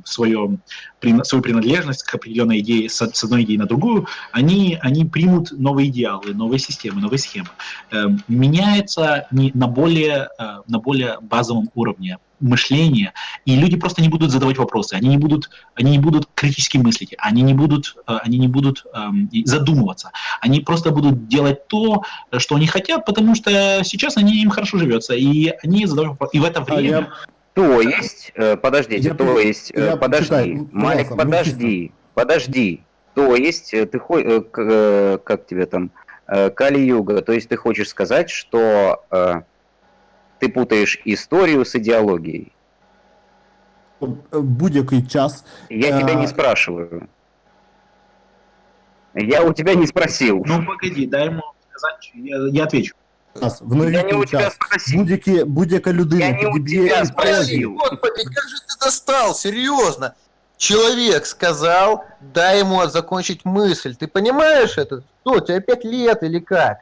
свое, прин- свою принадлежность к определенной идее с, с одной идеи на другую, они, они примут новые идеалы, новые системы, новые схемы. Э, меняется не на, более, э, на более базовом уровне мышления, и люди просто не будут задавать вопросы, они не будут, они не будут критически мыслить, они не будут, э, они не будут эм, задумываться, они просто будут делать то, что они хотят, потому что сейчас они им хорошо живется, и они задают вопросы. И в это А время я То есть, э, подождите, Я то есть, э, я подожди, почитай, Малик, подожди, подожди. То есть, э, ты хо- э, как тебе там, Кали-юга, то есть ты хочешь сказать, что э, ты путаешь историю с идеологией? е, будь-який час Я тебя А. не спрашиваю. Я у тебя не спросил. ну погоди, дай ему сказать, я, я отвечу. час, в Я не у новітній тебя час, спросил. будь-які, будь-яка людина Я не у підіб'є тебя історію. спросил. Господи, как же ты достал, серьезно. Человек сказал, дай ему закончить мысль. Ты понимаешь это? Что, у тебя пять лет или как?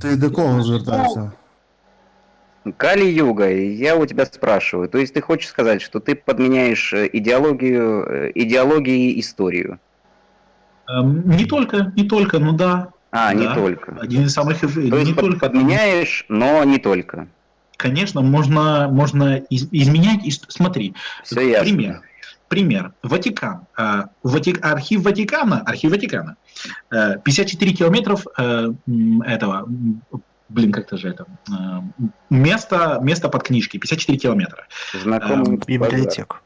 Ти до кого звертаєшся? Кали-юга, я у тебя спрашиваю. То есть ты хочешь сказать, что ты подменяешь э, идеологию, э, идеологией историю? Эм, не только, не только, ну да, А, не Да. только. один из самых, То не есть только. подменяешь, но не только. Конечно, можно, можно из- изменять. и Смотри, Все ясно. пример. Пример. Ватикан. А, Вати- Архив Ватикана, архив Ватикана. э, 54 километров э, этого, блин, как-то же это, э, место, место под книжки, 54 километра. Знакомый Эм, базар.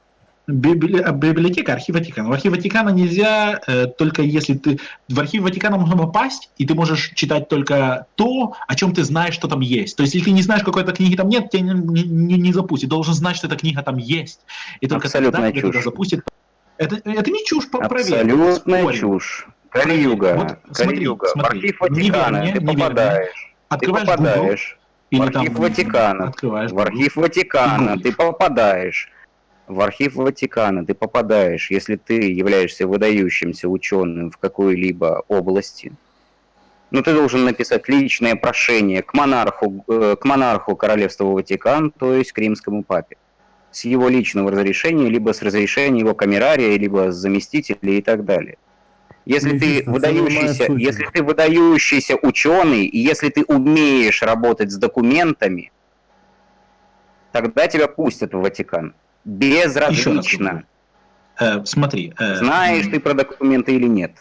Библи- а, Библиотека, архив Ватикана. В архив Ватикана нельзя, э, только если ты... В архив Ватикана можно попасть, и ты можешь читать только то, о чем ты знаешь, что там есть. То есть, если ты не знаешь, какой-то книги там нет, тебя не, не, не запустит. Должен знать, что эта книга там есть. И только Абсолютная тогда тебя чушь. запустит. Это, это не чушь, проверь. Абсолютная чушь. Кали-юга. Вот смотри, Кали-юга. Смотри. архив Ватикана Не верь мне, ты не верь попадаешь. Ты Открываешь Google попадаешь. В архив там, Ватикана. Открываешь В архив Ватикана ты попадаешь. В архив Ватикана ты попадаешь, если ты являешься выдающимся ученым в какой-либо области. Ну, ты должен написать личное прошение к монарху, э, к монарху Королевства Ватикан, то есть к римскому папе. С его личного разрешения, либо с разрешения его камерария, либо с заместителей и так далее. Если ты выдающийся, если ты выдающийся ученый, и если ты умеешь работать с документами, тогда тебя пустят в Ватикан. Безразлично, Э, смотри. э, знаешь ты про документы или нет.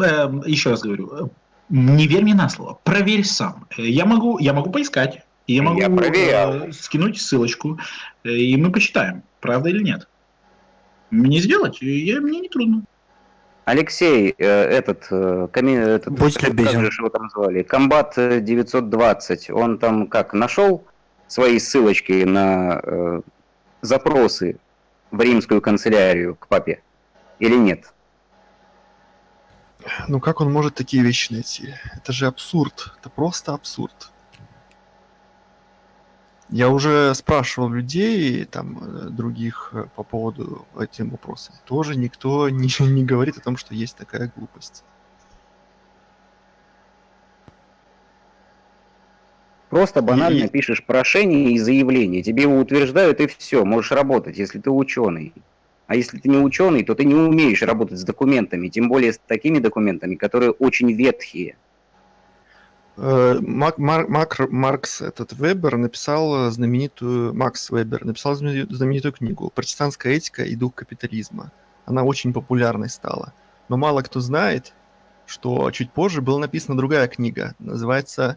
э, еще раз говорю, э, Не верь мне на слово, проверь сам. Э, Я могу, я могу поискать, я могу Я проверял. э, скинуть ссылочку, и мы почитаем, правда или нет. Мне сделать, я, мне не трудно. Алексей, э, этот, э, коми- этот, Будь как любезен. же его там звали, Комбат э, 920, он там как, нашел свои ссылочки на э, запросы в римскую канцелярию к папе или нет? Ну как он может такие вещи найти? Это же абсурд. Это просто абсурд. Я уже спрашивал людей, там, э, других э, по поводу этим вопросам. Тоже никто не, не говорит о том, что есть такая глупость. Просто банально И- пишешь прошение и заявление, тебе его утверждают и все, можешь работать, если ты ученый. А если ты не ученый, то ты не умеешь работать с документами, тем более с такими документами, которые очень ветхие. Э, Мак- Мар- Макр- Маркс, этот Вебер, написал знаменитую... Макс Вебер написал знамени- знаменитую книгу «Протестантская этика и дух капитализма». Она очень популярной стала. Но мало кто знает, что чуть позже была написана другая книга, называется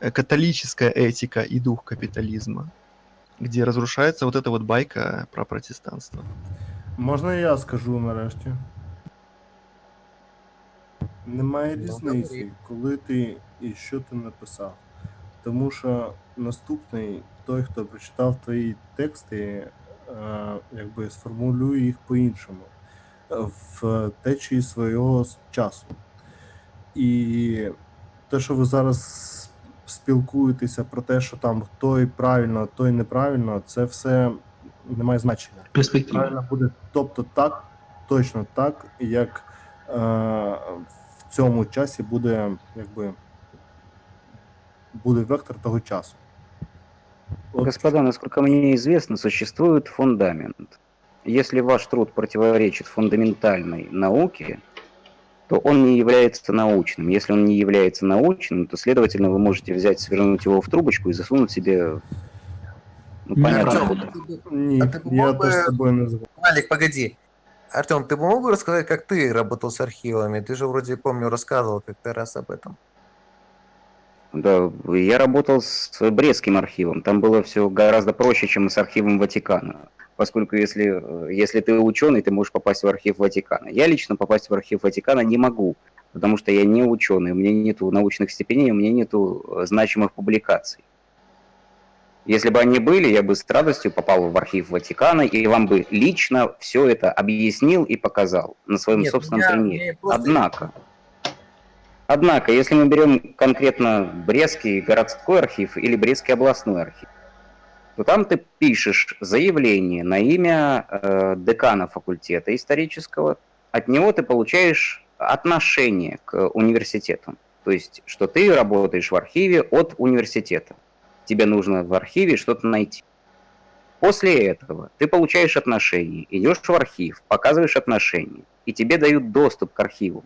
э, «Католическая этика и дух капитализма», где разрушается вот эта вот байка про протестанство. Можна я скажу нарешті? Немає різниці, коли ти і що ти написав. Тому що наступний, той, хто прочитав твої тексти, е, якби сформулює їх по-іншому е, в течії свого часу. І те, що ви зараз спілкуєтеся про те, що там той правильно, той неправильно, це все не має значення. Перспектива. Правильно буде, тобто так, точно так, як в цьому часі буде, якби буде вектор того часу. От Господа, насколько мне известно, существует фундамент. Если ваш труд противоречит фундаментальной науке, то он не является научным. Если он не является научным, то, следовательно, вы можете взять, свернуть его в трубочку и засунуть себе, ну, Не понятно, А ти я з тобою не згоден. Алик, погоди. Артем, ты мог бы рассказать, как ты работал с архивами? Ты же вроде, помню, рассказывал как-то раз об этом. Да, я работал с Брестским архивом. Там было все гораздо проще, чем с архивом Ватикана. Поскольку если, э, если ты ученый, ты можешь попасть в архив Ватикана. Я лично попасть в архив Ватикана не могу, потому что я не ученый, у меня нету научных степеней, у меня нету э, значимых публикаций. Если бы они были, я бы с радостью попал в архив Ватикана и вам бы лично все это объяснил и показал на своем Нет, собственном меня- примере. просто- Однако, однако, если мы берем конкретно Брестский городской архив или Брестский областной архив, то там ты пишешь заявление на имя э, декана факультета исторического, от него ты получаешь отношение к университету. То есть, что ты работаешь в архиве от университета. Тебе нужно в архиве что-то найти. После этого ты получаешь отношение, идешь в архив, показываешь отношение, и тебе дают доступ к архиву.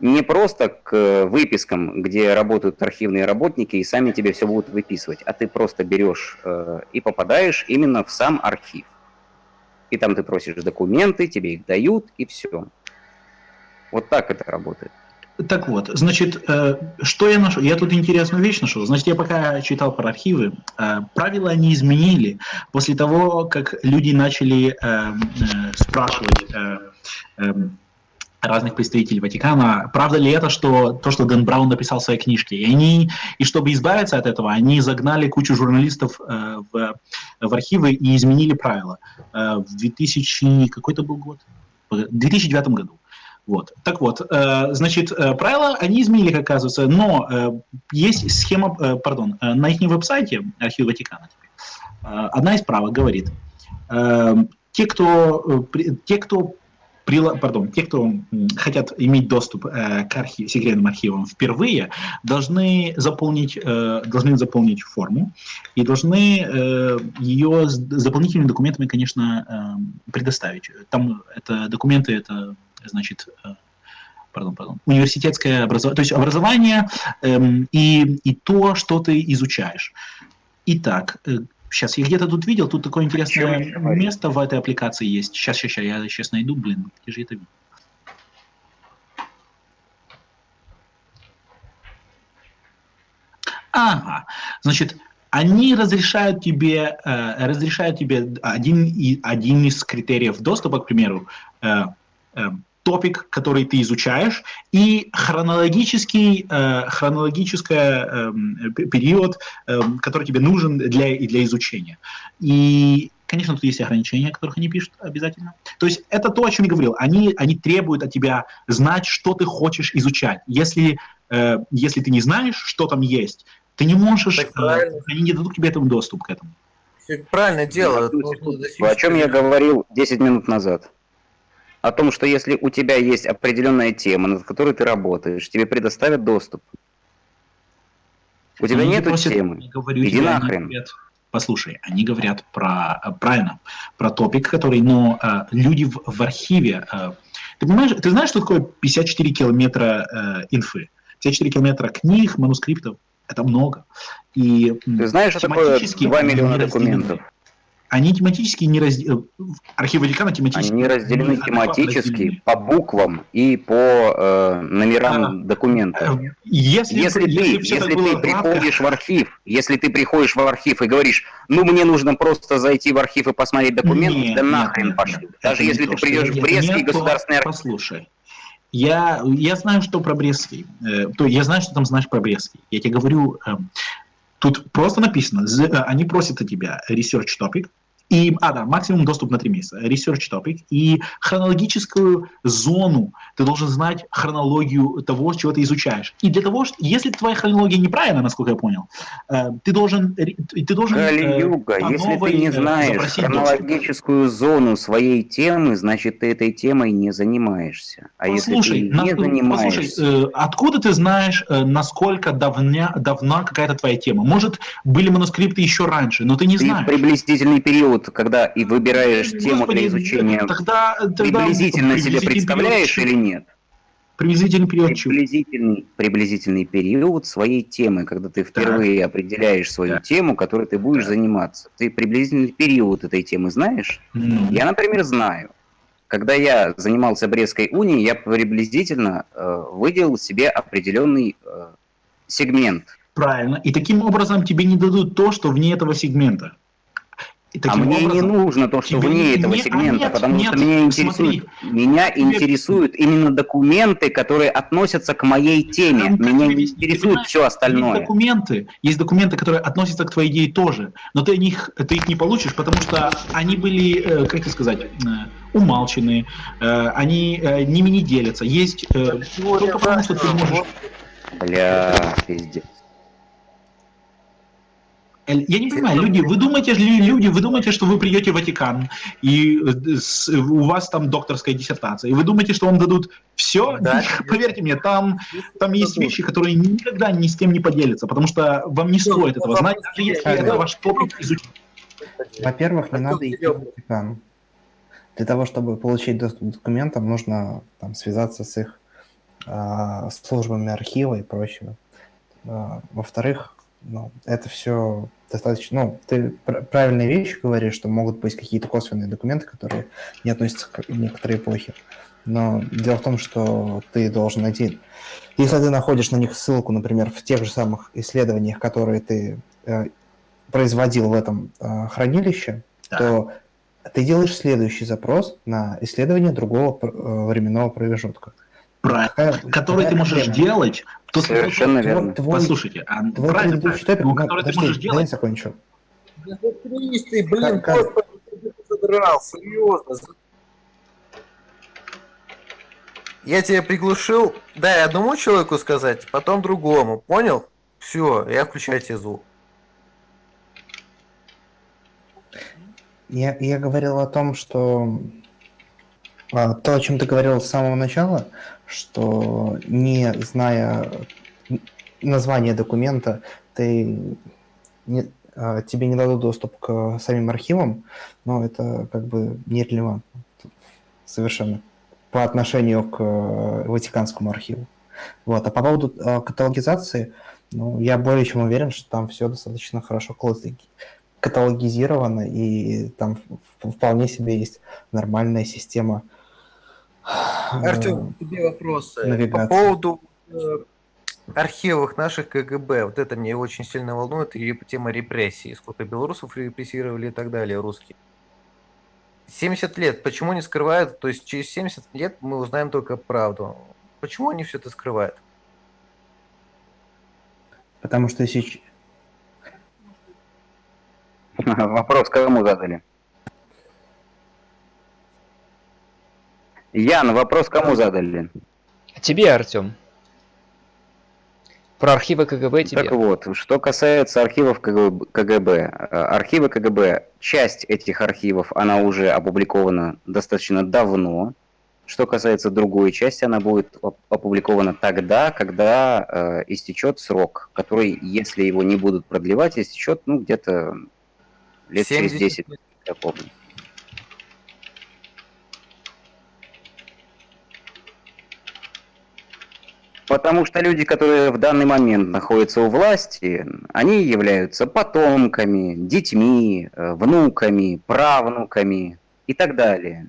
Не просто к э, выпискам, где работают архивные работники и сами тебе все будут выписывать, а ты просто берешь э, и попадаешь именно в сам архив. И там ты просишь документы, тебе их дают, и все. Вот так это работает. Так вот, значит, э, что я нашел? Я тут интересную вещь нашел. Значит, я пока читал про архивы, э, правила они изменили после того, как люди начали э, спрашивать э, э, разных представителей Ватикана, правда ли это, что то, что Дэн Браун написал в своей книжке. И они, и чтобы избавиться от этого, они загнали кучу журналистов э, в, в архивы и изменили правила. Э, в 2000, какой это был год? В 2009 году. Вот. Так вот, э, значит, э, правила они изменили, как оказывается, но э, есть схема, э, пардон, на их веб-сайте архива Ватикана одна из правок говорит, те, кто, те, кто прила- пардон, те, кто хотят иметь доступ э, к архи- секретным архивам впервые, должны заполнить, э, должны заполнить форму и должны э, ее с, с дополнительными документами, конечно, э, предоставить. Там это документы, это значит, э, пардон, пардон, университетское образование, то есть образование эм, и, и то, что ты изучаешь. Итак, сейчас я где-то тут видел, тут такое интересное говорить? место в этой аппликации есть. Сейчас, сейчас, сейчас, я сейчас найду, блин, где же это? Ага, значит, они разрешают тебе, э, разрешают тебе один, и, один из критериев доступа, к примеру, э, э, топик, который ты изучаешь, и хронологический, э, хронологический э, период, э, который тебе нужен для, для изучения. И, конечно, тут есть ограничения, о которых они пишут обязательно. То есть это то, о чем я говорил. Они, они требуют от тебя знать, что ты хочешь изучать. Если, э, если ты не знаешь, что там есть, ты не можешь, Так э, правильно. они не дадут тебе этому доступ к этому. Правильно достичь О чем я говорил 10 минут назад. О том, что если у тебя есть определенная тема, над которой ты работаешь, тебе предоставят доступ. У тебя Они нету просят- темы. я говорю Иди нахрен. говорят- послушай, они говорят про, э, правильно, про топик, который, но э, люди в, в архиве, э, ты понимаешь, ты знаешь, что такое 54 километра э, инфы? 54 километра книг, манускриптов, это много. И Ты знаешь, что такое тематически 2 они миллиона не документов? Они тематически не разделены. Архив Ватикана тематически Они разделены адекватно тематически разделены. по буквам и по э, номерам документов. Э, Если, Если ты, если, если ты приходишь в архив, если ты приходишь в архив и говоришь, ну мне нужно просто зайти в архив и посмотреть документы, Нет, да нет, нахрен нет, пошли. нет, Даже не если то, ты придешь в Брестский государственный архив, Послушай, я, я знаю, что про Брестский. э, то я знаю, что там знаешь про Брестский. Я тебе говорю, эм, тут просто написано, э, они просят от тебя research topic, и, а, да, максимум доступ на три месяца. Research topic и хронологическую зону. Ты должен знать хронологию того, чего ты изучаешь. И для того, что, если твоя хронология неправильна, насколько я понял, э, ты должен, ты должен э, Кали-юга, по если новой, ты не э, знаешь запросить доступ. хронологическую зону своей темы, значит ты этой темой не занимаешься. А Послушай, если ты на- не занимаешься, послушай, э, откуда ты знаешь, э, насколько давня, давна какая-то твоя тема? Может, были манускрипты еще раньше, но ты не ты знаешь. приблизительный период, когда и выбираешь тему Господи, для изучения, Тогда, тогда приблизительно себе представляешь период- или нет? Приблизительный период? Приблизительный, приблизительный период своей темы, когда ты впервые определяешь свою Так. тему, которой ты будешь Так. заниматься. Ты приблизительный период этой темы знаешь? Ну, Я, например, знаю. Когда я занимался Брестской унией, я приблизительно э, выделил себе определенный э, сегмент. Правильно. И таким образом тебе не дадут то, что вне этого сегмента. И А мне не образом- нужно то, что вне не- этого не- а сегмента, нет, потому нет, что меня смотри. интересует, меня Тебе- интересуют именно документы, которые относятся к моей теме. Ну, Меня не интересует все Есть остальное. документы, есть документы, которые относятся к твоей идее тоже, но ты, них, ты их не получишь, потому что они были, э, как тебе сказать, э, умалчены, э, они ними не делятся. Есть только потому, что ты можешь... Бля, пиздец. Э, Я не понимаю, люди, вы думаете, люди, вы думаете, что вы придете в Ватикан, и э, у вас там докторская диссертация, и вы думаете, что вам дадут все? Да. Поверьте мне, там, там есть вещи, которые никогда ни с кем не поделятся, потому что вам не стоит этого знать, даже если это ваш топик изучения. Во-первых, не надо идти в Ватикан. Для того, чтобы получить доступ к документам, нужно там, связаться с их а, службами архива и прочего. А, во-вторых, ну, это все достаточно... Ну, ты пр- правильные вещи говоришь, что могут быть какие-то косвенные документы, которые не относятся к некоторой эпохе. Но дело в том, что ты должен найти... Если ты находишь на них ссылку, например, в тех же самых исследованиях, которые ты э, производил в этом э, хранилище, Да. то ты делаешь следующий запрос на исследование другого э, временного промежутка. Правильно. Который ты можешь делать. то- Совершенно верно. твой- Послушайте, а, Твой правильно, предыдущий правильно. топик, Ну, который ты подожди, можешь дай я делать. закончу. Да заткнись ты, блин, как? господи, ты задрал, серьезно. Я тебя приглушил, дай одному человеку сказать, потом другому, понял? Все, я включаю тебе звук. Я, я говорил о том, что а, то, о чем ты говорил с самого начала, что не зная название документа, ты не- а, тебе не дадут доступ к самим архивам, но это как бы нерелевантно совершенно по отношению к э, Ватиканскому архиву. Вот. А по поводу э, каталогизации, ну, я более чем уверен, что там все достаточно хорошо каталоги- каталогизировано, и там вполне себе есть нормальная система. Э, Артем, к тебе вопросы. навигация. По поводу э, архивах наших КГБ. Вот это мне очень сильно волнует. И тема репрессий. Сколько белорусов репрессировали и так далее, русские. 70 лет. Почему не скрывают? То есть через 70 лет мы узнаем только правду. Почему они все это скрывают? Потому что сейчас... Вопрос кому задали? Ян, вопрос кому задали? Тебе, Артем. Про архивы КГБ тебе. Так вот, что касается архивов КГБ, э, архивы КГБ, часть этих архивов, она уже опубликована достаточно давно. Что касается другой части, она будет оп- опубликована тогда, когда э, истечет срок, который, если его не будут продлевать, истечет, ну, где-то лет через 70 10, я помню. Потому что люди, которые в данный момент находятся у власти, они являются потомками, детьми, э, внуками, правнуками и так далее.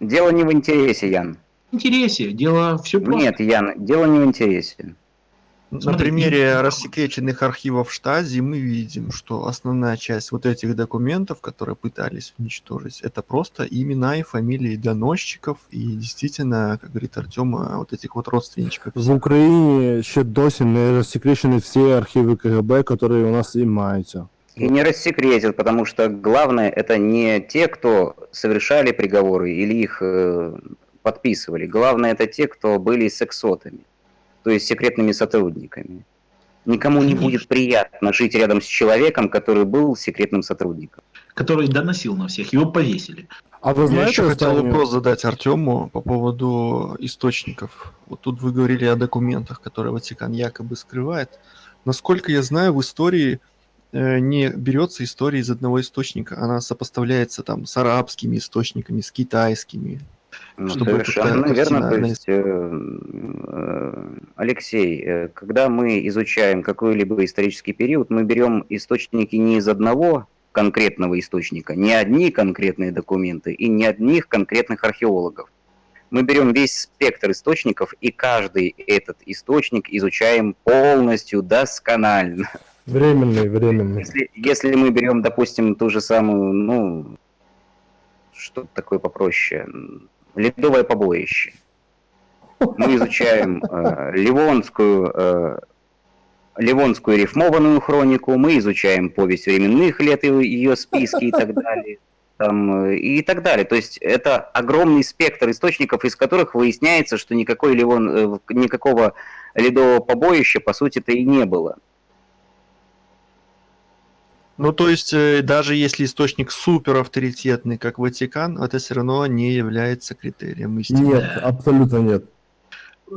Дело не в интересе, Ян. В интересе, дело все просто. Нет, Ян, дело не в интересе. На Смотри, примере рассекреченных архивов Штази мы видим, что основная часть вот этих документов, которые пытались уничтожить, это просто имена и фамилии доносчиков и действительно, как говорит Артем, вот этих вот родственничков. В Україні ще досі не розсекречені всі архіви КГБ, які у нас і маються. И не рассекретят, потому что главное это не те, кто совершали приговоры или их э, подписывали. Главное это те, кто были сексотами, то есть секретными сотрудниками. Никому не будет приятно жить рядом с человеком, который был секретным сотрудником. Который доносил на всех, его повесили. А ви Я знаєте, еще хотел вопрос задать Артему по поводу источников. Вот тут вы говорили о документах, которые Ватикан якобы скрывает. Насколько я знаю, в истории э, не берется история из одного источника, она сопоставляется там с арабскими источниками, с китайскими. Ну, Чтобы совершенно как-то верно. картина То есть, э, э, Алексей, э, когда мы изучаем какой-либо исторический период, мы берем источники не из одного конкретного источника, не одни конкретные документы и не одних конкретных археологов. Мы берем весь спектр источников, и каждый этот источник изучаем полностью, досконально. Временний, временний. Если, если мы берем, допустим, ту же самую, ну, что такое попроще, ледовое побоище. Мы изучаем э, Ливонскую, э, Ливонскую рифмованную хронику, мы изучаем повесть временных лет и ее списки и так далее. Там, э, и так далее. То есть это огромный спектр источников, из которых выясняется, что никакой Ливон, э, никакого ледового побоища, по сути-то, и не было. Ну, то есть, э, даже если источник супер авторитетный, как Ватикан, это все равно не является критерием истины. Нет, абсолютно нет.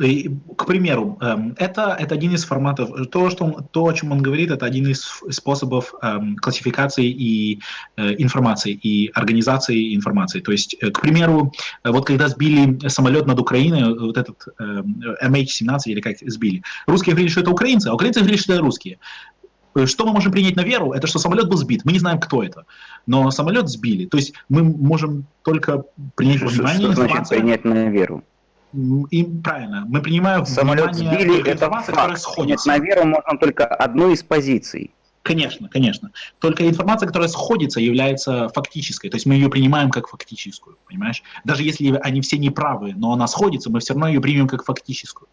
И, к примеру, эм, это, это один из форматов, то, что он- то, о чем он говорит, это один из способов эм, классификации и э, информации, и организации информации. То есть, э, к примеру, э, вот когда сбили самолет над Украиной, э, вот этот эм, MH17 или как сбили, русские говорили, что это украинцы, а украинцы говорили, что это русские. Э, Что мы можем принять на веру, это что самолет был сбит. Мы не знаем, кто это. Но самолет сбили. То есть мы можем только принять Что, внимание что значит принять на веру? И правильно, мы принимаем Самолет внимание сбили, это которая факт. Сходится. на веру можно только одной из позиций. Конечно, конечно. Только информация, которая сходится, является фактической. То есть мы ее принимаем как фактическую, понимаешь? Даже если они все неправы, но она сходится, мы все равно ее примем как фактическую.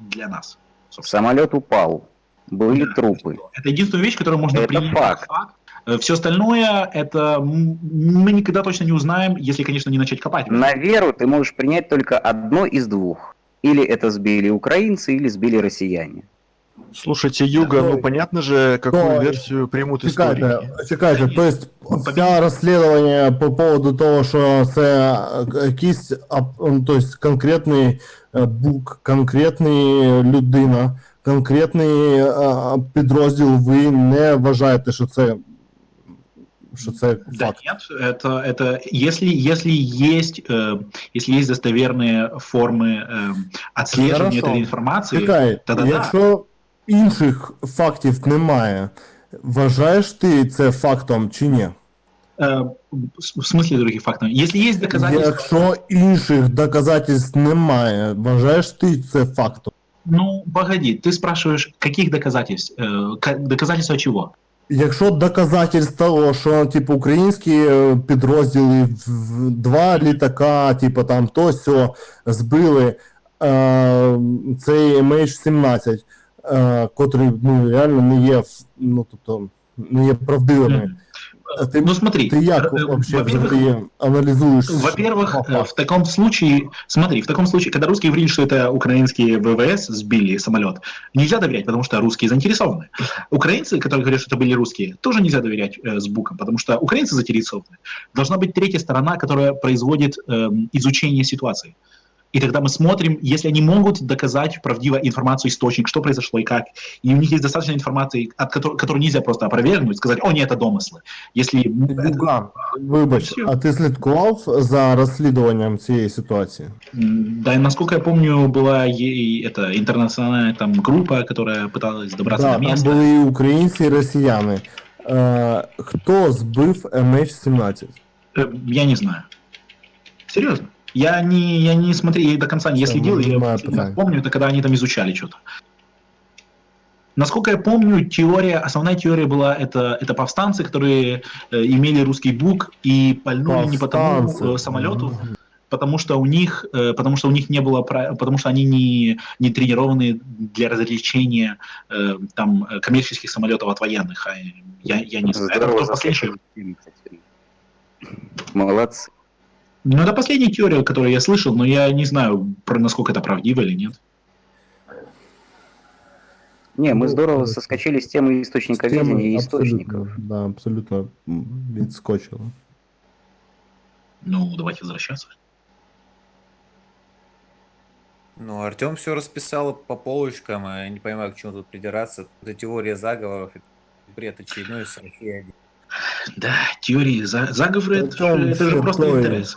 Для нас. собственно. Самолет упал, были Да. трупы. Это единственная вещь, которую можно Это принять факт. факт. Все остальное, это мы никогда точно не узнаем, если, конечно, не начать копать. На веру ты можешь принять только одно из двух. Или это сбили украинцы, или сбили россияне. Слушайте, Юга, ну понятно же, какую Ой. версию примут Чекайте, историки. чекайте, то есть все розслідування по поводу того, що це якийсь ап- ну, то есть конкретний е, бук, конкретний людина, конкретний е, підрозділ, ви не вважаєте, що це, що це Да факт? нет, это, это если, если, есть, э, если есть достоверные формы э, отслеживания Хорошо. этой информации, Чекай, Та-да-да. якщо інших фактів немає, вважаєш ти це фактом чи ні? э, в смысле других фактов? Если есть доказательства... Якщо інших доказательств немає, вважаєш ти це фактом? Ну, погоди, ты спрашиваешь, каких доказательств? Э, ка- доказательства чего? Якщо доказательств того, що типу українські е, підрозділи в- в два літака, типу там то сьо збили е, цей MH17, е, котрий ну, реально не є ну, тобто, не є правдивими. А Ти, Ну смотри, ти як э, вообще во-первых, взагалі аналізуєш? Во-первых, факт? э, в таком случае, смотри, в таком случае, когда русские говорили, что это украинские ВВС сбили самолет, нельзя доверять, потому что русские заинтересованы. Украинцы, которые говорят, что это были русские, тоже нельзя доверять э, с буком, потому что украинцы заинтересованы. Должна быть третья сторона, которая производит эм, изучение ситуации. И тогда мы смотрим, если они могут доказать правдиво информацию, источник, что произошло и как, и у них есть достаточно информации, от которой, которую нельзя просто опровергнуть, сказать, о, нет, это домыслы. Если это- Юган, вибач, а ти слідкував за розслідуванням цієї ситуації? М, Да, и насколько я помню, была и это интернациональная там группа, которая пыталась добраться Да, до там места. були і українці, і росіяни. Е, хто збив MH17? Э, Я не знаю. Серьезно. Я не, я не смотрел, я до конца не Всё, следил, я питание. помню, это когда они там изучали что-то. Насколько я помню, теория, основная теория была, это, это повстанцы, которые э, имели русский бук и пальнули не по тому Повстанцы. э, самолету, потому что у них, э, потому что у них не было, потому что они не, не тренированы для развлечения э, там коммерческих самолетов от военных. А я, я не знаю. Это кто последний-. Молодцы. Ну, это последняя теория, которую я слышал, но я не знаю, про насколько это правдиво или нет. Не, мы Ну, здорово соскочили с темы источника видения и источников. Да, абсолютно м, відскочило. Ну, давайте возвращаться. Ну, Артем все расписал по полочкам, а я не понимаю, к чему тут придираться. Это теория заговоров, бред очередной России. Да, теории за- заговора, это, это же просто интерес.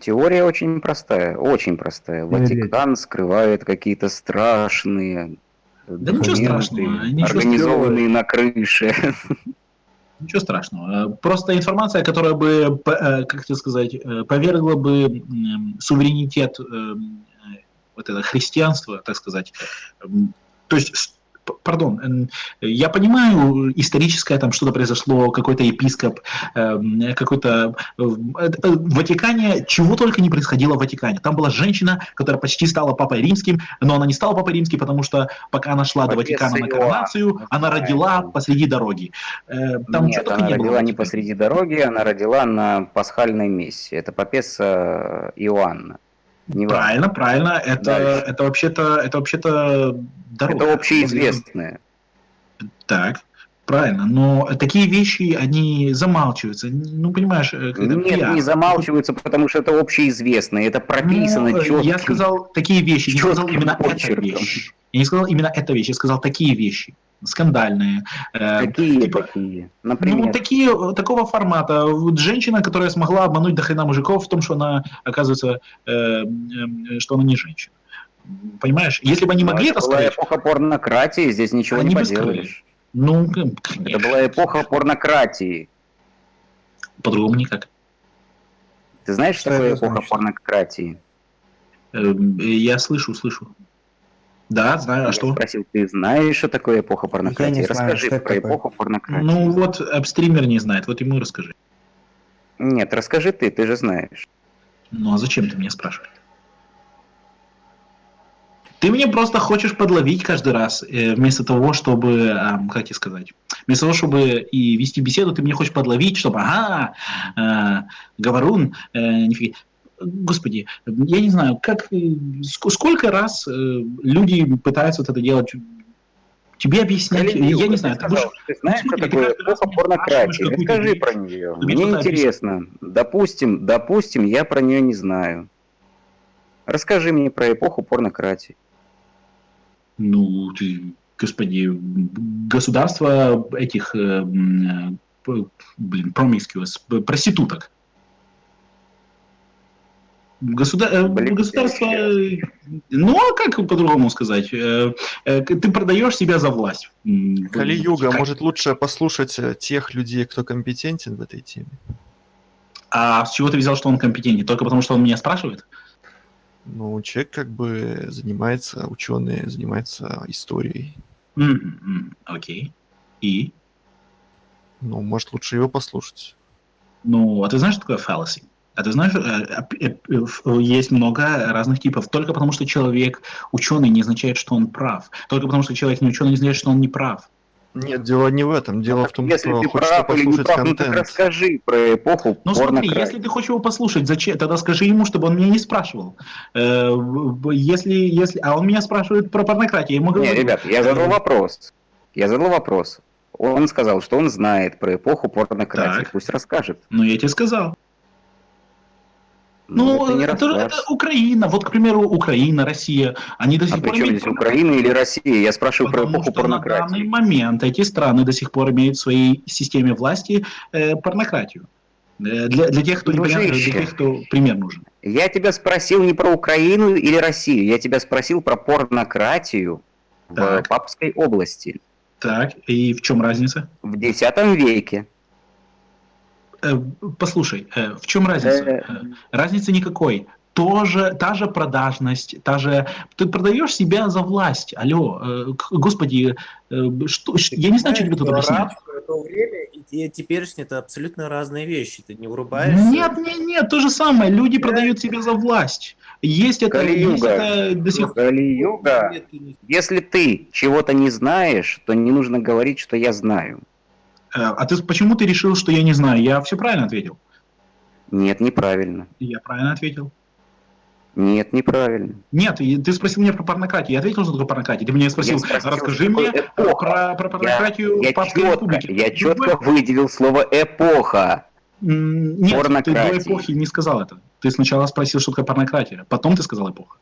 Теория очень простая, очень простая. Ватикан скрывает какие-то страшные Да ничего страшного, ничего организованные на крыше. Ничего страшного. Просто информация, которая бы, э, как это сказать, э, повергла бы суверенитет эм, э, вот это христианство, так сказать. М, То есть, пардон, я понимаю, историческое там что-то произошло, какой-то епископ, эм, какой-то... э, э, В Ватикане чего только не происходило в Ватикане. Там была женщина, которая почти стала папой римским, но она не стала папой римским, потому что пока она шла до Папесса Ватикана на коронацию, она родила посреди дороги. Э, Там Нет, она не было. родила в не посреди дороги, она родила на пасхальной мессе. Это папесса Иоанна. Не важно. Правильно, правильно. Это, Дальше. это вообще-то, это вообще-то дорога. Это общеизвестное. Так, правильно. Но такие вещи, они замалчиваются. Ну, понимаешь, э, это Нет, пиар. не замалчиваются, потому что это общеизвестное, это прописано Ну, четко. Я сказал такие вещи, не сказал именно эта вещь. Я не сказал именно эта вещь, я сказал такие вещи. Скандальные. Э, Какие типа, такие? Ну, Например, такие, э, такого формата. Вот женщина, которая смогла обмануть до хрена мужиков в том, что она, оказывается, э, э, что она не женщина. Понимаешь? Если бы они но могли это это была эпоха порнократии, здесь ничего не поделаешь. ну, э, Это конечно, была эпоха порнократии. по-другому никак. Ты знаешь, что такое эпоха порнократии? Э, Я слышу, слышу. Да, знаю, а Я что? спросил, ты знаешь, что такое эпоха порнократии? знаю, Расскажи что про такое. эпоху порнократии. Ну вот, э, стример не знает, вот ему и расскажи. Нет, расскажи ты, ты же знаешь. Ну а зачем ты меня спрашиваешь? Ты мне просто хочешь подловить каждый раз, э, вместо того, чтобы, как тебе сказать, вместо того, чтобы и вести беседу, ты меня хочешь подловить, чтобы, ага, э, говорун, э, нифига. Господи, я не знаю, как, э, ск- сколько раз э, люди пытаются вот это делать, тебе объяснять, Календюк, я не знаю, ты сказал, ты знаешь, что такое эпоха порнократии? Расскажи про нее. Мне интересно. Допустим, допустим, я про нее не знаю. Расскажи мне про эпоху порнократии. Ну, ты, господи, государство этих, э, блин, promiscuous, п- проституток. Государ... э, Блин, Государство... э, Ну, а как по-другому сказать? Э, Ты продаешь себя за власть. М, Кали-юга, как- может лучше послушать тех людей, кто компетентен в этой теме? А с чего ты взял, что он компетентен? Только потому, что он меня спрашивает? Ну, человек как бы занимается, ученый занимается историей. М, Окей. И? Ну, может лучше его послушать. Ну, а ты знаешь, что такое fallacy? А ты знаешь, э, э, э, есть много разных типов. Только потому, что человек ученый, не означает, что он прав. Только потому, что человек не ученый, не означает, что он не прав. Нет, дело не в этом. Дело в том, Если что ты хочется прав или не послушать прав, ну так контент. расскажи про эпоху Ну смотри, если ты хочешь его послушать, зачем? Тогда скажи ему, чтобы он меня не спрашивал. Если, если, а он меня спрашивает про порнократию, я ему говорю. Не, ребят, я задал вопрос. Я задал вопрос. Он сказал, что он знает про эпоху порнократии. Так. Пусть расскажет. Ну, я тебе сказал. Ну, Ну, это это, это Украина. Вот, к примеру, Украина, Россия. Они до сих А пор имеют здесь Украина или Россия? Я спрашиваю про Потому эпоху что на данный порнократии. момент эти страны до сих пор имеют в своей системе власти э, порнократию. Э, Для, для тех, кто не понимает, Дружище. для тех, кто пример нужен. Я тебя спросил не про Украину или Россию. Я тебя спросил про порнократию в Так. Папской области Так, и в чем разница? в X веке. Э, Послушай, э, в чем разница? Э. Разницы никакой. Тоже, та же продажность, та же... Ты продаешь себя за власть. Алло, господи, что, ш- я не знаю, что тебе тут объяснять. То время и те- теперешнее это абсолютно разные вещи. Ты не врубаешься. Нет, нет, нет, то же самое. Люди продают себя за власть. Есть это, есть Кали-юга. это до сих пор. Ты Если ты чего-то не знаешь, то не нужно говорить, что я знаю. Э, А ты почему ты решил, что я не знаю? Я все правильно ответил. Нет, неправильно. Я правильно ответил. Нет, неправильно. Нет, ты спросил меня про порнократию. Я ответил, что такое порнократия. Ты меня спросил, Я спросил, расскажи мне эпоха. про, про порнократию Я в Папской четко, республике. я четко выделил слово эпоха. Нет, ты до эпохи не сказал это. Ты сначала спросил, что такое порнократия, потом ты сказал эпоха.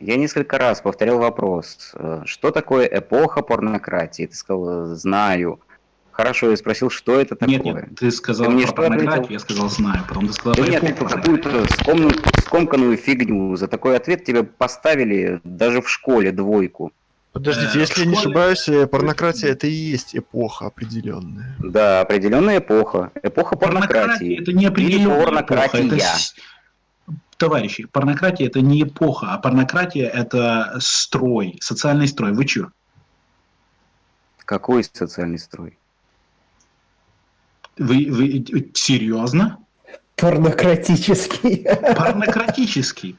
Я несколько раз повторял вопрос, э, что такое эпоха порнократии? Ты сказал, знаю. Хорошо, я спросил, что это такое? Нет, нет, ты сказал Ты мне про порнократию, я сказал знаю, потом ты сказал Да про нет, ты какую-то скомну- скомканную фигню. За такой ответ тебе поставили даже в школе двойку. Подождите, Э, если я не школе- ошибаюсь, э, порнократия это и есть эпоха определенная. Да, определенная эпоха. Эпоха порнократии. это не определенная эпоха. порнократия. Это с- Товарищи, порнократия это не эпоха, а порнократия это строй, социальный строй. Вы чё? Какой социальный строй? Вы, вы серьезно? Порнократический. Порнократический.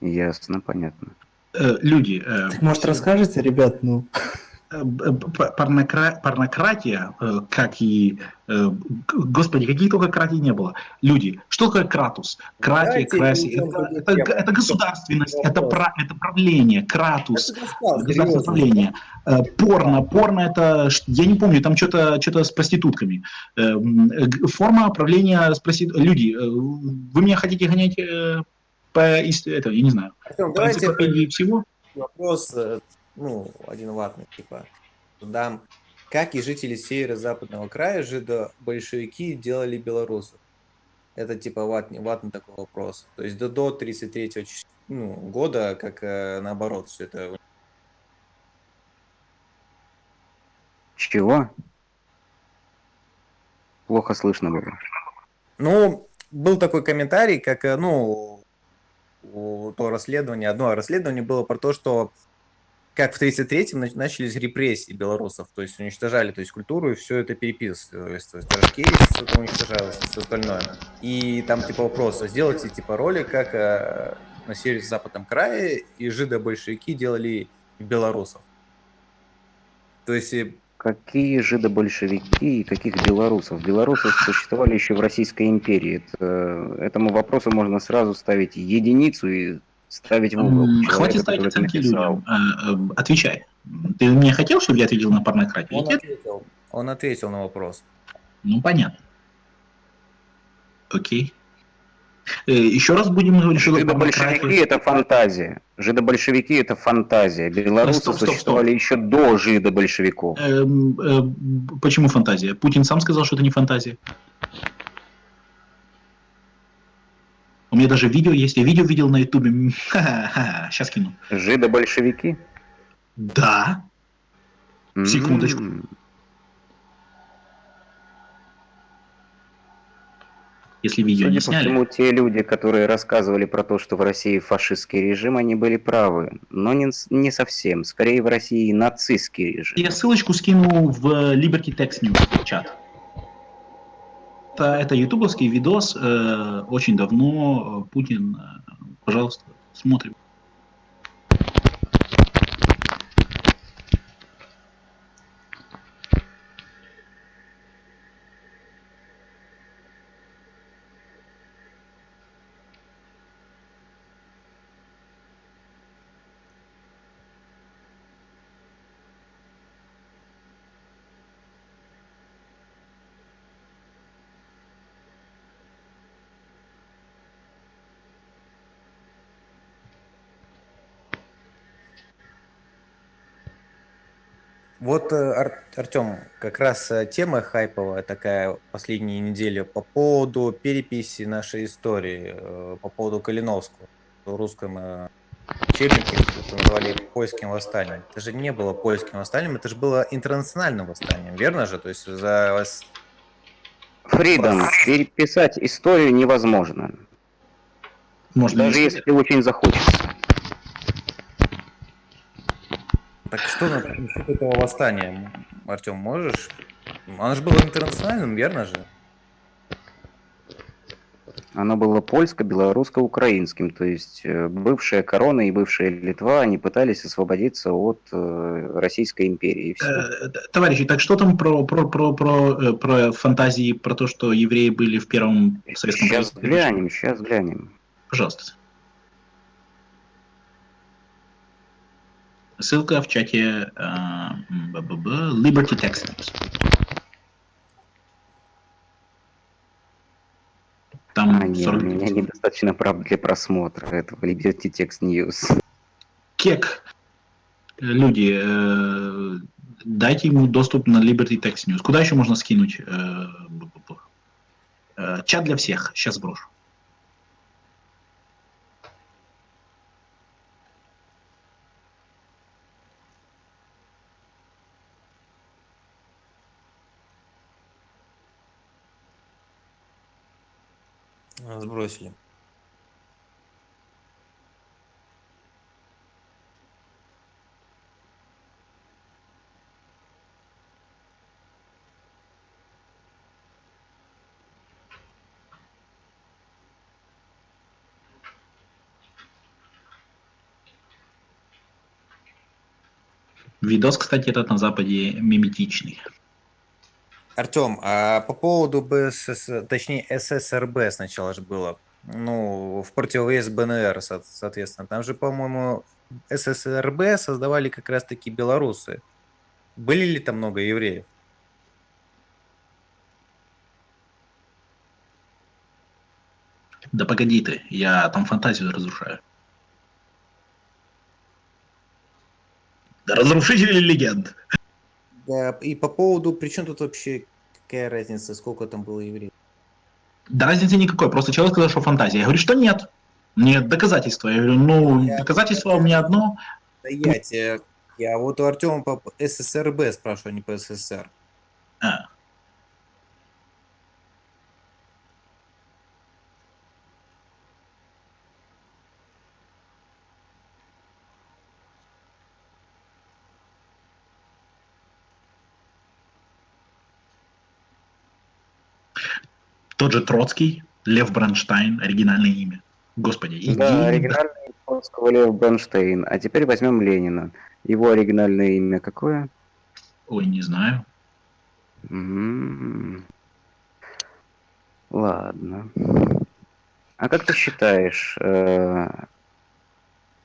Ясно, понятно. Э, люди, э, Так, может, расскажете, ребят, ну... э, п- порнокра- порнократия, э, как и... э, Господи, каких только кратий не было. Люди, что такое кратус? Кратия, краси, это, это- это государственность, это, пра- это правление, кратус. Государственное правление. Э, Порно, порно это, я не помню, там что-то что с проститутками. Э, м, э, г- Форма правления с проститутками. Люди, э, вы меня хотите гонять э, по это, я не знаю, Артем, по энциклопедии всего? вопрос, э, ну, один ватный, типа, дам. Как и жители северо-западного края жидо-большевики делали белорусов? Это типа ватный, ватный такой вопрос. То есть до, до 33 ну, года, как э, наоборот, все это Чего? Плохо слышно было. Ну, был такой комментарий, как, э, ну, то расследование, одно расследование было про то, что как в 33-м нач- начались репрессии белорусов, то есть уничтожали то есть, культуру и все это переписывалось, то есть рожки все это уничтожалось, все остальное. И там типа вопрос, а сделайте типа ролик, как э, на северо-западном крае и жидо-большевики делали белорусов. То есть э, Какие жидобольшевики и каких белорусов? Белорусы существовали еще в Российской империи. Это- этому вопросу можно сразу ставить единицу и ставить в угол. Человека, Хватит ставить оценки людям. Э, э, Отвечай. Ты мне хотел, чтобы я ответил на порнократию? он ответил, он ответил на вопрос. Ну, понятно. Окей. Э, Еще раз будем говорить, что Жидобольшевики демократия. это фантазия. Жидобольшевики это фантазия. Белорусы Стоп, стоп, стоп. существовали еще до жидобольшевиков. Эм, э, Почему фантазия? Путин сам сказал, что это не фантазия. У меня даже видео есть. Я видео видел на ютубе. Сейчас кину. Жидобольшевики? Да. Секундочку. Если видео Судя не сняли. всему, те люди, которые рассказывали про то, что в России фашистский режим, они были правы. Но не, не совсем. Скорее, в России нацистский режим. Я ссылочку скину в Liberty Text News в чат. Это, это ютубовский видос, э, очень давно, э, Путин, э, пожалуйста, смотрим. Вот, Артем, как раз э, тема хайповая такая последние недели по поводу переписи нашей истории, э, по поводу Калиновского в русском э, учебнике, это называли польским восстанием. Это же не было польским восстанием, это же было интернациональным восстанием, верно же? То есть за вас Фридом, переписать историю невозможно. Можно Даже если- очень захочется. Так что на- насчет этого восстания, Артем, можешь? Оно же было интернациональным, верно же? Оно было польско-белорусско-украинским, то есть э, бывшая корона и бывшая Литва, они пытались освободиться от э, Российской империи. Э, Товарищи, так что там про, про, про, про, про фантазии, про то, что евреи были в первом советском Сейчас правительстве? глянем, сейчас глянем. Пожалуйста. Ссылка в чате б-б-б, Liberty Text News. Там А, нет, 40 у меня недостаточно прав для просмотра этого Liberty Text News. кек. Люди, э, дайте ему доступ на Liberty Text News. Куда еще можно скинуть? э? Э, чат для всех. Сейчас брошу. Сбросили. Видос, кстати, этот на Западе миметичный. Артем, а по поводу БСС, точнее ССРБ сначала же было, ну, в противовес БНР, со- соответственно. Там же, по-моему, ССРБ создавали как раз-таки белорусы. Были ли там много евреев? Да погоди ты, я там фантазию разрушаю. Да разрушители легенд. Да, и по поводу, при чем тут вообще какая разница, сколько там было евреев? Да разницы никакой, просто человек сказал, что фантазия. Я говорю, что нет. Нет доказательства. Я говорю, ну, Я- доказательство у меня одно. Да я я вот у Артема по ССРБ спрашиваю, а не по СССР. А. Тот же Троцкий, Лев Бронштайн, оригинальное имя. Господи, и Да, оригинальное Троцкого Лев Бронштейн. А теперь возьмем Ленина. Его оригинальное имя какое? Ой, не знаю. М. Ладно. А как ты считаешь, э,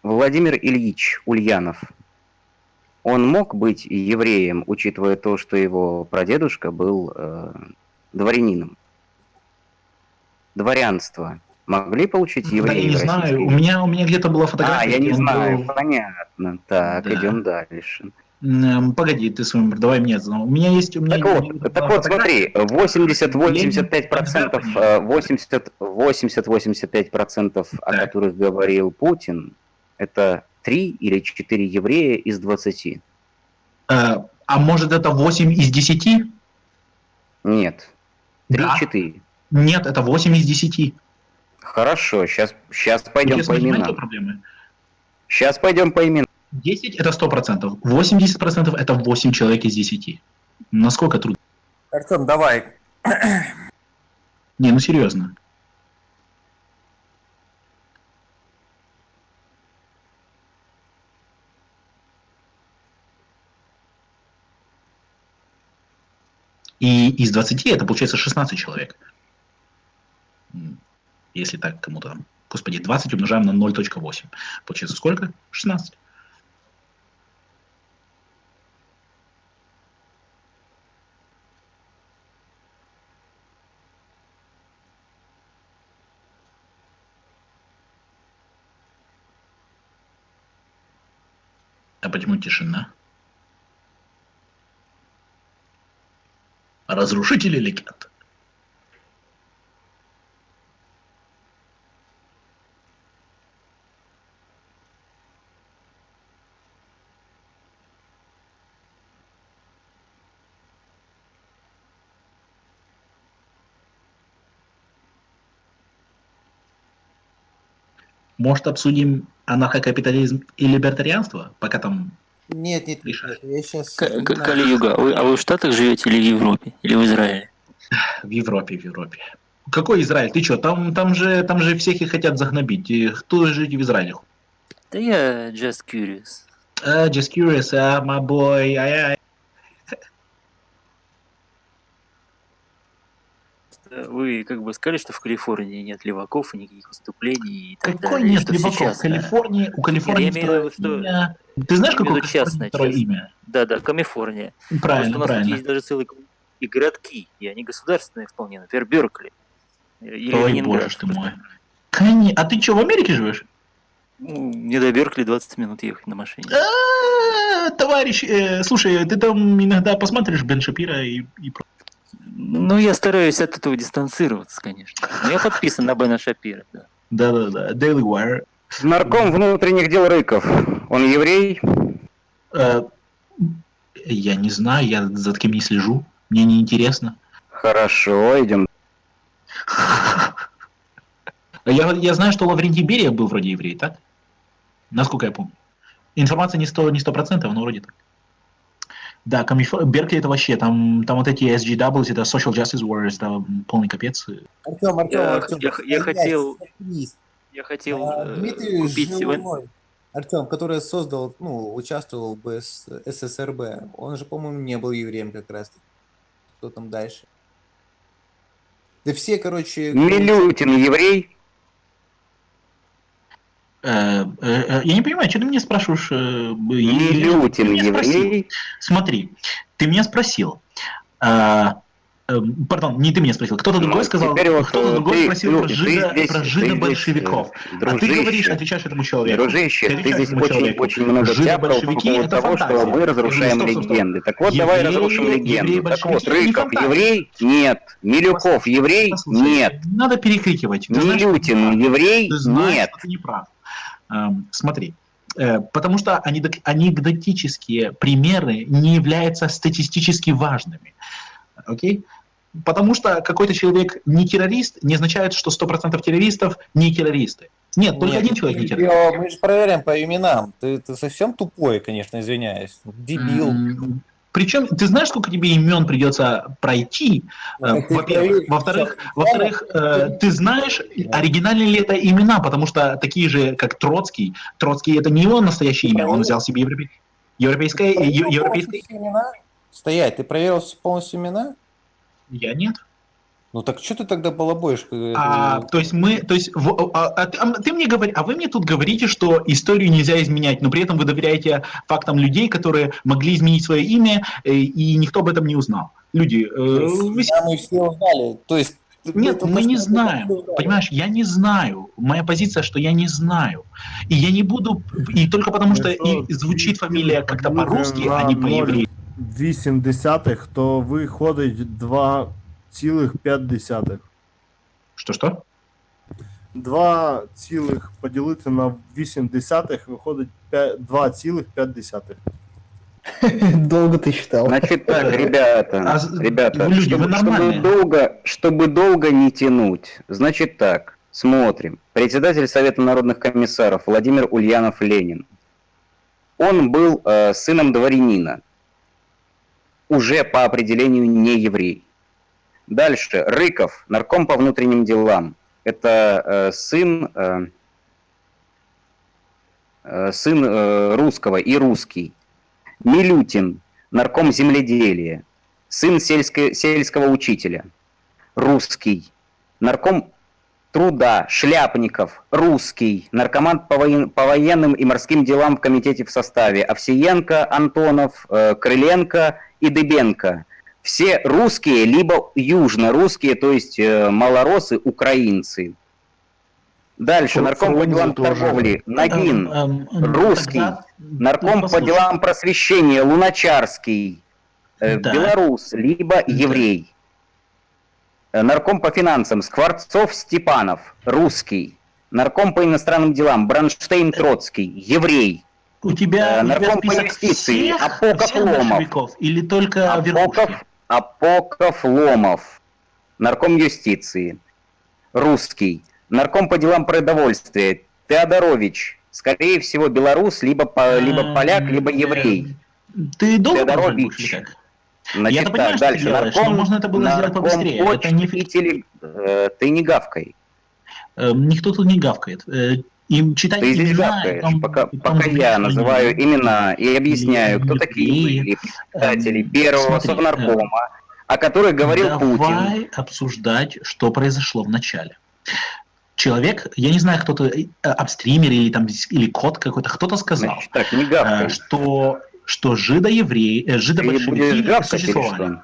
Владимир Ильич Ульянов, он мог быть евреем, учитывая то, что его прадедушка был э, дворянином? Дворянство могли получить Да, я евреи не знаю. У меня, у меня где-то была фотография. А, я не знаю, был- понятно. Так, Да. идем дальше. Погоди, ты свой номер, давай мне знал. У меня есть, у меня Так вот, так вот, смотри, 80-85%, Ленин, э, 80 80-85%, о которых говорил Путин, это 3 или 4 еврея из 20. Э, А может это 8 из 10? Нет, Да. 3-4. Нет, это 8 из 10. Хорошо, сейчас, сейчас пойдем с по именам. проблемы? Сейчас пойдем по именам. 10 это 100%. 80% это 8 человек из 10. Насколько трудно? Артем, давай. Не, ну серьезно. И из 20 это получается 16 человек. Если так кому-то. Господи, 20 умножаем на 0.8. Получается сколько? 16. А почему тишина? Разрушители легенд. Может, обсудим анархокапитализм и либертарианство, пока там Нет, нет, нет, я сейчас... К- к- Кали-юга, а вы, а вы в Штатах живете или в Европе? Или в Израиле? в Европе, в Европе. Какой Израиль? Ты что, там, там, же, там же всех и хотят загнобить. И кто жить в Израиле? Да я just curious. Uh, just curious, uh, my boy. Ай-яй. Э, Вы как бы сказали, что в Калифорнии нет леваков и никаких выступлений и так Какой далее. нет что леваков? сейчас, В Калифорнии, у Калифорнии Я имею в виду, что- имя. Ты знаешь, какое частное, второе частное. имя? Да, да, Калифорния. Правильно, Просто у нас правильно. есть даже целые и городки, и они государственные вполне. Например, Беркли. Или Ой, Ленинград. боже ты мой. Кони- А ты что, в Америке живешь? Ну, Мне до Беркли 20 минут ехать на машине. А, Товарищ, э, слушай, ты там иногда посмотришь Бен Шапира и, и Ну, я стараюсь от этого дистанцироваться, конечно. Но я подписан на Бена Шапира, да. Да-да-да, Daily Wire. Нарком внутренних дел Рыков. Он еврей? Э, Я не знаю, я за таким не слежу. Мне не интересно. Хорошо, идем. Я, я знаю, что Лаврентий Берия был вроде еврей, так? Насколько я помню. Информация не 100%, не 100% но вроде так. Да, Камифо- Беркли это вообще, там, там вот эти SGWs, это Social Justice Warriors, это полный капец. Артем, Артем, Я- Артем, я- я хотел- заткнись. Я хотел А, э, Дмитрий купить... Жилой, Артем, который создал, ну, участвовал в СС СССРБ, он же, по-моему, не был евреем как раз. Кто там дальше? Да все, короче... Милютин еврей? Э, э, э, я не понимаю, что ты меня спрашиваешь? спросил. еврей? Смотри, ты меня спросил. а, Пардон, не ты меня спросил, кто-то Ну, другой сказал, вот, кто-то другой ты- спросил ну, про, здесь- про ты жидо-большевиков. здесь, А ты дружище, говоришь, отвечаешь этому человеку. Дружище, Ты ты здесь очень, человеку. очень много тяпал по Жидо-большевики поводу это того, что фантазия. мы Я разрушаем говорю, стоп, стоп, легенды. Так вот, давай Евреи- разрушим легенду. Так вот, не Рыков фантазия. еврей? Нет. Милюков еврей? Послушай, Нет. Не надо перекрикивать. Что Милютин не еврей? Ты знаешь, Нет. что ты не прав. Смотри, э, потому что анекдот- анекдотические примеры не являются статистически важными. Окей? Потому что какой-то человек не террорист, не означает, что 100% террористов не террористы. Нет, только Нет, один человек не террорист. Мы же проверяем по именам. Ты, ты совсем тупой, конечно, извиняюсь. Дебил. Причем, ты знаешь, сколько тебе имен придется пройти? Ну, Во-первых. Во-вторых, во-вторых, э, ты знаешь, оригинальные ли это имена, потому что такие же, как Троцкий. Троцкий это не его настоящее имя, он взял себе европе- европейское, европейское. Стоять, ты проверил полностью имена? Я нет. Ну так что ты тогда балабоишь? А, то есть мы, то есть, в- а, а ты, а ты мне говори, а вы мне тут говорите, что историю нельзя изменять, но при этом вы доверяете фактам людей, которые могли изменить свое имя, э, и никто об этом не узнал. Люди, э, вы Да, мы все узнали. То есть Нет, только мы не знаем. Понимаешь, я не знаю. Моя позиция, что я не знаю. И я не буду... И только потому, что и звучит фамилия как-то по-русски, а не по-еврейски. 0,8, то виходить 2,5. Что-что? 2 цілих поділити на 8 десятих виходить 2,5. Долго ты считал. Значит так, ребята, А ребята, люди, чтобы, чтобы долго, чтобы долго не тянуть, значит так, смотрим. Председатель Совета народных комиссаров Владимир Ульянов Ленин. Он был э, сыном дворянина, уже по определению не еврей. Дальше. Рыков, нарком по внутренним делам. Это э, сын, э, э, сын э, русского и русский. Милютин, нарком земледелия, сын сельско- сельского учителя, русский, нарком труда, Шляпников, русский, наркоман по, воен- по военным и морским делам в комитете в составе, Овсиенко, Антонов, э, Крыленко и Дыбенко. Все русские, либо южно-русские, то есть э, малоросы, украинцы. Дальше, Фру- нарком по делам тоже. торговли, Нагин, Эм, эм, русский, тогда- нарком по послушай. делам просвещения Луначарский, э, Да. белорус, либо еврей. Э, Нарком по финансам Скворцов Степанов, русский. Нарком по иностранным делам Бронштейн Троцкий, еврей. У тебя, Э, у тебя нарком по список юстиции всех, Апоков всех Ломов. или только Апоков, верхушки? Апоков Ломов, нарком юстиции, русский, нарком по делам продовольствия Теодорович, скорее всего белорус, либо, по- либо Эм, поляк, либо еврей. Ты должен продолжать Теодорович. Значит, понимаю, так, ты дальше. делаешь, но можно это было сделать нарком побыстрее. Это не теле- э, Ты не гавкай. Эм, Никто тут не гавкает. Э, Им читать Ты здесь имена, гавкаешь, и там- пока, и там пока я называю имена и объясняю, кто Или- такие были представители эм, первого смотри, совнаркома, о которых говорил Путин. Давай обсуждать, что произошло в начале. Человек, я не знаю, кто-то, э, апстример или там или код какой-то, кто-то сказал, Значит, так, не гавкай. э, что что жидоевреи, э, жидобольшевики существовали.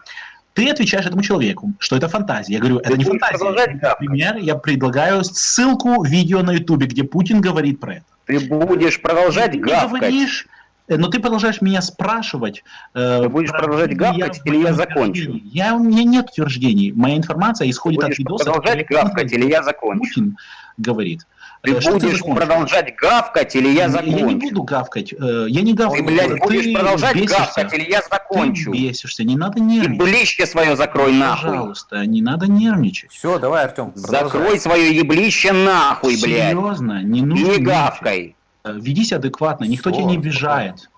Ты отвечаешь этому человеку, что это фантазия. Я говорю, это Ты не фантазия. продолжать гавкать? Например, я предлагаю ссылку видео на ютубе, где Путин говорит про это. Ты будешь продолжать Ты гавкать. говоришь, э, но ты продолжаешь меня спрашивать. э, Ты будешь про- продолжать гавкать в или я закончу? Я, у меня нет утверждений. Моя информация исходит от Будешь видоса. продолжать который гавкать или я закончу? Путин говорит. Ты Э, что будешь закончишь? продолжать гавкать или я Я не закончу? буду гавкать. э, Я не Ты, гавкаю. блядь, будешь продолжать бесишься. гавкать или я закончу? Ты бесишься, не надо И нервничать. блище свое закрой нахуй. Пожалуйста, не надо нервничать. Все, давай, Артем. Закрой свое еблище нахуй, блядь. Серьезно, не И нужно не гавкай. Э, Ведись адекватно, никто Всё, тебя не обижает.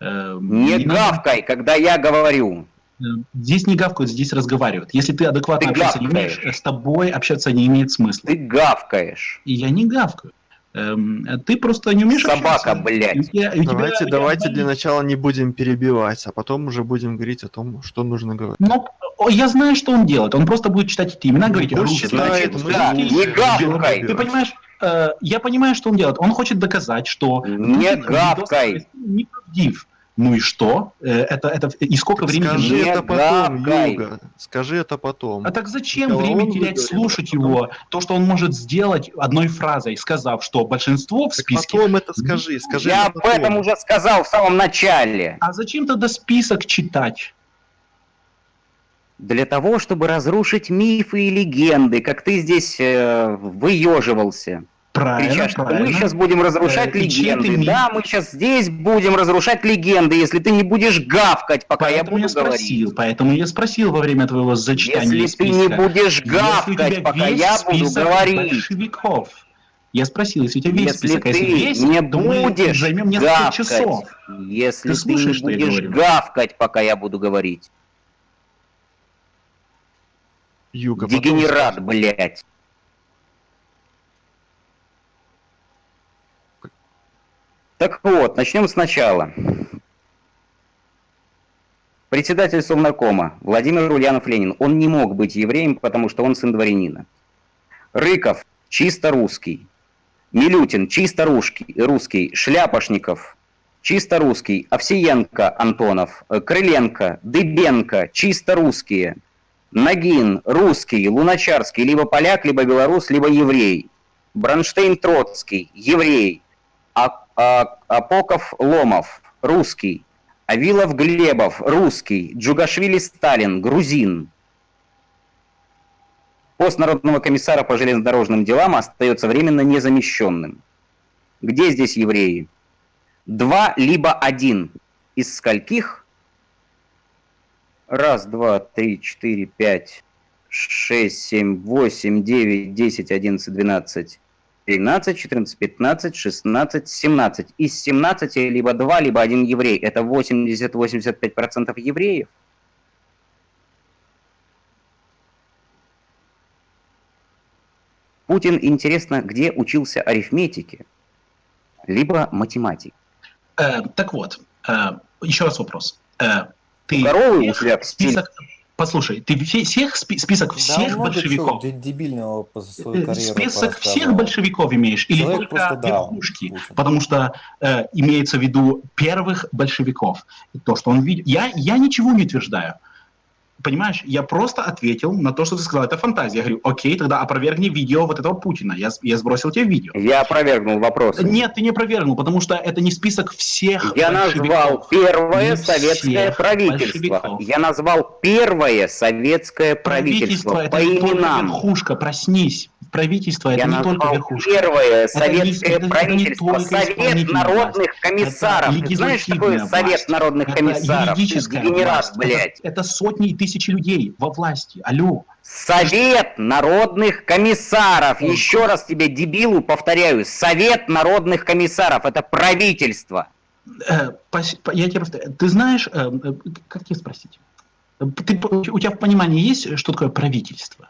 Не надо- гавкай, когда я говорю. Э, Здесь не гавкают, здесь разговаривают. Если ты адекватно Ты общаться не гавкаешь. умеешь, э, с тобой общаться не имеет смысла. Ты гавкаешь. И я не гавкаю. Эм, Ты просто не умеешь Собака, общаться. блядь. У тебя- Давайте, тебя давайте болит. для начала не будем перебивать, а потом уже будем говорить о том, что нужно говорить. Ну, о, я знаю, что он делает. Он просто будет читать эти имена, говорить Пусть русский, да, не гавкай. Ты понимаешь, э, я понимаю, что он делает. Он хочет доказать, что Не гавкай. видос неправдив. Ну и что? Э, Это, это, и сколько времени... Скажи это потом, гавкай. Юга. Скажи это потом. А так зачем Сначала время терять, выговорит, слушать потом- его? То, что он может сделать одной фразой, сказав, что большинство в Так списке... потом это скажи, скажи Я это об потом. этом уже сказал в самом начале. А зачем тогда список читать? Для того, чтобы разрушить мифы и легенды, как ты здесь э, выеживался. Правильно, Кричат, что мы правильно. сейчас будем разрушать Э, чей ты легенды. Да, мы сейчас здесь будем разрушать легенды, если ты не будешь гавкать, пока Поэтому я я, буду говорить. спросил, поэтому я спросил во время твоего зачитания Если ты не списка. будешь Если гавкать, пока я буду говорить. большевиков. Я спросил, если у тебя весь Если список, а если ты весь, не то мы будешь займем несколько гавкать, часов. если Ты ты, слушаешь, не что я будешь гавкать, пока я буду говорить. Юга, потом Дегенерат, скажи. блядь. Так вот, начнем сначала. Председатель Совнаркома Владимир Ульянов Ленин, он не мог быть евреем, потому что он сын дворянина. Рыков чисто русский. Милютин чисто русский, русский. Шляпошников чисто русский. Овсиенко Антонов, э, Крыленко, Дыбенко чисто русские. Нагин, русский, Луначарский, либо поляк, либо белорус, либо еврей. Бронштейн Троцкий, еврей. А- Апоков Ломов, русский. Авилов Глебов, русский. Джугашвили Сталин, грузин. Пост Народного комиссара по железнодорожным делам остается временно незамещенным. Где здесь евреи? Два либо один. Из скольких? Раз, два, три, четыре, пять, шесть, семь, восемь, девять, десять, одиннадцать, двенадцать, тринадцать, четырнадцать, пятнадцать, шестнадцать, семнадцать. Из семнадцати либо два, либо один еврей. Это 80-85% евреев. Путин, интересно, где учился арифметике, либо математике. Э, так вот, э, еще раз вопрос. Э, ты Здоровый у стиль. Послушай, ты все- всех спи- список всех Да, большевиков, дебильного по свою э, карьеру список всех большевиков имеешь или Человек только верхушки? Путин. Потому что э, имеется в виду первых большевиков. То, что он видел. Я, я ничего не утверждаю. Понимаешь, я просто ответил на то, что ты сказал. Это фантазия. Я говорю, окей, тогда опровергни видео вот этого Путина. Я, я сбросил тебе видео. Я опровергнул вопрос. Нет, ты не опровергнул, потому что это не список всех Я назвал первое Не советское правительство. Я назвал первое советское правительство, Правительство по это именам. верхушка, проснись. Правительство это Я не только верхушка. первое Это советское это- это правительство, только Совет народных власть. комиссаров. Это Ты знаешь, что такое легислативная Совет власть. народных Это комиссаров? Юридическая дегенерат, власть. блядь. Это, это сотни и тысячи людей во власти. Алло. Совет народных комиссаров. Еще раз тебе, дебилу, повторяю. Совет народных комиссаров. Это правительство. Э, я тебе повторяю. Ты знаешь, э, э, как тебе спросить? Ты, у тебя в понимании есть, что такое правительство?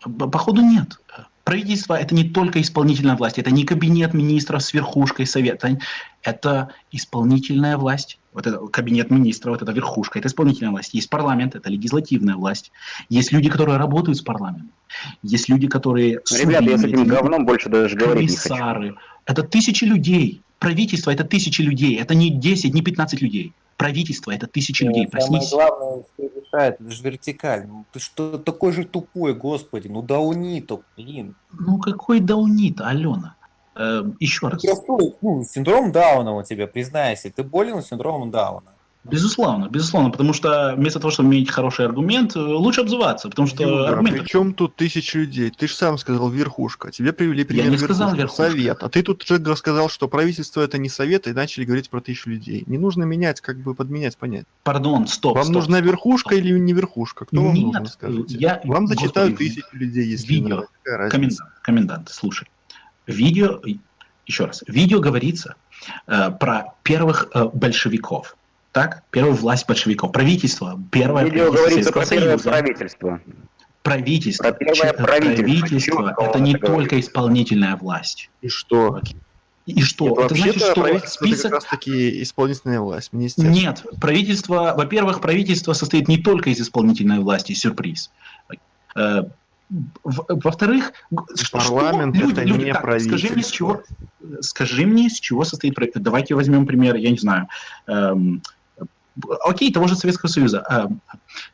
Походу нет. Правительство это не только исполнительная власть, это не кабинет министров с верхушкой совета, это исполнительная власть. Вот это кабинет министра, вот это верхушка, это исполнительная власть. Есть парламент, это легислативная власть. Есть люди, которые работают с парламентом. Есть люди, которые... Ребята, я с этим говном больше даже говорить не хочу. комиссары. Это тысячи людей. Правительство это тысячи людей. Это не 10, не 15 людей. Правительство это тысячи людей. Самое Проснись. главное, что решает, это же вертикаль. Ну, ты что такой же тупой, господи, ну дауни то, блин. Ну какой даунит, Алена? Э, еще раз. Простой, ну, синдром Дауна у тебя, признайся, ты болен синдромом Дауна. Безусловно, безусловно, потому что вместо того, чтобы иметь хороший аргумент, э, лучше обзываться, потому что Юра, аргумент... при чем тут тысячи людей? Ты же сам сказал верхушка. Тебе привели пример не сказал верхушку, верхушка. совет. А ты тут же сказал, что правительство это не совет, и начали говорить про тысячу людей. Не нужно менять, как бы подменять понятие. Пардон, стоп, Вам стоп, нужна стоп, верхушка или не верхушка? Кто вам Нет, нужен, скажите? я- Вам зачитают Господи, тысячу людей, если видео. надо. Комендант, комендант, слушай. Видео, еще раз, видео говорится э, про первых э, большевиков. Так? Первую власть большевиков. Правительство. Первое Видео правительство говорится про первое правительство. Правительство. Про первое правительство. правительство это не это только говорится. исполнительная власть. И что? И что? Это это значит, что правительство это список... как раз таки исполнительная власть, министерство. Нет, правительство, во-первых, правительство состоит не только из исполнительной власти, сюрприз. Э, Во-вторых, Парламент что это не так, скажи мне, с правительство. чего, скажи мне, с чего состоит правительство. Давайте возьмем пример, я не знаю, эм, окей, того же Советского Союза. Эм,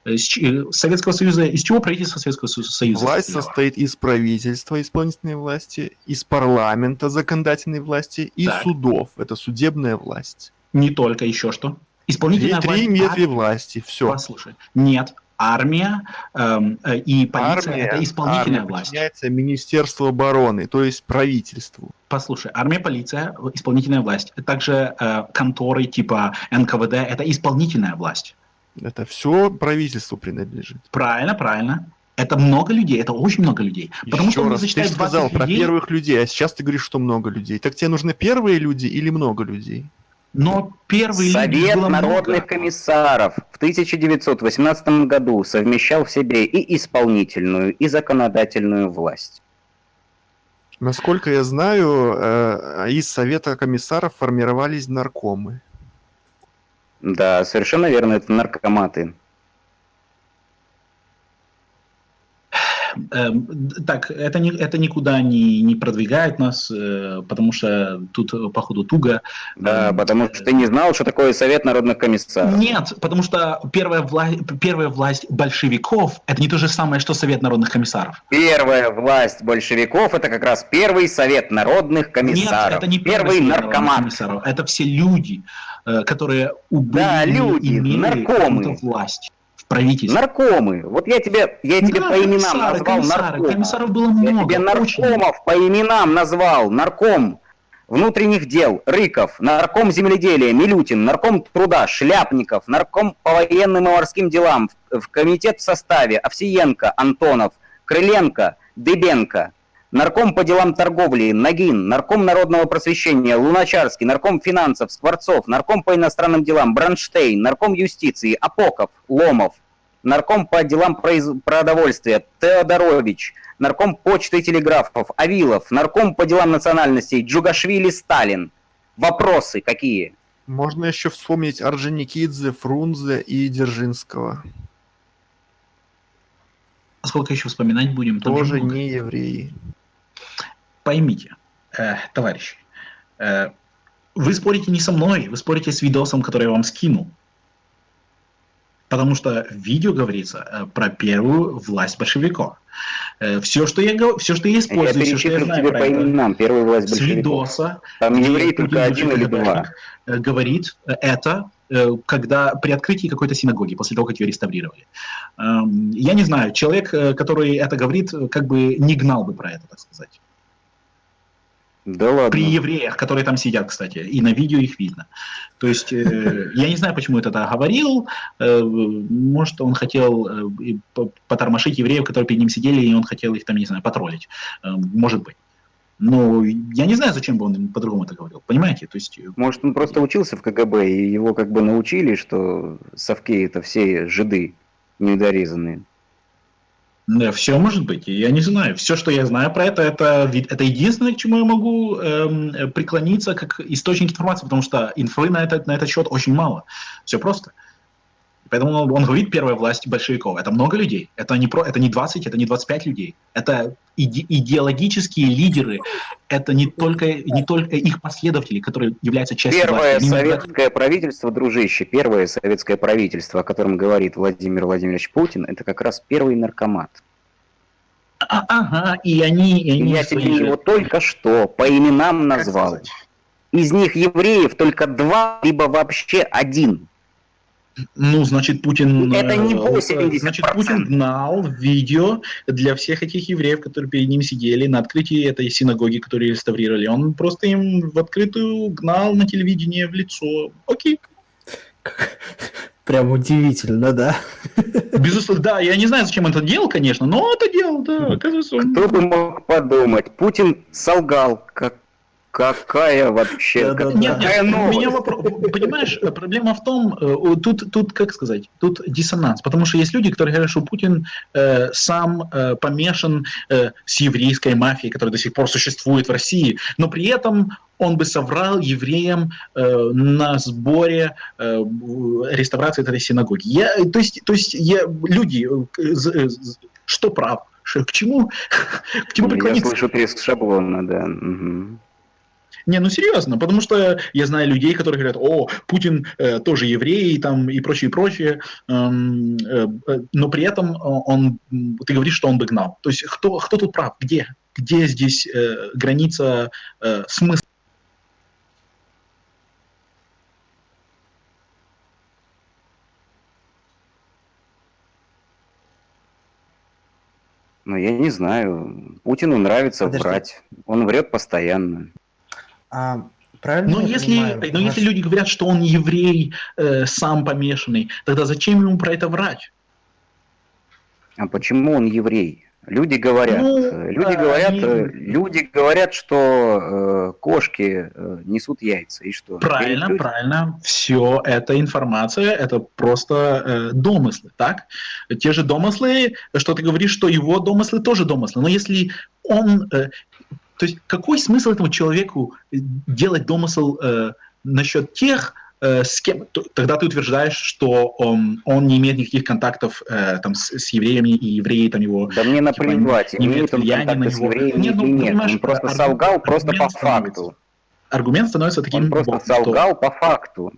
с ч- Советского Союза, из чего правительство Советского Со- Союза Власть состояло? состоит из правительства, исполнительной власти, из парламента, законодательной власти и Так. судов. Это судебная власть. Не только, еще что? Три, Исполнительная три власть. ветви власти, все. Послушай, нет, армия эм, э, и полиция это исполнительная армия власть. подчиняется Министерству обороны, то есть правительству. Послушай, армия, полиция, исполнительная власть. Также э, конторы типа НКВД это исполнительная власть. Это все правительству принадлежит. Правильно, правильно. Это много людей, это очень много людей. Потому Еще что раз, ты сказал 20 про людей, первых людей, а сейчас ты говоришь, что много людей. Так тебе нужны первые люди или много людей? Но первые люди Совет народных много. комиссаров в 1918 году совмещал в себе и исполнительную, и законодательную власть. Насколько я знаю, э, из Совета комиссаров формировались наркомы. Да, совершенно верно, это наркоматы. эм, д- так, это, не, это никуда не, не продвигает нас, э, потому что тут, э, походу, туго. Да, Эм, потому что ты не знал, что такое Совет народных комиссаров. Нет, потому что первая, вла- первая власть большевиков – это не то же самое, что Совет народных комиссаров. Первая власть большевиков это как раз первый Совет народных комиссаров. Нет, это не первый народных наркомат. комиссаров, это все люди, э, которые убыли, Да, люди, наркомы. власть правительстве. Наркомы. Вот я тебе, я тебе Да, по именам назвал комиссары. наркомов. Комиссаров было Я много, тебе очень. наркомов по именам назвал. Нарком внутренних дел Рыков, нарком земледелия Милютин, нарком труда Шляпников, нарком по военным и морским делам, в комитет в составе Овсиенко, Антонов, Крыленко, Дыбенко, нарком по делам торговли Нагин, нарком народного просвещения Луначарский, нарком финансов Скворцов, нарком по иностранным делам Бронштейн, нарком юстиции Апоков, Ломов, нарком по делам произ- продовольствия Теодорович, нарком почты и телеграфов Авилов, нарком по делам национальностей Джугашвили Сталин. Вопросы какие? Можно еще вспомнить Орджоникидзе, Фрунзе и Дзержинского. Сколько еще вспоминать будем? Там же Тоже много. не евреи. Поймите, э, товарищи, э, вы спорите не со мной, вы спорите с видосом, который я вам скинул. Потому что в видео говорится э, про первую власть большевиков. все, что я, все, что я Я использую, все, что я знаю тебе про по именам первую власть с большевиков. видоса, Там еврей только один или два. Э, говорит э, это, э, когда при открытии какой-то синагоги, после того, как ее реставрировали. Эм, Я не знаю, человек, э, который это говорит, э, как бы не гнал бы про это, так сказать. Да ладно. При евреях, которые там сидят, кстати, и на видео их видно. То есть, э, я не знаю, почему это так говорил. Э, может, он хотел э, потормошить евреев, которые перед ним сидели, и он хотел их там, не знаю, потроллить. Э, может быть. Но я не знаю, зачем бы он по-другому это говорил. Понимаете? То есть, э, Может, он просто учился в КГБ, и его как бы научили, что совки это все жиды недорезанные. Да, все может быть. Я не знаю. Все, что я знаю про это, это, это единственное, к чему я могу эм, э, преклониться как источник информации, потому что инфы на этот, на этот счет очень мало. Все просто. Поэтому он, он говорит первая власть большевиков. Это много людей. Это не, про, это не 20, это не 25 людей. Это иде- идеологические лидеры. Это не только, не только их последователи, которые являются частью Первое власти. Советское правительство, дружище, первое советское правительство, о котором говорит Владимир Владимирович Путин, это как раз первый наркомат. А- Ага, и они... И они Я тебе же- его только что по именам назвал. Из них евреев только два, либо вообще один. Ну, значит, Путин... Это не э, 80%. Значит, Путин гнал видео для всех этих евреев, которые перед ним сидели на открытии этой синагоги, которую реставрировали. Он просто им в открытую гнал на телевидение в лицо. Окей. Прям удивительно, да? Безусловно, да, я не знаю, зачем он это делал, конечно, но это делал, да, оказывается, он... Кто бы мог подумать, Путин солгал, как какая вообще, как- Нет, какая нет, у меня новость. вопрос. Понимаешь, проблема в том, э, тут, тут, как сказать, тут диссонанс, потому что есть люди, которые говорят, что Путин э, сам э, помешан э, с еврейской мафией, которая до сих пор существует в России, но при этом он бы соврал евреям э, на сборе э, реставрации этой синагоги. Я, то есть, то есть я, люди, э, э, что прав? К чему, к чему Я преклониться? слышу треск шаблона, да. мгм. Не, ну серьезно, потому что я знаю людей, которые говорят, о, Путин э, тоже еврей там, и прочее, и прочее, эм, э, э, но при этом э, он, ты говоришь, что он бы гнал. То есть кто, кто тут прав? Где? Где здесь э, граница э, смысла? Ну, я не знаю. Путину нравится Подожди. врать. Он врет постоянно. А, правильно Но я если, понимаю, но если ваш- люди говорят, что он еврей, э, сам помешанный, тогда зачем ему про это врать? А почему он еврей? Люди говорят, Ну, э, люди а, говорят, они- э, люди говорят, что э, кошки э, несут яйца и что? Правильно, людям? правильно. Все это информация, это просто э, домыслы, так? Те же домыслы, что ты говоришь, что его домыслы тоже домыслы. Но если он... э, то есть какой смысл этому человеку э, делать домысл э, насчет тех э, с кем? Тогда ты утверждаешь, что он, он не имеет никаких контактов э, там, с, с евреями, и евреи там его... Да мне типа, наплевать, не имеет он влияния контакты на с евреями Нет, ну, нет. Он просто аргумент- солгал просто по факту. Аргумент становится таким, Он просто что солгал по факту.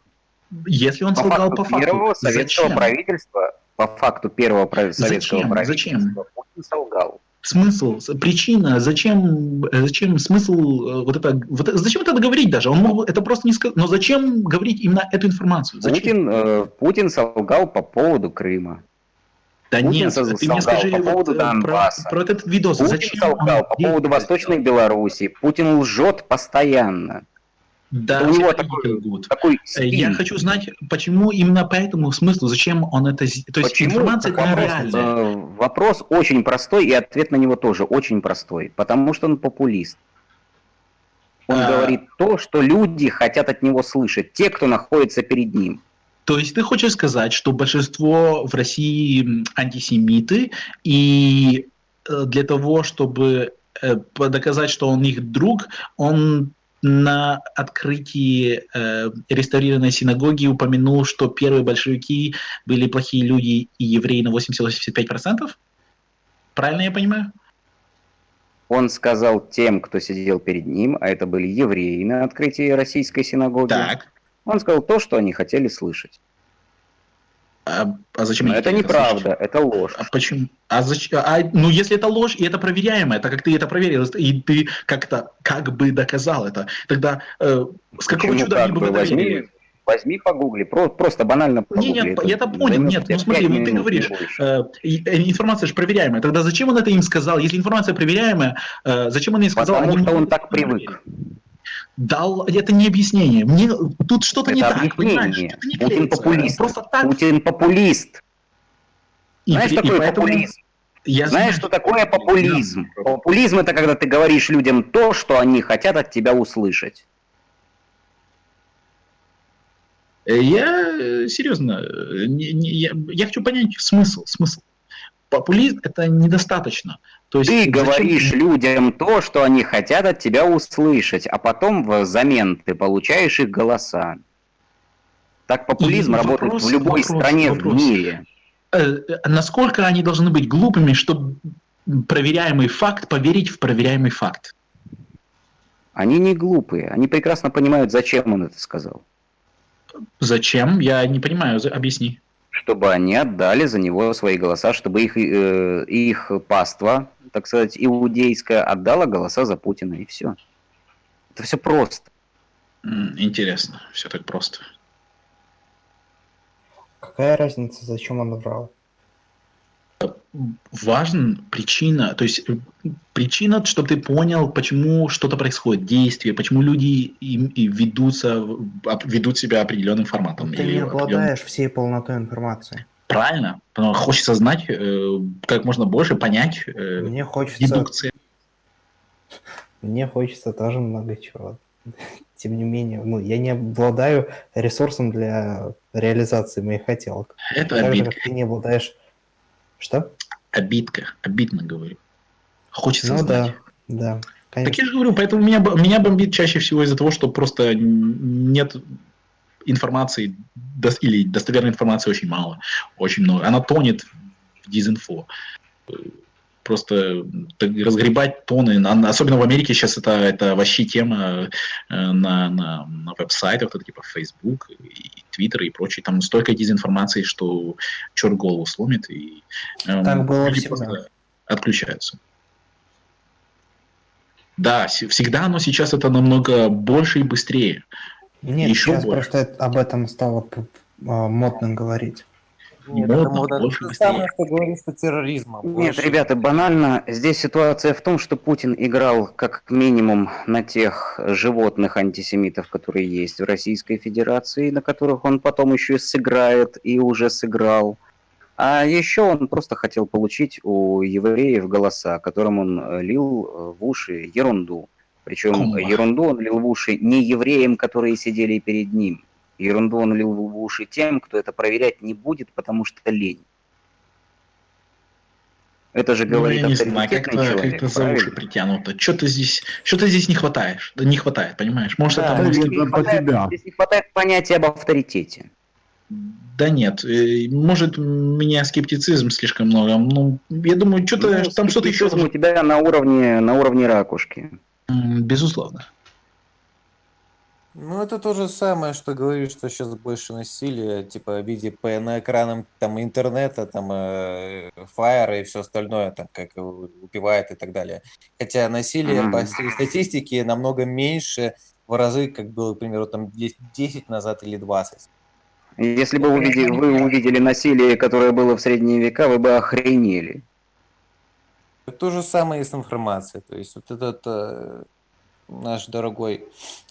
если он По солгал факту по факту, первого советского зачем? правительства, по факту первого прав- советского Зачем? правительства, Зачем? Путин солгал. Смысл, причина, зачем, э, зачем смысл э, вот это, вот зачем это говорить даже? Он мог это просто не сказать, но зачем говорить именно эту информацию? Зачем? Путин, э, Путин солгал по поводу Крыма. Да Путин нет, сол- ты мне солгал скажи по вот, поводу про, Донбасса. про этот видос. Путин зачем солгал по поводу? Восточной Белоруссии. Путин лжет постоянно. Да, у него такой, лгут. такой Э. Я хочу знать, почему именно по этому смыслу, зачем он это... То есть Почему? информация это Вопрос, нереальная. э, вопрос очень простой, и ответ на него тоже очень простой. Потому что он популист. Он А. говорит то, что люди хотят от него слышать, те, кто находится перед ним. То есть ты хочешь сказать, что большинство в России антисемиты, и э, для того, чтобы доказать, что он их друг, он на открытии э, реставрированной синагоги упомянул, что первые большевики были плохие люди и евреи на 80-85%? Правильно я понимаю? Он сказал тем, кто сидел перед ним, а это были евреи на открытии российской синагоги. Так. Он сказал то, что они хотели слышать. А, а зачем Но это неправда, это ложь. А почему? А зачем? А, ну, если это ложь, и это проверяемо, это как ты это проверил, и ты как-то как бы доказал это, тогда э, с какого Почему чуда как они бы бы? это возьми, возьми погугли, про- просто банально погугли. нет, это я это понял, нет, ну смотри, вот ты говоришь, э, э, информация же проверяемая, тогда зачем он это им сказал? Если информация проверяемая, э, зачем он им сказал? Потому Они что он так это проверить. Дал, это не объяснение. Мне тут что-то не Это так, понимаешь? объяснение. Не Путин клеится. популист. Просто так. Путин популист. И Знаешь, и такое поэтому- популизм? Я Знаешь, знаю, что такое популизм? Популизм это когда ты говоришь людям то, что они хотят от тебя услышать. Э, Я э, серьезно, э, не- не- я, я хочу понять смысл, смысл. Популизм это недостаточно. То есть Ты зачем- говоришь людям то, что они хотят от тебя услышать, а потом взамен ты получаешь их голоса. Так популизм И работает вопрос- в любой вопрос- стране вопрос. в мире. Э, э, насколько они должны быть глупыми, чтобы проверяемый факт поверить в проверяемый факт? Они не глупые, они прекрасно понимают, зачем он это сказал. Зачем? Я не понимаю, объясни. Чтобы они отдали за него свои голоса, чтобы их, э, их паства, так сказать, иудейская, отдала голоса за Путина, и все. Это все просто. Интересно, все так просто. Какая разница, зачем он врал? Важна причина, то есть э, причина, чтобы ты понял, почему что-то происходит, действие, почему люди им, и ведутся, ведут себя определенным форматом. Ты или не определенным- обладаешь всей полнотой информации. Правильно, потому что хочется знать э, как можно больше, понять э, Мне хочется, дедукции. мне хочется тоже много чего. Тем не менее, ну, я не обладаю ресурсом для реализации моих хотелок. Это Так же, обидка. как ты не обладаешь... Что? Обидка, обидно говорю. Хочется Ну знать. да, да, Так конечно. я же говорю, поэтому меня, меня бомбит чаще всего из-за того, что просто нет информации, или достоверной информации очень мало, очень много. Она тонет в дизинфо. Э, Просто разгребать тоны, на- особенно в Америке сейчас это, это вообще тема э, на, на, на веб-сайтах, типа Facebook, и Twitter и прочее. Там столько дезинформации, что черт голову сломит, и эм, Так было люди всегда. просто отключаются. Да, всегда, но сейчас это намного больше и быстрее. Нет, еще сейчас больше. просто об этом стало а, модно говорить. Нет, Модно, это модно. больше То же быстрее. самое, что говорит, что терроризма. Нет, больше. ребята, банально. Здесь ситуация в том, что Путин играл как минимум на тех животных антисемитов, которые есть в Российской Федерации, на которых он потом еще и сыграет и уже сыграл. А еще он просто хотел получить у евреев голоса, которым он э, лил э, в уши ерунду. Причем Комбо. ерунду он лил в уши не евреям, которые сидели перед ним. Ерунду он лил в уши тем, кто это проверять не будет, потому что лень. Это же Ну, говорит я не знаю, как-то человек, за уши притянуто. Что-то здесь, что-то здесь не хватает, не хватает, понимаешь? Может, Да, это может- здесь не хватает- Здесь не хватает понятия об авторитете. Да нет, э, может, у меня скептицизм слишком много. Ну, я думаю, что-то Ну, там что-то еще. у тебя на уровне, на уровне ракушки. Безусловно. Ну, это то же самое, что говорит, что сейчас больше насилия, типа, в виде по на экранам там интернета, там, э, фаера и все остальное, там, как убивает и так далее. Хотя насилие по статистике намного меньше в разы, как было, к примеру, там 10 10 назад или 20. Если бы увидели, вы увидели насилие, которое было в средние века, вы бы охренели. То же самое и с информацией. То есть вот этот э, наш дорогой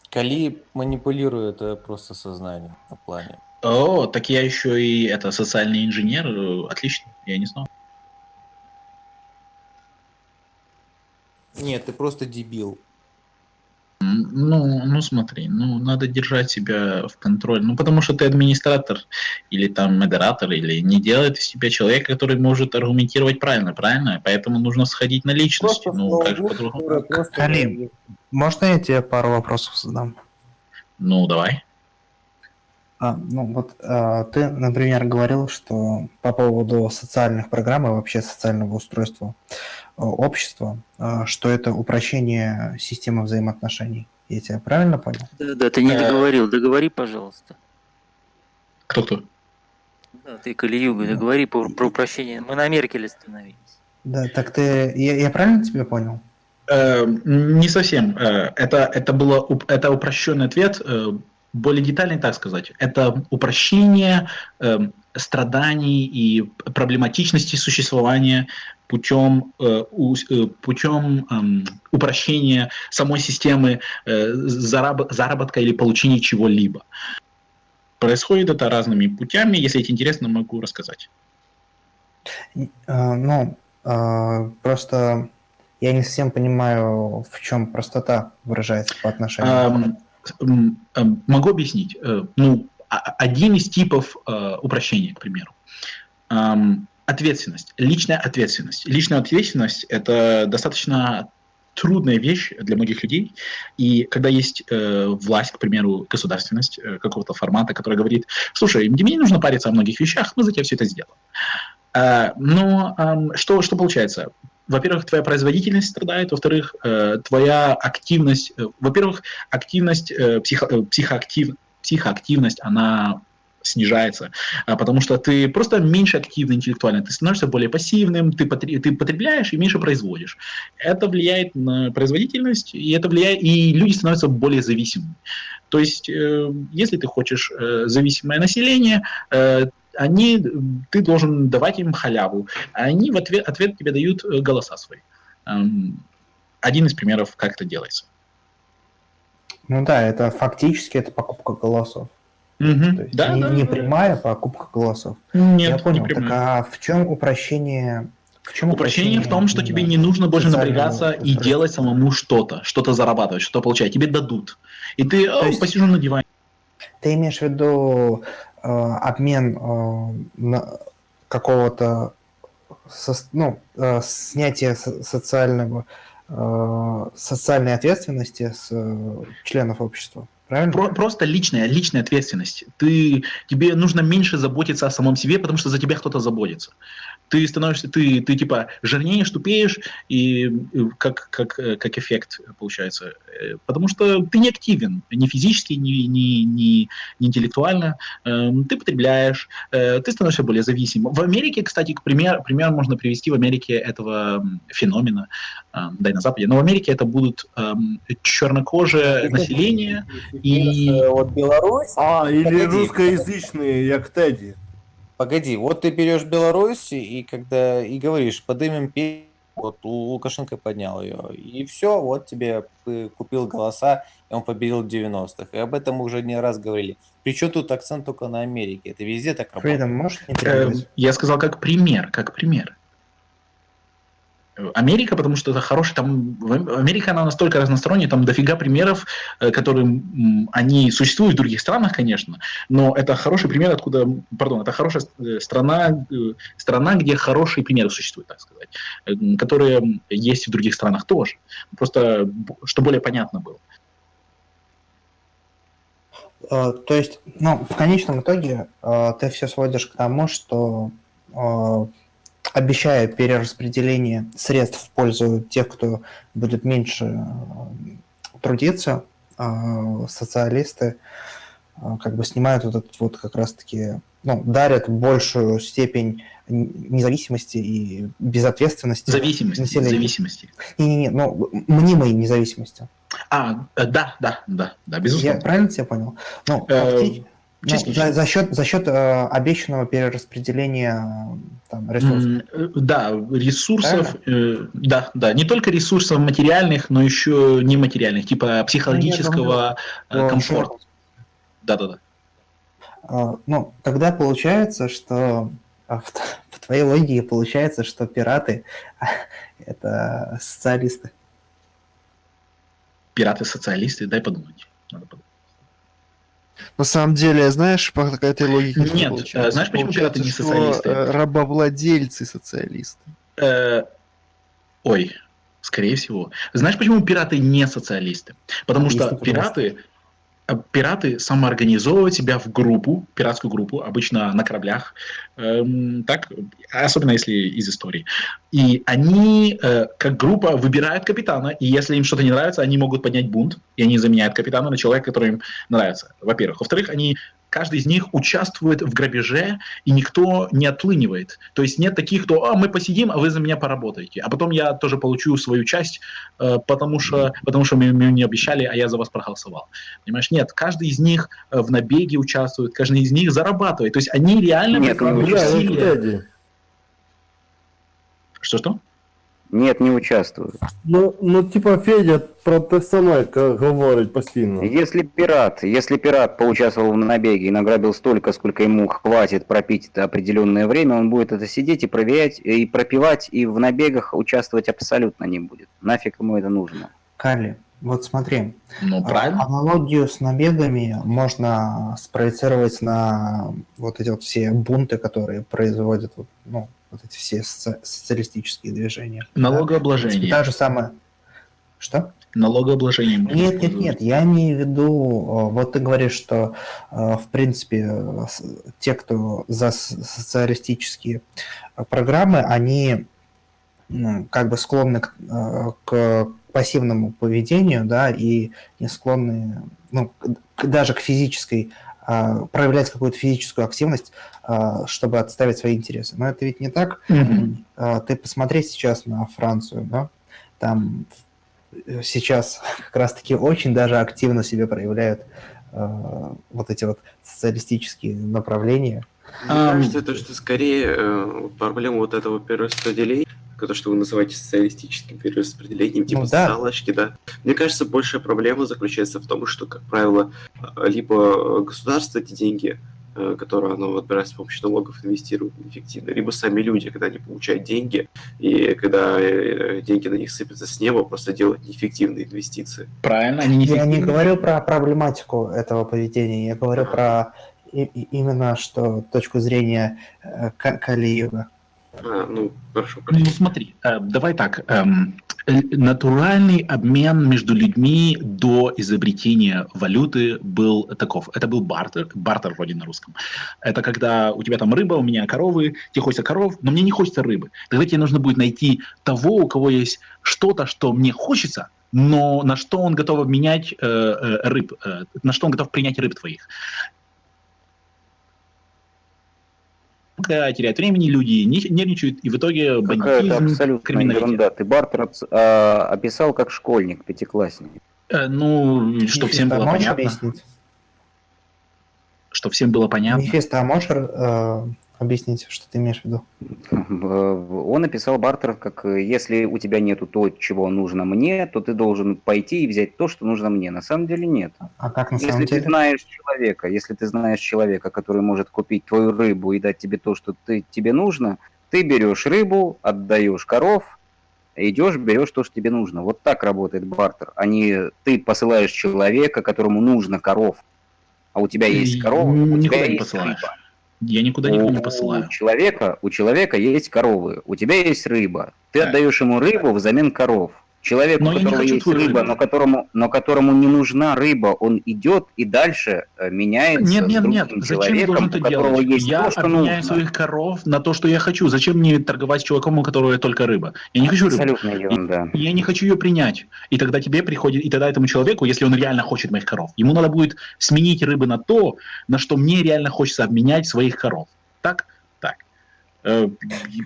Кали манипулирует э, просто сознанием на плане. О, так я еще и это социальный инженер. э, Отлично, я не знал. Нет, ты просто дебил. Ну, ну смотри, ну надо держать себя в контроле. Ну потому что ты администратор или там модератор, или не делает из себя человека, который может аргументировать правильно, правильно? Поэтому нужно сходить на личность. Просто Ну, как же по-другому? Калим, можно я тебе пару вопросов задам? Ну, давай. А, ну вот а, ты, например, говорил, что по поводу социальных программ и вообще социального устройства общества, а, что это упрощение системы взаимоотношений. Я тебя правильно понял? Да, да, ты не Э, договорил, договори, пожалуйста. Кто-кто? Да, ты Калиюга, договори про, про упрощение. Мы на Меркеле остановились. Да, так ты, я, я правильно тебя понял? Э, не совсем. Э, Это, это, было, это упрощенный ответ, э, более детальный, так сказать. Это упрощение э, страданий и проблематичности существования путем, э, э, путем эм, упрощения самой системы э, зараб- заработка или получения чего-либо. Происходит это разными путями. Если это интересно, могу рассказать. Ну, просто я не совсем понимаю, в чем простота выражается по отношению. Ам, м, ам, Могу объяснить. Ну, один из типов э, упрощения, к примеру. Ответственность, личная ответственность. Личная ответственность – это достаточно трудная вещь для многих людей. И когда есть э, власть, к примеру, государственность э, какого-то формата, которая говорит, слушай, мне не нужно париться о многих вещах, мы за тебя все это сделаем. А, но ам, что, что получается? Во-первых, твоя производительность страдает, во-вторых, э, твоя активность, э, во-первых, активность, э, психо, э, психоактив, психоактивность, она снижается, а, потому что ты просто меньше активный интеллектуально, ты становишься более пассивным, ты, потре- ты потребляешь и меньше производишь. Это влияет на производительность, и это влияет, и люди становятся более зависимыми. То есть, э, если ты хочешь э, зависимое население, э, они, ты должен давать им халяву, а они в ответ, ответ тебе дают голоса свои. Эм, Один из примеров, как это делается. Ну да, это фактически это покупка голосов. Мгм. То есть Да, не, да, не да. прямая покупка голосов. Нет, Я понял. не Так а в чем упрощение? В чем Упрощение в том, что тебе не нужно больше напрягаться и делать самому что-то, что-то зарабатывать, что-то получать. Тебе дадут. И ты «О, есть- посижу на диване. Ты имеешь в виду э, обмен э, на какого-то сос- ну, э, снятие со- социального э, социальной ответственности с э, членов общества, правильно? Про- просто личная, личная ответственность. Ты, тебе нужно меньше заботиться о самом себе, потому что за тебя кто-то заботится. Ты становишься, ты, ты типа жирнеешь, тупеешь, и как, как, э, как эффект получается. Э, Потому что ты не активен, ни физически, ни, ни, ни, ни интеллектуально. Эм, Ты потребляешь, э, ты становишься более зависимым. В Америке, кстати, к пример, пример можно привести в Америке этого феномена, эм, да и на Западе, но в Америке это будут эм, чернокожее население, и Вот Беларусь. А, или русскоязычные, як Тедdy. Погоди, вот ты берешь Беларусь и когда и говоришь, подымем песню, вот у Лукашенко поднял ее, и все, вот тебе купил голоса, и он победил в 90-х. И об этом мы уже не раз говорили. Причем тут акцент только на Америке, это везде так работает. Фридом, можешь не Э? Я сказал как пример, как пример. Америка, потому что это хороший там... Америка, она настолько разносторонняя, там дофига примеров, э, которые, они существуют в других странах, конечно, но это хороший пример, откуда... Пардон, это хорошая э, страна, э, страна, где хорошие примеры существуют, так сказать, которые есть в других странах тоже. Просто, что более понятно было. То есть, ну, в конечном итоге ты все сводишь к тому, что обещая перераспределение средств в пользу тех, кто будет меньше э, трудиться, э, социалисты э, как бы снимают вот этот вот как раз-таки, ну, дарят большую степень независимости и безответственности Зависимости, населению. зависимости. Не-не-не, ну, мнимой независимости. А, э, да, да, да, да, безусловно. Я правильно тебя понял? Ну, Э, факти- ну, за, за счет, за счет э, обещанного перераспределения э, там, ресурсов. Э, Да, ресурсов, э, да, да, не только ресурсов материальных, но еще нематериальных, типа психологического э, Ну, комфорта. Да, да, да. А, Ну, тогда получается, что а, в, в твоей логике получается, что пираты это социалисты. Пираты-социалисты, дай подумать. Надо подумать. На самом деле, знаешь, по этой логике Нет, получается? э, знаешь, почему пираты не социалисты? э, рабовладельцы социалисты. Э, ой, скорее всего. Знаешь, почему пираты не социалисты? Потому что пираты, э, пираты самоорганизовывают себя в группу, пиратскую группу, обычно на кораблях, эм, так, особенно если из истории. И они, э, как группа, выбирают капитана, и если им что-то не нравится, они могут поднять бунт, и они заменяют капитана на человека, который им нравится, во-первых. Во-вторых, они каждый из них участвует в грабеже, и никто не отлынивает. То есть нет таких, кто, а, мы посидим, а вы за меня поработаете. А потом я тоже получу свою часть, э, потому что, потому что мы, мне не обещали, а я за вас проголосовал. Понимаешь? Нет, каждый из них э, в набеге участвует, каждый из них зарабатывает. То есть они реально Нет, ну. Фредди, Что-что? Нет, не участвуют. Ну, ну, типа, Федя про те саме говорить постійно. Если пират, если пират поучаствовал в набеге и награбил столько, сколько ему хватит пропить это определенное время, он будет это сидеть и проверять, и пропивать, и в набегах участвовать абсолютно не будет. Нафиг ему это нужно? Калли, вот смотри, Ну, правильно. аналогию с набегами можно спроецировать на вот эти вот все бунты, которые производят вот, ну, вот эти все соци- социалистические движения. да. Налогообложение. Та же самая... Что? Налогообложение. Нет, нет, нет, я имею в виду, э, вот ты говоришь, что, э, в принципе, э, те, кто за социалистические программы, они как бы склонны к, к пассивному поведению, да, и не склонны, ну, даже к физической, а, проявлять какую-то физическую активность, а, чтобы отставить свои интересы. Но это ведь не так. А, Ты посмотри сейчас на Францию, да, там сейчас как раз-таки очень даже активно себе проявляют вот эти вот социалистические направления. Мне кажется, это что скорее э, проблема вот этого перераспределения, то, что вы называете социалистическим перераспределением, типа Ну да. социалочки, да. Мне кажется, большая проблема заключается в том, что, как правило, э, либо государство эти деньги, э, которые оно отбирает с помощью налогов, инвестирует неэффективно, либо сами люди, когда они получают деньги, и когда э, деньги на них сыпятся с неба, просто делают неэффективные инвестиции. Правильно, они Я не говорю про проблематику этого поведения, я говорю про и- и- именно что точку зрения э, Ка- Калиева. А, ну, хорошо, Ну простите. смотри, э, давай так. эм, э, натуральный обмен между людьми до изобретения валюты был таков. Это был бартер, бартер вроде на русском. Это когда у тебя там рыба, у меня коровы, тебе хочется коров, но мне не хочется рыбы. Тогда тебе нужно будет найти того, у кого есть что-то, что мне хочется, но на что он готов обменять э, э, рыб, э, на что он готов принять рыб твоих. Когда теряют времени, люди не- нервничают, и в итоге бандитизм, криминалитет. ерунда. Ты бартер а, описал как школьник, пятиклассник. Э, Ну, что всем Мефисто, было понятно. объяснить? Что всем было понятно. Мефисто, а можешь э, объяснить, что ты имеешь в виду? Он описал бартер как э, если у тебя нету то, чего нужно мне, то ты должен пойти и взять то, что нужно мне. На самом деле нет. А как на Если самом ты деле? знаешь человека, если ты знаешь человека, который может купить твою рыбу и дать тебе то, что ты, тебе нужно, ты берешь рыбу, отдаешь коров, идешь, берешь то, что тебе нужно. Вот так работает бартер, а не ты посылаешь человека, которому нужно коров, а у тебя есть корова, у тебя не есть посылаешь. рыба. Я никуда никого не У посылаю. человека, у человека есть коровы, у тебя есть рыба. Ты Да. отдаешь ему рыбу взамен коров. Человек, Но у я которого есть рыба, рыбу. но которому, но которому не нужна рыба, он идет и дальше э, меняется Нет, нет, нет. Зачем я должен у это которого делать? есть Я то, что обменяю нужно. своих коров на то, что я хочу. Зачем мне торговать с чуваком, у которого только рыба? Я не хочу рыбу. Абсолютная ерунда. И я не хочу ее принять. И тогда тебе приходит, и тогда этому человеку, если он реально хочет моих коров, ему надо будет сменить рыбы на то, на что мне реально хочется обменять своих коров. Так?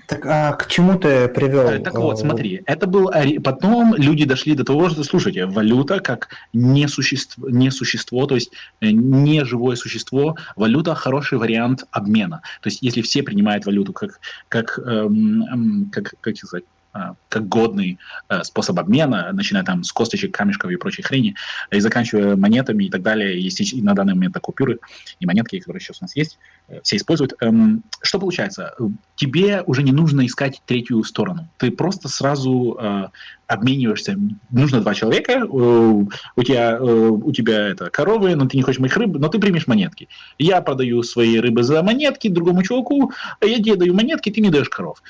Так. А к чему ты привел? Э, Так вот, э, смотри, это был потом люди дошли до того, что, слушайте, валюта как не существо, не существо, то есть э, не живое существо, валюта хороший вариант обмена. То есть если все принимают валюту как как эм, эм, как как сказать как годный э, способ обмена, начиная там с косточек, камешков и прочей хрени, и заканчивая монетами и так далее. Есть и на данный момент купюры и монетки, которые сейчас у нас есть, э, все используют. Эм, Что получается? Тебе уже не нужно искать третью сторону. Ты просто сразу э, обмениваешься. Нужно два человека, э, у тебя, у тебя это коровы, но ты не хочешь моих рыб, но ты примешь монетки. Я продаю свои рыбы за монетки другому чуваку, а я тебе даю монетки, ты мне даешь коров.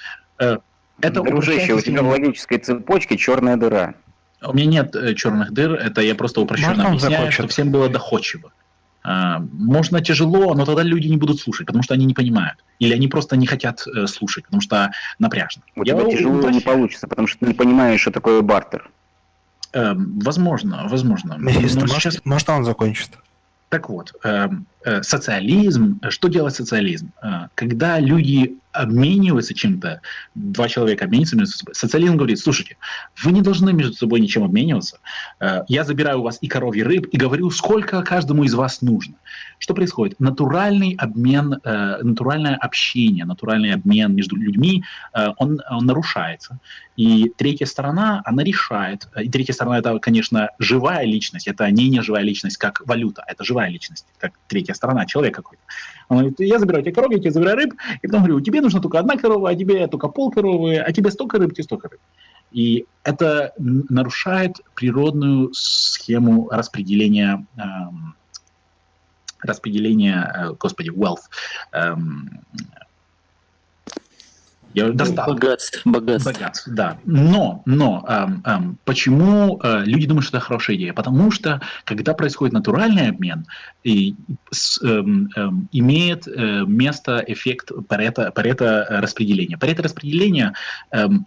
Это Дружище, у тебя в логической цепочке черная дыра. У меня нет э, черных дыр, это я просто упрощенно Можно объясняю, закончит? чтобы всем было доходчиво. А, можно тяжело, но тогда люди не будут слушать, потому что они не понимают. Или они просто не хотят э, слушать, потому что напряжно. У Я тебя тяжело упрощ- не получится, потому что ты не понимаешь, что такое бартер. Эм, возможно, возможно. Но может, сейчас- может, он закончит? Так вот, эм, социализм, э, что делает социализм? Э, Когда люди обмениваются чем-то, два человека обмениваются между собой, социализм говорит, слушайте, вы не должны между собой ничем обмениваться, Э, я забираю у вас и коров, и рыб, и говорю, сколько каждому из вас нужно. Что происходит? Натуральный обмен, натуральное общение, натуральный обмен между людьми, он, он нарушается. И третья сторона, она решает. И третья сторона это, конечно, живая личность. Это не неживая личность, как валюта. Это живая личность, как третья сторона, человек какой-то. Он говорит, я забираю тебе коровы, я тебе забираю рыб, и потом говорю, тебе нужно только одна корова, а тебе только пол коровы, а тебе столько рыб, тебе столько рыб. И это нарушает природную схему распределения, эм, распределения, э, господи, wealth. эм, я, достаток. Богатство, богатство. Богатств, да. Но, но эм, эм, почему э, люди думают, что это хорошая идея? Потому что, когда происходит натуральный обмен, и, с, эм, эм, имеет э, место эффект парето, парето распределения. Эм,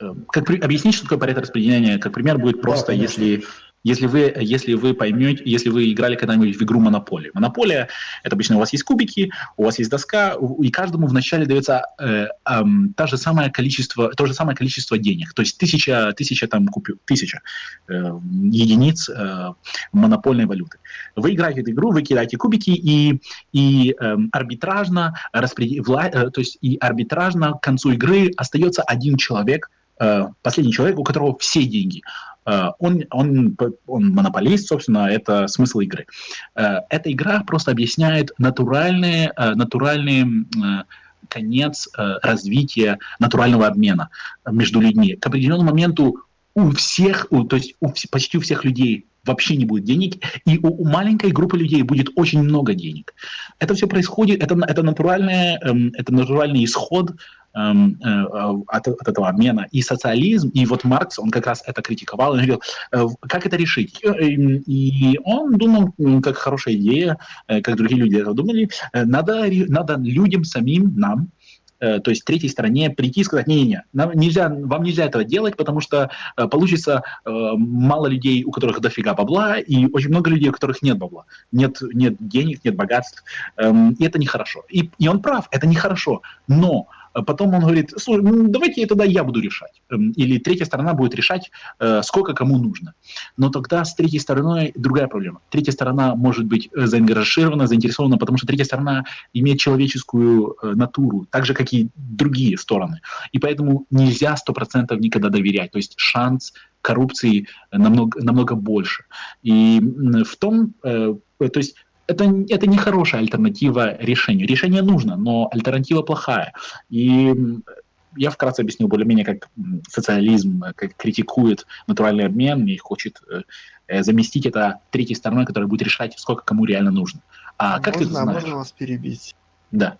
эм, как при- объяснить, что такое парето распределения, как пример, будет просто, конечно. если если вы, если вы поймете, если вы играли когда-нибудь в игру Монополия. Монополия – это обычно у вас есть кубики, у вас есть доска, и каждому вначале дается э, ам, та же самое количество, то же самое количество денег. То есть тысяча, тысяча там купю, тысяча э, единиц э, монопольной валюты. Вы играете эту игру, вы кидаете кубики, и, и эм, арбитражно, распреди- вла- э, то есть и арбитражно к концу игры остается один человек, э, последний человек, у которого все деньги. Э, Он, он, он монополист, собственно, это смысл игры. Э, Эта игра просто объясняет натуральные, э, натуральные конец развития натурального обмена между людьми. К определенному моменту у всех, у- то есть у, почти у всех людей вообще не будет денег, и у, маленькой группы людей будет очень много денег. Это все происходит, это, это, натуральное, эм, это натуральный исход эм, э, э, от, от этого обмена. И социализм, и вот Маркс, он как раз это критиковал, он говорил, э, как это решить? И, он думал, как хорошая идея, как другие люди это думали, надо, надо людям самим, нам, э, то есть третьей стороне прийти и сказать, не-не-не, нельзя, вам нельзя этого делать, потому что э, получится э, мало людей, у которых дофига бабла, и очень много людей, у которых нет бабла, нет, нет денег, нет богатств, эм, и это нехорошо. И, и он прав, это нехорошо, но э, потом он говорит, слушай, ну, давайте тогда я буду решать. Эм, Или третья сторона будет решать, э, сколько кому нужно. Но тогда с третьей стороной другая проблема. Третья сторона может быть э, заангажирована, заинтересована, потому что третья сторона имеет человеческую э, натуру, так же, как и другие стороны. И поэтому нельзя 100% никогда доверять. То есть шанс коррупции намного, намного больше. И в том, то есть это, это не хорошая альтернатива решению. Решение нужно, но альтернатива плохая. И я вкратце объяснил более-менее, как социализм э, как критикует натуральный обмен и хочет э, заместить это третьей стороной, которая будет решать, сколько кому реально нужно. А как ты это можно, а знаешь? можно вас перебить? Да.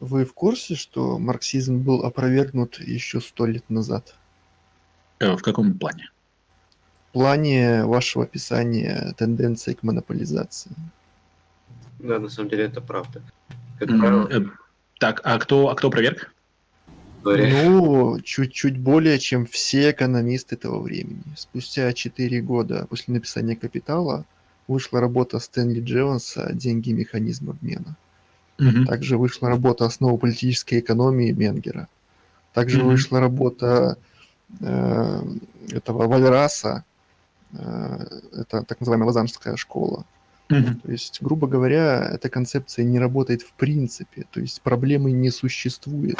Вы в курсе, что марксизм был опровергнут еще сто лет назад? Э, В каком плане? В плане вашего описания тенденции к монополизации. Да, на самом деле это правда. Как правило, э, Так, а кто, а кто проверк? Ну, чуть-чуть более, чем все экономисты того времени. Спустя 4 года после написания «Капитала» вышла работа Стэнли Джонса «Деньги и механизм обмена». Мгм. Также вышла работа «Основа политической экономии» Менгера. Также Мгм. вышла работа э, этого Вальраса, это так называемая Лозаннская школа. Мгм. То есть, грубо говоря, эта концепция не работает в принципе, то есть проблемы не существует.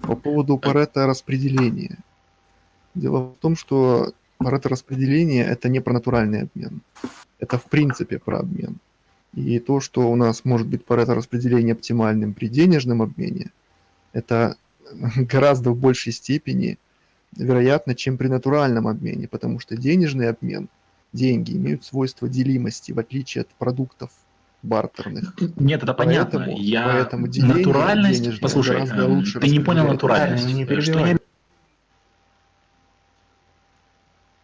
По поводу Парето распределения. Дело в том, что Парето распределение это не про натуральный обмен. Это в принципе про обмен. И то, что у нас может быть Парето распределение оптимальным при денежном обмене, это гораздо в большей степени вероятно, чем при натуральном обмене, потому что денежный обмен, деньги имеют свойство делимости, в отличие от продуктов бартерных. Нет, это понятно. Поэтому- Я поэтому деление натуральность. Послушай, гораздо лучше ты не понял натуральность. Не Что я перебивай.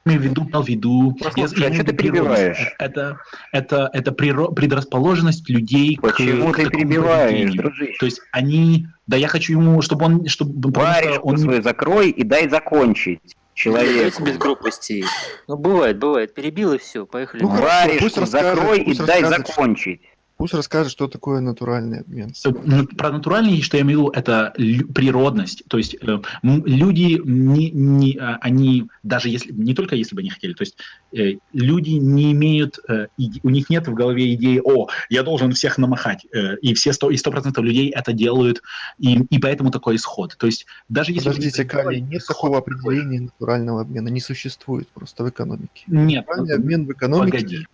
Имею в виду, имел в виду. Послушай, я а в ты перебиваешь? Это, это, это предрасположенность людей Почему к, ты к перебиваешь, дружище? То есть они, да, я хочу ему, чтобы он, чтобы что Варежку он свою закрой и дай закончить. Давайте без грубостей. Ну, бывает, бывает. Перебил и все, поехали. Ну, Варежку пусть закрой и пусть дай расскажет, закончить. Пусть расскажет, что такое натуральный обмен. Э, ну, Про натуральный, что я имею в виду, это природность. То есть э, люди, не, не, а, они, даже если, не только если бы они хотели, то есть э, люди не имеют, э, у них нет в голове идеи, о, я должен всех намахать, э, и все сто, и сто процентов людей это делают, и, и поэтому такой исход. То есть даже если... Подождите, Кали, нет такого такой. определения натурального обмена, не существует просто в экономике. Нет, Натуральный обмен в экономике погоди.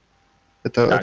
это